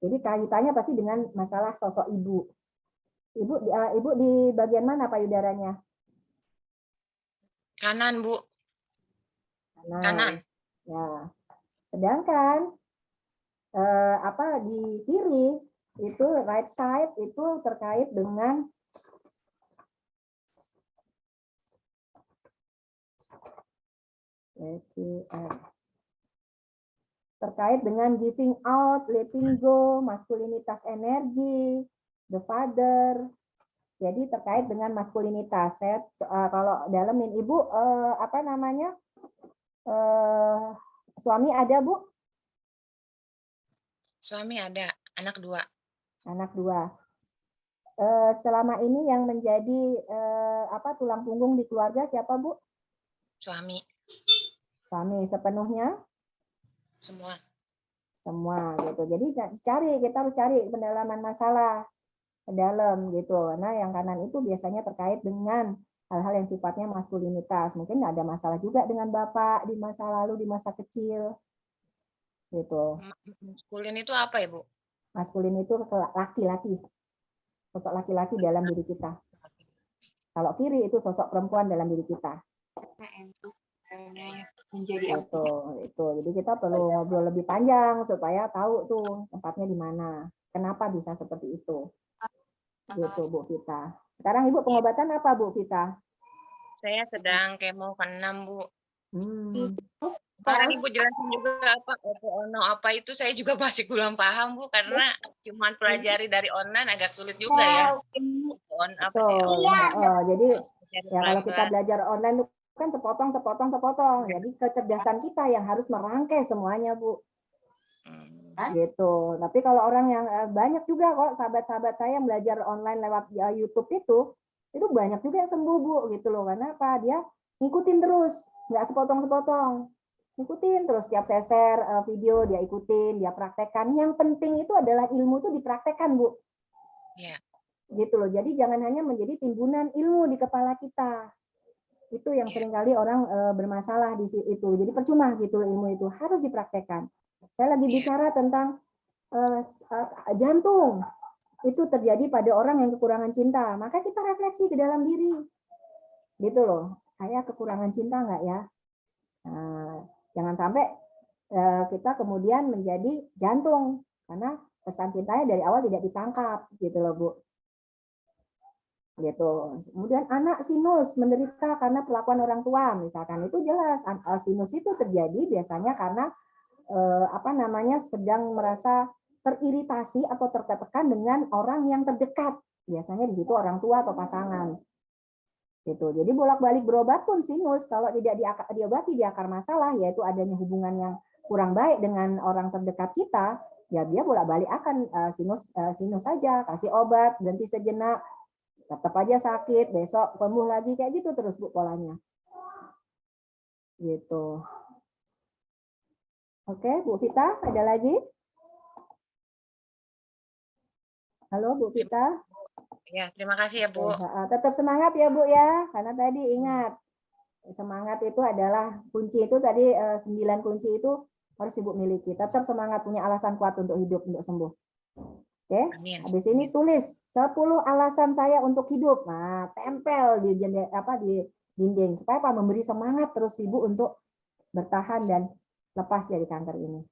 Jadi kaitannya pasti dengan masalah sosok ibu. Ibu uh, ibu di bagian mana payudaranya? Kanan, Bu. Kanan. Kanan. Ya. Sedangkan eh, apa di kiri itu right side itu terkait dengan terkait dengan giving out, letting go, maskulinitas energi, the father. Jadi terkait dengan maskulinitas. Saya uh, kalau dalemin ibu uh, apa namanya uh, suami ada bu? Suami ada, anak dua. Anak dua. Uh, selama ini yang menjadi uh, apa tulang punggung di keluarga siapa bu? Suami. Suami sepenuhnya? Semua. Semua gitu. Jadi cari kita harus cari pendalaman masalah dalam gitu. Nah yang kanan itu biasanya terkait dengan hal-hal yang sifatnya maskulinitas. Mungkin ada masalah juga dengan bapak di masa lalu, di masa kecil. Gitu. Maskulin itu apa ya, Bu? Maskulin itu laki-laki. Sosok laki-laki dalam diri kita. Kalau kiri itu sosok perempuan dalam diri kita. menjadi itu itu jadi kita perlu ngobrol lebih panjang supaya tahu tuh tempatnya di mana kenapa bisa seperti itu gitu Bu Vita sekarang Ibu pengobatan apa Bu Vita? Saya sedang kemo ke-6 Bu. Hmm. Kemarin Ibu jelasin juga apa ono apa itu saya juga masih kurang paham Bu karena cuma pelajari dari online agak sulit juga ya. On apa ya? Oh, jadi ya kalau kita belajar online kan sepotong sepotong sepotong. Jadi kecerdasan kita yang harus merangkai semuanya Bu. Hmm gitu. Tapi kalau orang yang eh, banyak juga kok sahabat-sahabat saya yang belajar online lewat ya, YouTube itu, itu banyak juga yang sembuh bu gitu loh. Karena apa? Dia ngikutin terus, nggak sepotong-sepotong. Ngikutin terus tiap saya share eh, video dia ikutin, dia praktekkan. Yang penting itu adalah ilmu itu dipraktekkan bu. Yeah. Gitu loh. Jadi jangan hanya menjadi timbunan ilmu di kepala kita. Itu yang yeah. sering kali orang uh, bermasalah di situ. Jadi percuma gitu ilmu itu harus dipraktekkan. Saya lagi iya. bicara tentang uh, jantung. Itu terjadi pada orang yang kekurangan cinta. Maka kita refleksi ke dalam diri. Gitu loh. Saya kekurangan cinta nggak ya? Nah, jangan sampai uh, kita kemudian menjadi jantung. Karena pesan cintanya dari awal tidak ditangkap. Gitu loh, Bu gitu. Kemudian anak sinus menderita karena perlakuan orang tua, misalkan itu jelas sinus itu terjadi biasanya karena eh, apa namanya sedang merasa teriritasi atau tertekan dengan orang yang terdekat. Biasanya di situ orang tua atau pasangan. Gitu. Jadi bolak-balik berobat pun sinus kalau tidak diobati di akar masalah yaitu adanya hubungan yang kurang baik dengan orang terdekat kita, ya dia bolak-balik akan uh, sinus uh, sinus saja, kasih obat, berhenti sejenak, tetap aja sakit, besok sembuh lagi kayak gitu terus Bu polanya. Gitu. Oke, Bu Vita, ada lagi? Halo Bu Vita. Ya, terima kasih ya Bu. Tetap semangat ya Bu ya, karena tadi ingat semangat itu adalah kunci itu tadi eh, sembilan kunci itu harus Ibu miliki. Tetap semangat punya alasan kuat untuk hidup untuk sembuh. Oke, Amin. habis ini tulis 10 alasan saya untuk hidup. Nah, tempel di jendela apa di dinding supaya apa memberi semangat terus ibu untuk bertahan dan lepas dari kanker ini.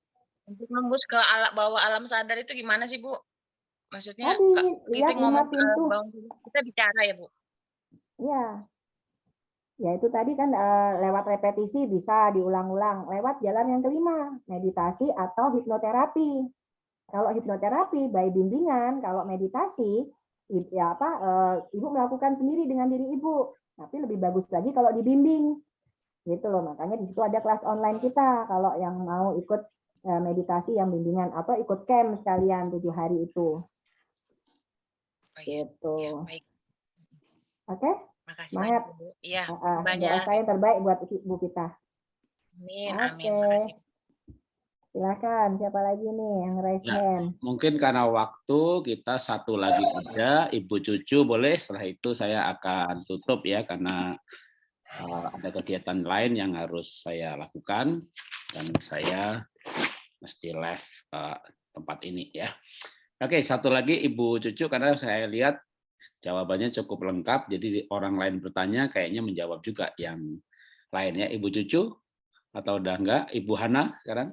Untuk nembus ke ala bawah alam sadar itu gimana sih, Bu? Maksudnya Tadi Kak, lihat lima ke pintu. kita bicara ya, Bu? Ya. Ya itu tadi kan eh, lewat repetisi bisa diulang-ulang. Lewat jalan yang kelima, meditasi atau hipnoterapi. Kalau hipnoterapi by bimbingan, kalau meditasi ya apa eh, ibu melakukan sendiri dengan diri ibu. Tapi lebih bagus lagi kalau dibimbing. Gitu loh. Makanya di situ ada kelas online kita kalau yang mau ikut eh, meditasi yang bimbingan atau ikut camp sekalian tujuh hari itu. Iya. Gitu. Baik. Oke? Makasih Semangat. banyak, Bu. Iya, Ah, ah, banyak. saya terbaik buat ibu kita. Amin, Oke. amin. Makasih. Silakan, siapa lagi nih yang raise Ya. hand? Mungkin karena waktu kita satu lagi aja, Ibu Cucu boleh. Setelah itu saya akan tutup ya karena uh, ada kegiatan lain yang harus saya lakukan dan saya mesti left uh, tempat ini ya. Oke, satu lagi Ibu Cucu karena saya lihat jawabannya cukup lengkap, jadi orang lain bertanya kayaknya menjawab juga yang lainnya. Ibu Cucu atau udah enggak? Ibu Hana sekarang?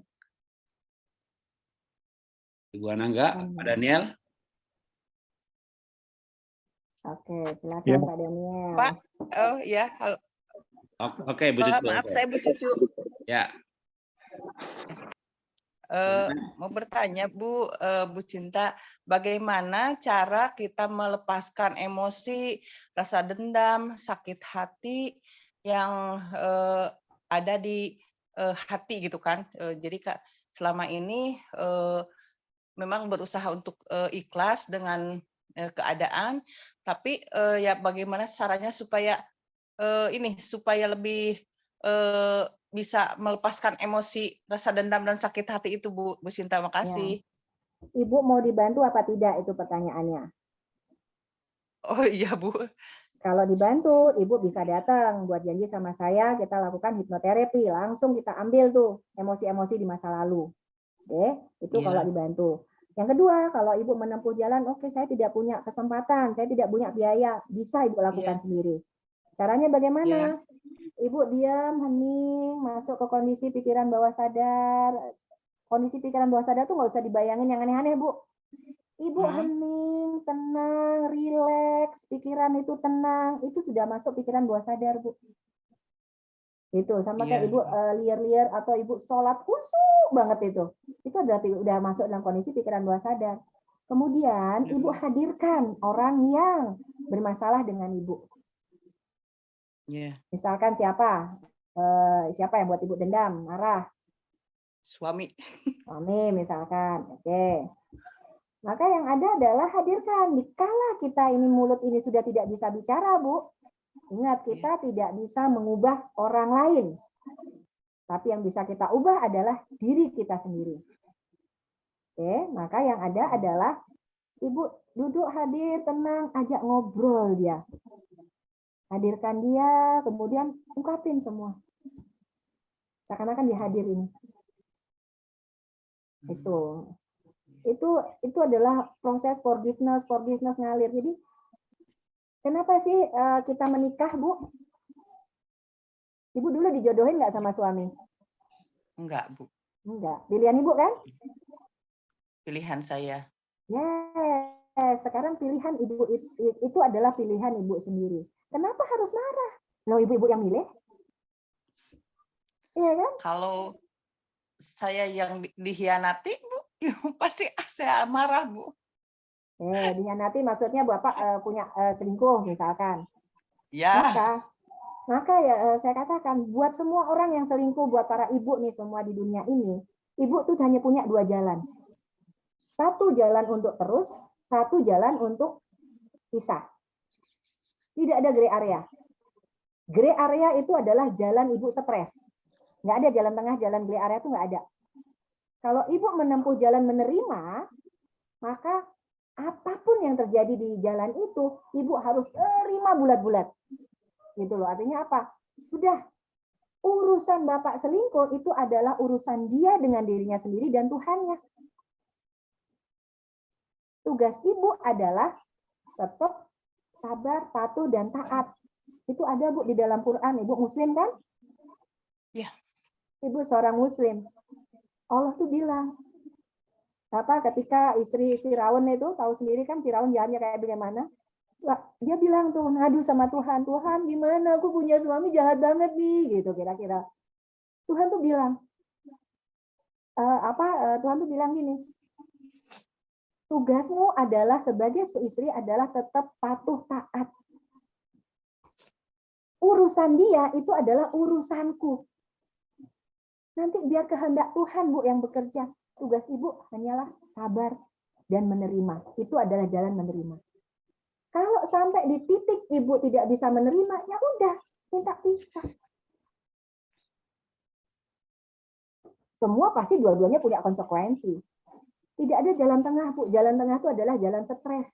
Ibu Hana enggak? Pak. Daniel? Oke, silakan Ya. Pak Daniel. Pak. Oh ya, halo. Oke, Bu Eh, Cucu. maaf oke. saya Bu Cucu. Ya, Eh, mau bertanya Bu, eh, Bu Cinta, bagaimana cara kita melepaskan emosi, rasa dendam, sakit hati yang eh, ada di eh, hati gitu kan? Eh, jadi kak selama ini eh, memang berusaha untuk eh, ikhlas dengan eh, keadaan, tapi eh, ya bagaimana caranya supaya eh, ini supaya lebih eh, bisa melepaskan emosi, rasa dendam dan sakit hati itu Bu, Bu Sinta. Makasih. Ibu mau dibantu apa tidak itu pertanyaannya. Oh iya Bu. Kalau dibantu, Ibu bisa datang buat janji sama saya, kita lakukan hipnoterapi, langsung kita ambil tuh emosi-emosi di masa lalu. Oke, itu Iya. kalau dibantu. Yang kedua, kalau Ibu menempuh jalan, oke saya tidak punya kesempatan, saya tidak punya biaya, bisa Ibu lakukan sendiri. Caranya bagaimana? Ibu diam, hening, masuk ke kondisi pikiran bawah sadar. Kondisi pikiran bawah sadar tuh nggak usah dibayangin yang aneh-aneh, Bu. Ibu Hmm. hening, tenang, rileks, pikiran itu tenang, itu sudah masuk pikiran bawah sadar, Bu. Itu sama kayak Iya. Ibu eh, liar-liar atau Ibu sholat khusyuk banget itu. Itu udah udah masuk dalam kondisi pikiran bawah sadar. Kemudian Iya, Ibu Bu. hadirkan orang yang bermasalah dengan Ibu. Iya. Misalkan siapa? Eh, siapa yang buat Ibu dendam, marah? Suami. suami misalkan. Oke. Maka yang ada adalah hadirkan. Dikala kita ini mulut ini sudah tidak bisa bicara, Bu. Ingat, kita tidak bisa mengubah orang lain. Tapi yang bisa kita ubah adalah diri kita sendiri. Oke, maka yang ada adalah Ibu duduk hadir, tenang, ajak ngobrol dia. Hadirkan dia, kemudian ungkapin semua. Seakan-akan dia hadir ini. Itu. Itu itu adalah proses forgiveness forgiveness ngalir. Jadi kenapa sih eh, kita menikah bu? Ibu dulu dijodohin nggak sama suami? Enggak, Bu. enggak pilihan ibu kan? Pilihan saya. yes. Sekarang pilihan ibu it- it- itu adalah pilihan ibu sendiri kenapa harus marah loh ibu-ibu yang milih iya kan Kalau saya yang di- dihianati, Bu, pasti saya marah, Bu. eh dihianati maksudnya bapak eh, punya eh, selingkuh misalkan Ya, Maka, maka ya eh, saya katakan buat semua orang yang selingkuh, buat para ibu nih semua di dunia ini, ibu tuh hanya punya dua jalan. Satu jalan untuk terus, satu jalan untuk pisah. Tidak ada gray area. Gray area itu adalah jalan ibu stres. Nggak ada jalan tengah, jalan gray area itu nggak ada. Kalau ibu menempuh jalan menerima, maka apa pun yang terjadi di jalan itu, ibu harus terima bulat-bulat gitu loh. Artinya apa? Sudah urusan Bapak selingkuh itu adalah urusan dia dengan dirinya sendiri dan Tuhannya. tugas ibu adalah tetap sabar, patuh, dan taat. Itu ada Bu di dalam Quran. Ibu Muslim kan? Ya. Ibu seorang Muslim. Allah tuh bilang, apa ketika istri Firaun itu tahu sendiri kan Firaun jahatnya kayak bagaimana? Dia bilang tuh ngadu sama Tuhan, Tuhan gimana aku punya suami jahat banget nih gitu kira-kira. Tuhan tuh bilang e, apa e, Tuhan tuh bilang gini, tugasmu adalah sebagai istri adalah tetap patuh taat. Urusan dia itu adalah urusanku. Nanti biar kehendak Tuhan Bu yang bekerja. Tugas Ibu hanyalah sabar dan menerima. Itu adalah jalan menerima. Kalau sampai di titik Ibu tidak bisa menerima, ya udah, minta pisah. Semua pasti dua-duanya punya konsekuensi. Tidak ada jalan tengah, Bu. Jalan tengah itu adalah jalan stres.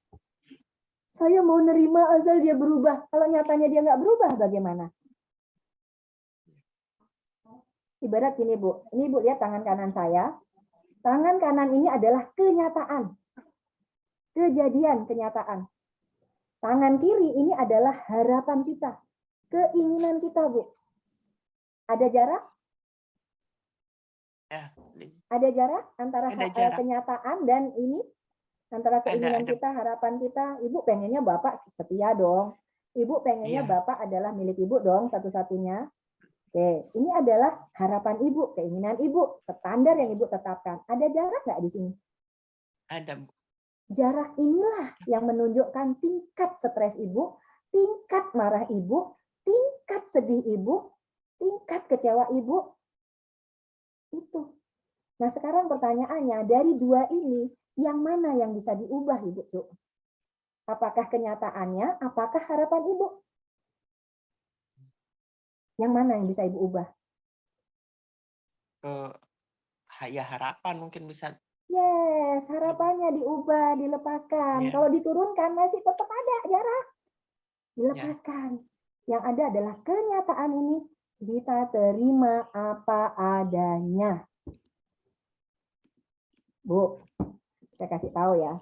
Saya mau nerima asal dia berubah. Kalau nyatanya dia nggak berubah, bagaimana? Ibarat gini, Bu. Ini Bu lihat tangan kanan saya. Tangan kanan ini adalah kenyataan. Kejadian, kenyataan. Tangan kiri ini adalah harapan kita. Keinginan kita, Bu. Ada jarak? Ya. Ada jarak antara Ada jarak. kenyataan dan ini? Antara keinginan ada. kita, harapan kita. Ibu pengennya Bapak setia dong. Ibu pengennya Iya. Bapak adalah milik Ibu dong satu-satunya. Oke, ini adalah harapan Ibu, keinginan Ibu, standar yang Ibu tetapkan. Ada jarak nggak di sini? Ada. Jarak inilah yang menunjukkan tingkat stres Ibu, tingkat marah Ibu, tingkat sedih Ibu, tingkat kecewa Ibu. Itu. Nah sekarang pertanyaannya, dari dua ini, yang mana yang bisa diubah Ibu? Cuk? Apakah kenyataannya, apakah harapan Ibu? Yang mana yang bisa Ibu ubah? Ke ha- ya harapan mungkin bisa Yes, harapannya diubah, dilepaskan. Iya. Kalau diturunkan masih tetap ada jarak. Dilepaskan. Yang ada adalah kenyataan ini kita terima apa adanya. Bu, saya kasih tahu ya.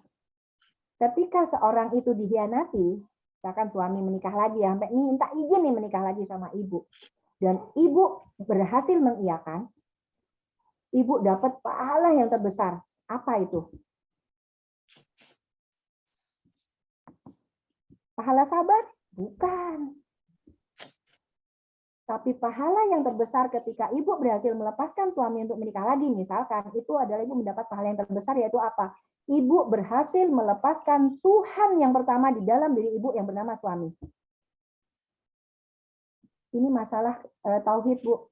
Ketika seorang itu dihianati, misalkan suami menikah lagi, sampai minta izin nih menikah lagi sama ibu. Dan ibu berhasil mengiyakan, ibu dapat pahala yang terbesar. Apa itu? Pahala sabar? Bukan. Tapi pahala yang terbesar ketika ibu berhasil melepaskan suami untuk menikah lagi, misalkan, itu adalah ibu mendapat pahala yang terbesar, yaitu apa? Ibu berhasil melepaskan Tuhan yang pertama di dalam diri ibu yang bernama suami. Ini masalah eh, tauhid, Bu.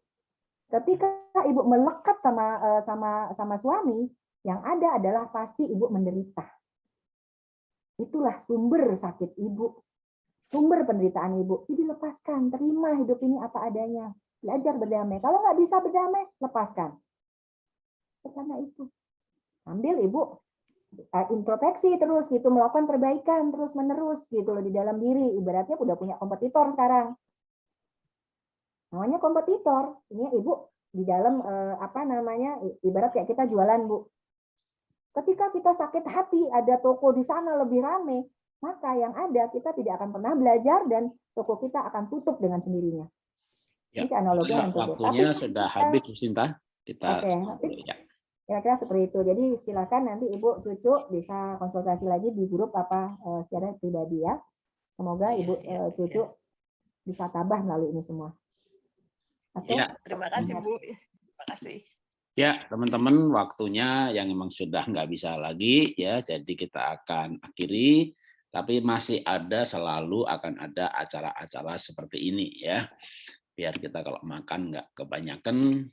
Ketika ibu melekat sama eh, sama sama suami, yang ada adalah pasti ibu menderita. Itulah sumber sakit ibu, sumber penderitaan ibu. Jadi lepaskan, terima hidup ini apa adanya. Belajar berdamai. Kalau nggak bisa berdamai, lepaskan. Karena itu. Ambil ibu eh, introspeksi terus gitu, melakukan perbaikan terus menerus gitu loh di dalam diri. Ibaratnya udah punya kompetitor sekarang. Namanya kompetitor. Ini ibu di dalam eh, apa namanya ibarat kayak kita jualan bu ketika kita sakit hati ada toko di sana lebih rame maka yang ada kita tidak akan pernah belajar dan toko kita akan tutup dengan sendirinya Ya, ini analogi Ya, yang waktunya Tapi sudah kita- habis, Bu Sinta. Kita tapi- dulu, ya. kira-kira seperti itu jadi silakan nanti ibu cucu bisa konsultasi lagi di grup apa eh, secara pribadi ya semoga Iya, ibu eh, cucu bisa tabah melalui ini semua Oke? Ya. Terima kasih, Bu. Terima kasih. Ya, teman-teman, waktunya yang memang sudah nggak bisa lagi ya, jadi kita akan akhiri. Tapi masih ada selalu akan ada acara-acara seperti ini ya, biar kita kalau makan nggak kebanyakan,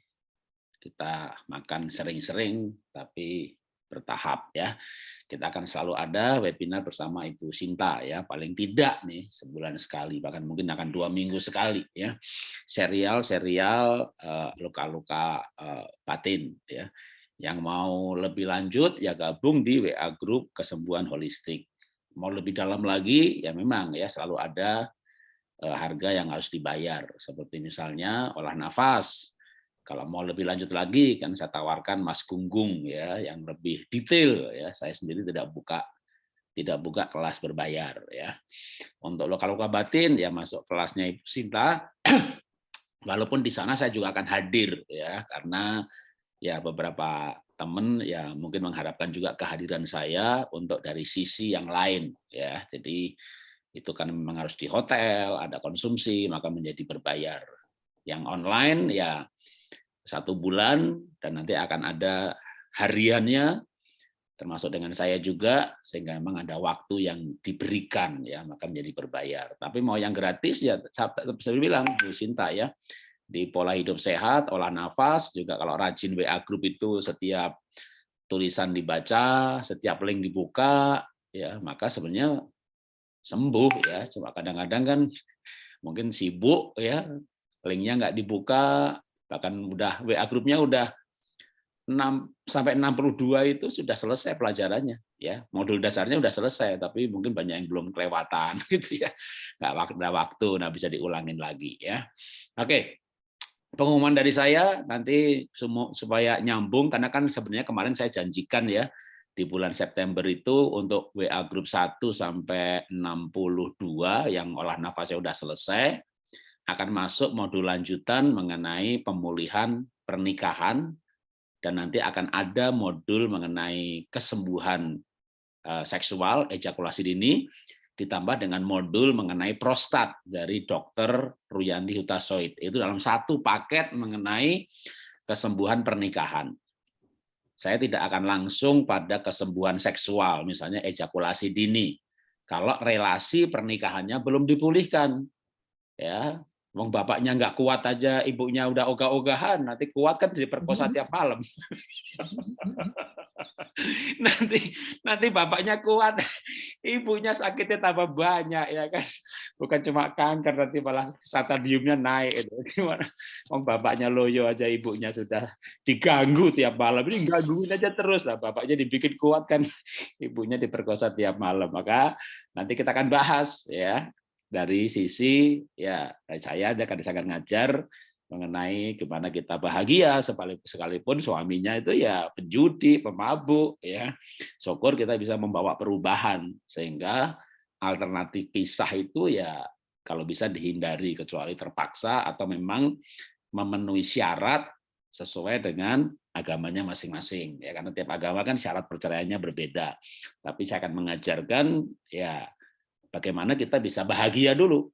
kita makan sering-sering tapi bertahap ya. Kita akan selalu ada webinar bersama Ibu Sinta ya, paling tidak nih sebulan sekali, bahkan mungkin akan dua minggu sekali ya serial-serial eh, luka-luka eh, batin ya. Yang mau lebih lanjut ya gabung di WA grup kesembuhan holistik. Mau lebih dalam lagi ya memang ya selalu ada eh, harga yang harus dibayar seperti misalnya olah nafas. Kalau mau lebih lanjut lagi kan saya tawarkan Mas Gunggung ya yang lebih detail ya. Saya sendiri tidak buka tidak buka kelas berbayar ya. Untuk lokal luka batin ya masuk kelasnya Ibu Sinta. Walaupun di sana saya juga akan hadir ya karena ya beberapa teman ya mungkin mengharapkan juga kehadiran saya untuk dari sisi yang lain ya. Jadi itu kan memang harus di hotel, ada konsumsi, maka menjadi berbayar. Yang online ya satu bulan dan nanti akan ada hariannya termasuk dengan saya juga sehingga memang ada waktu yang diberikan ya maka menjadi berbayar tapi mau yang gratis ya saya bilang Bu Sinta ya di pola hidup sehat olah nafas juga kalau rajin WA group itu setiap tulisan dibaca setiap link dibuka ya maka sebenarnya sembuh ya. Cuma kadang-kadang kan mungkin sibuk ya linknya nggak dibuka bahkan udah WA grupnya udah 6 sampai 62 itu sudah selesai pelajarannya ya. Modul dasarnya udah selesai tapi mungkin banyak yang belum kelewatan gitu ya. Nggak ada waktu nah bisa diulangin lagi ya. Oke pengumuman dari saya nanti supaya nyambung karena kan sebenarnya kemarin saya janjikan ya di bulan September itu untuk WA grup 1 sampai 62 yang olah nafasnya sudah selesai akan masuk modul lanjutan mengenai pemulihan pernikahan dan nanti akan ada modul mengenai kesembuhan eh, seksual ejakulasi dini ditambah dengan modul mengenai prostat dari dokter Ruyandi Hutasoid itu dalam satu paket mengenai kesembuhan pernikahan saya tidak akan langsung pada kesembuhan seksual, misalnya ejakulasi dini. Kalau relasi pernikahannya belum dipulihkan, ya, Wong bapaknya nggak kuat aja, ibunya udah ogah-ogahan, nanti kuat kan diperkosa mm-hmm. tiap malam. nanti nanti bapaknya kuat, ibunya sakitnya tambah banyak ya kan. Bukan cuma kanker, nanti malah stadiumnya naik itu. Gimana? Wong bapaknya loyo aja, ibunya sudah diganggu tiap malam. Ini gangguin aja terus lah, bapaknya dibikin kuat kan, ibunya diperkosa tiap malam. Maka nanti kita akan bahas ya dari sisi ya saya ada akan ngajar mengenai gimana kita bahagia sekalipun suaminya itu ya penjudi, pemabuk ya. Syukur kita bisa membawa perubahan sehingga alternatif pisah itu ya kalau bisa dihindari kecuali terpaksa atau memang memenuhi syarat sesuai dengan agamanya masing-masing ya karena tiap agama kan syarat perceraiannya berbeda. Tapi saya akan mengajarkan ya bagaimana kita bisa bahagia dulu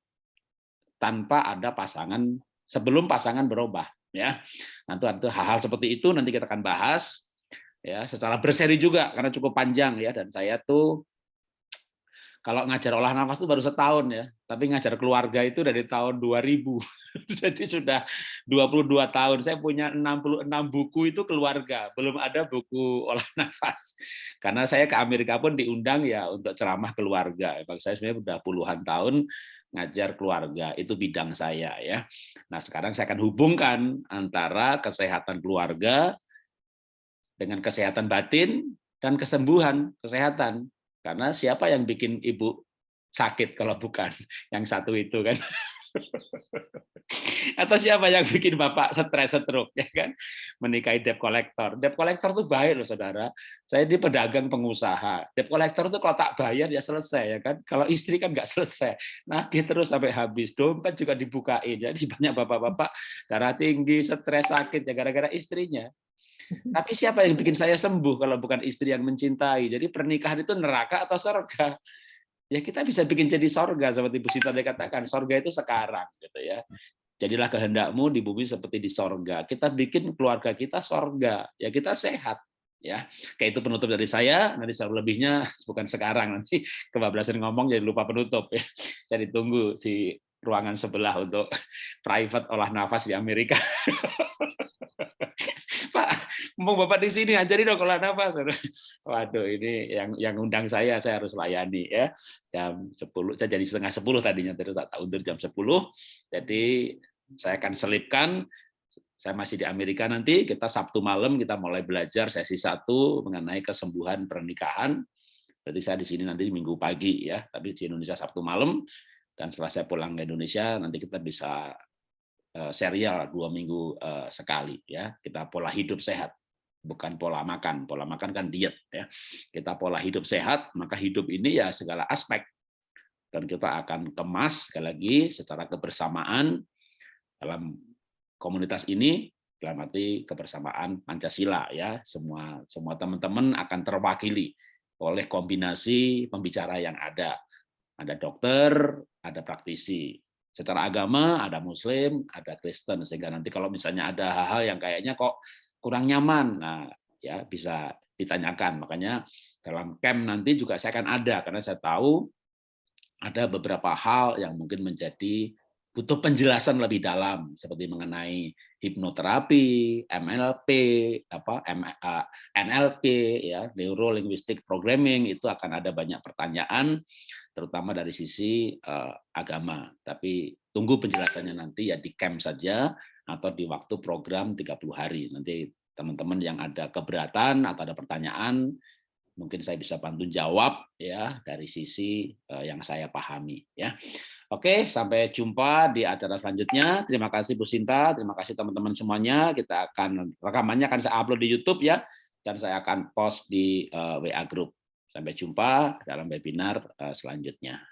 tanpa ada pasangan sebelum pasangan berubah ya nanti ada hal-hal seperti itu nanti kita akan bahas ya secara berseri juga karena cukup panjang ya dan saya tuh kalau ngajar olah nafas itu baru setahun ya, tapi ngajar keluarga itu dari tahun 2000. Jadi sudah 22 tahun. Saya punya 66 buku itu keluarga, belum ada buku olah nafas. Karena saya ke Amerika pun diundang ya untuk ceramah keluarga. Bagi saya sebenarnya sudah puluhan tahun ngajar keluarga, itu bidang saya ya. Nah, sekarang saya akan hubungkan antara kesehatan keluarga dengan kesehatan batin dan kesembuhan kesehatan karena siapa yang bikin ibu sakit kalau bukan yang satu itu kan? Atau siapa yang bikin bapak stres stroke ya kan? Menikahi debt collector. Debt collector tuh baik loh saudara. Saya di pedagang pengusaha. Debt collector tuh kalau tak bayar ya selesai ya kan. Kalau istri kan nggak selesai. Nah terus sampai habis. Dompet juga dibukain. Jadi banyak bapak-bapak darah tinggi, stres, sakit ya gara-gara istrinya. Tapi siapa yang bikin saya sembuh kalau bukan istri yang mencintai? Jadi pernikahan itu neraka atau surga? Ya kita bisa bikin jadi surga seperti Bu Sita katakan. Surga itu sekarang gitu ya. Jadilah kehendakmu di bumi seperti di sorga. Kita bikin keluarga kita sorga. Ya kita sehat ya kayak itu penutup dari saya nanti saya lebihnya bukan sekarang nanti kebablasan ngomong jadi lupa penutup ya jadi tunggu di ruangan sebelah untuk private olah nafas di Amerika Pak, mau Bapak di sini ajari dong olah nafas. Waduh, ini yang yang undang saya, saya harus layani ya. Jam 10, saya jadi setengah 10 tadinya, terus tak undur jam 10. Jadi saya akan selipkan saya masih di Amerika nanti, kita Sabtu malam kita mulai belajar sesi satu mengenai kesembuhan pernikahan. Jadi saya di sini nanti minggu pagi ya, tapi di Indonesia Sabtu malam. Dan setelah saya pulang ke Indonesia, nanti kita bisa Eh, serial dua minggu eh, sekali ya kita pola hidup sehat bukan pola makan. Pola makan kan diet ya. Kita pola hidup sehat, maka hidup ini ya segala aspek. Dan kita akan kemas sekali lagi secara kebersamaan dalam komunitas ini dalam arti kebersamaan Pancasila ya. Semua semua teman-teman akan terwakili oleh kombinasi pembicara yang ada. Ada dokter, ada praktisi. Secara agama ada muslim, ada Kristen sehingga nanti kalau misalnya ada hal-hal yang kayaknya kok kurang nyaman. Nah, ya bisa ditanyakan. Makanya dalam camp nanti juga saya akan ada karena saya tahu ada beberapa hal yang mungkin menjadi butuh penjelasan lebih dalam seperti mengenai hipnoterapi, MLP, apa NLP ya, neuro linguistic programming itu akan ada banyak pertanyaan terutama dari sisi uh, agama. Tapi tunggu penjelasannya nanti ya di camp saja atau di waktu program 30 hari. Nanti teman-teman yang ada keberatan atau ada pertanyaan mungkin saya bisa bantu jawab ya dari sisi uh, yang saya pahami ya. Oke, sampai jumpa di acara selanjutnya. Terima kasih Bu Sinta, terima kasih teman-teman semuanya. Kita akan rekamannya akan saya upload di YouTube ya dan saya akan post di uh, eh, WA group. Sampai jumpa dalam webinar uh, selanjutnya.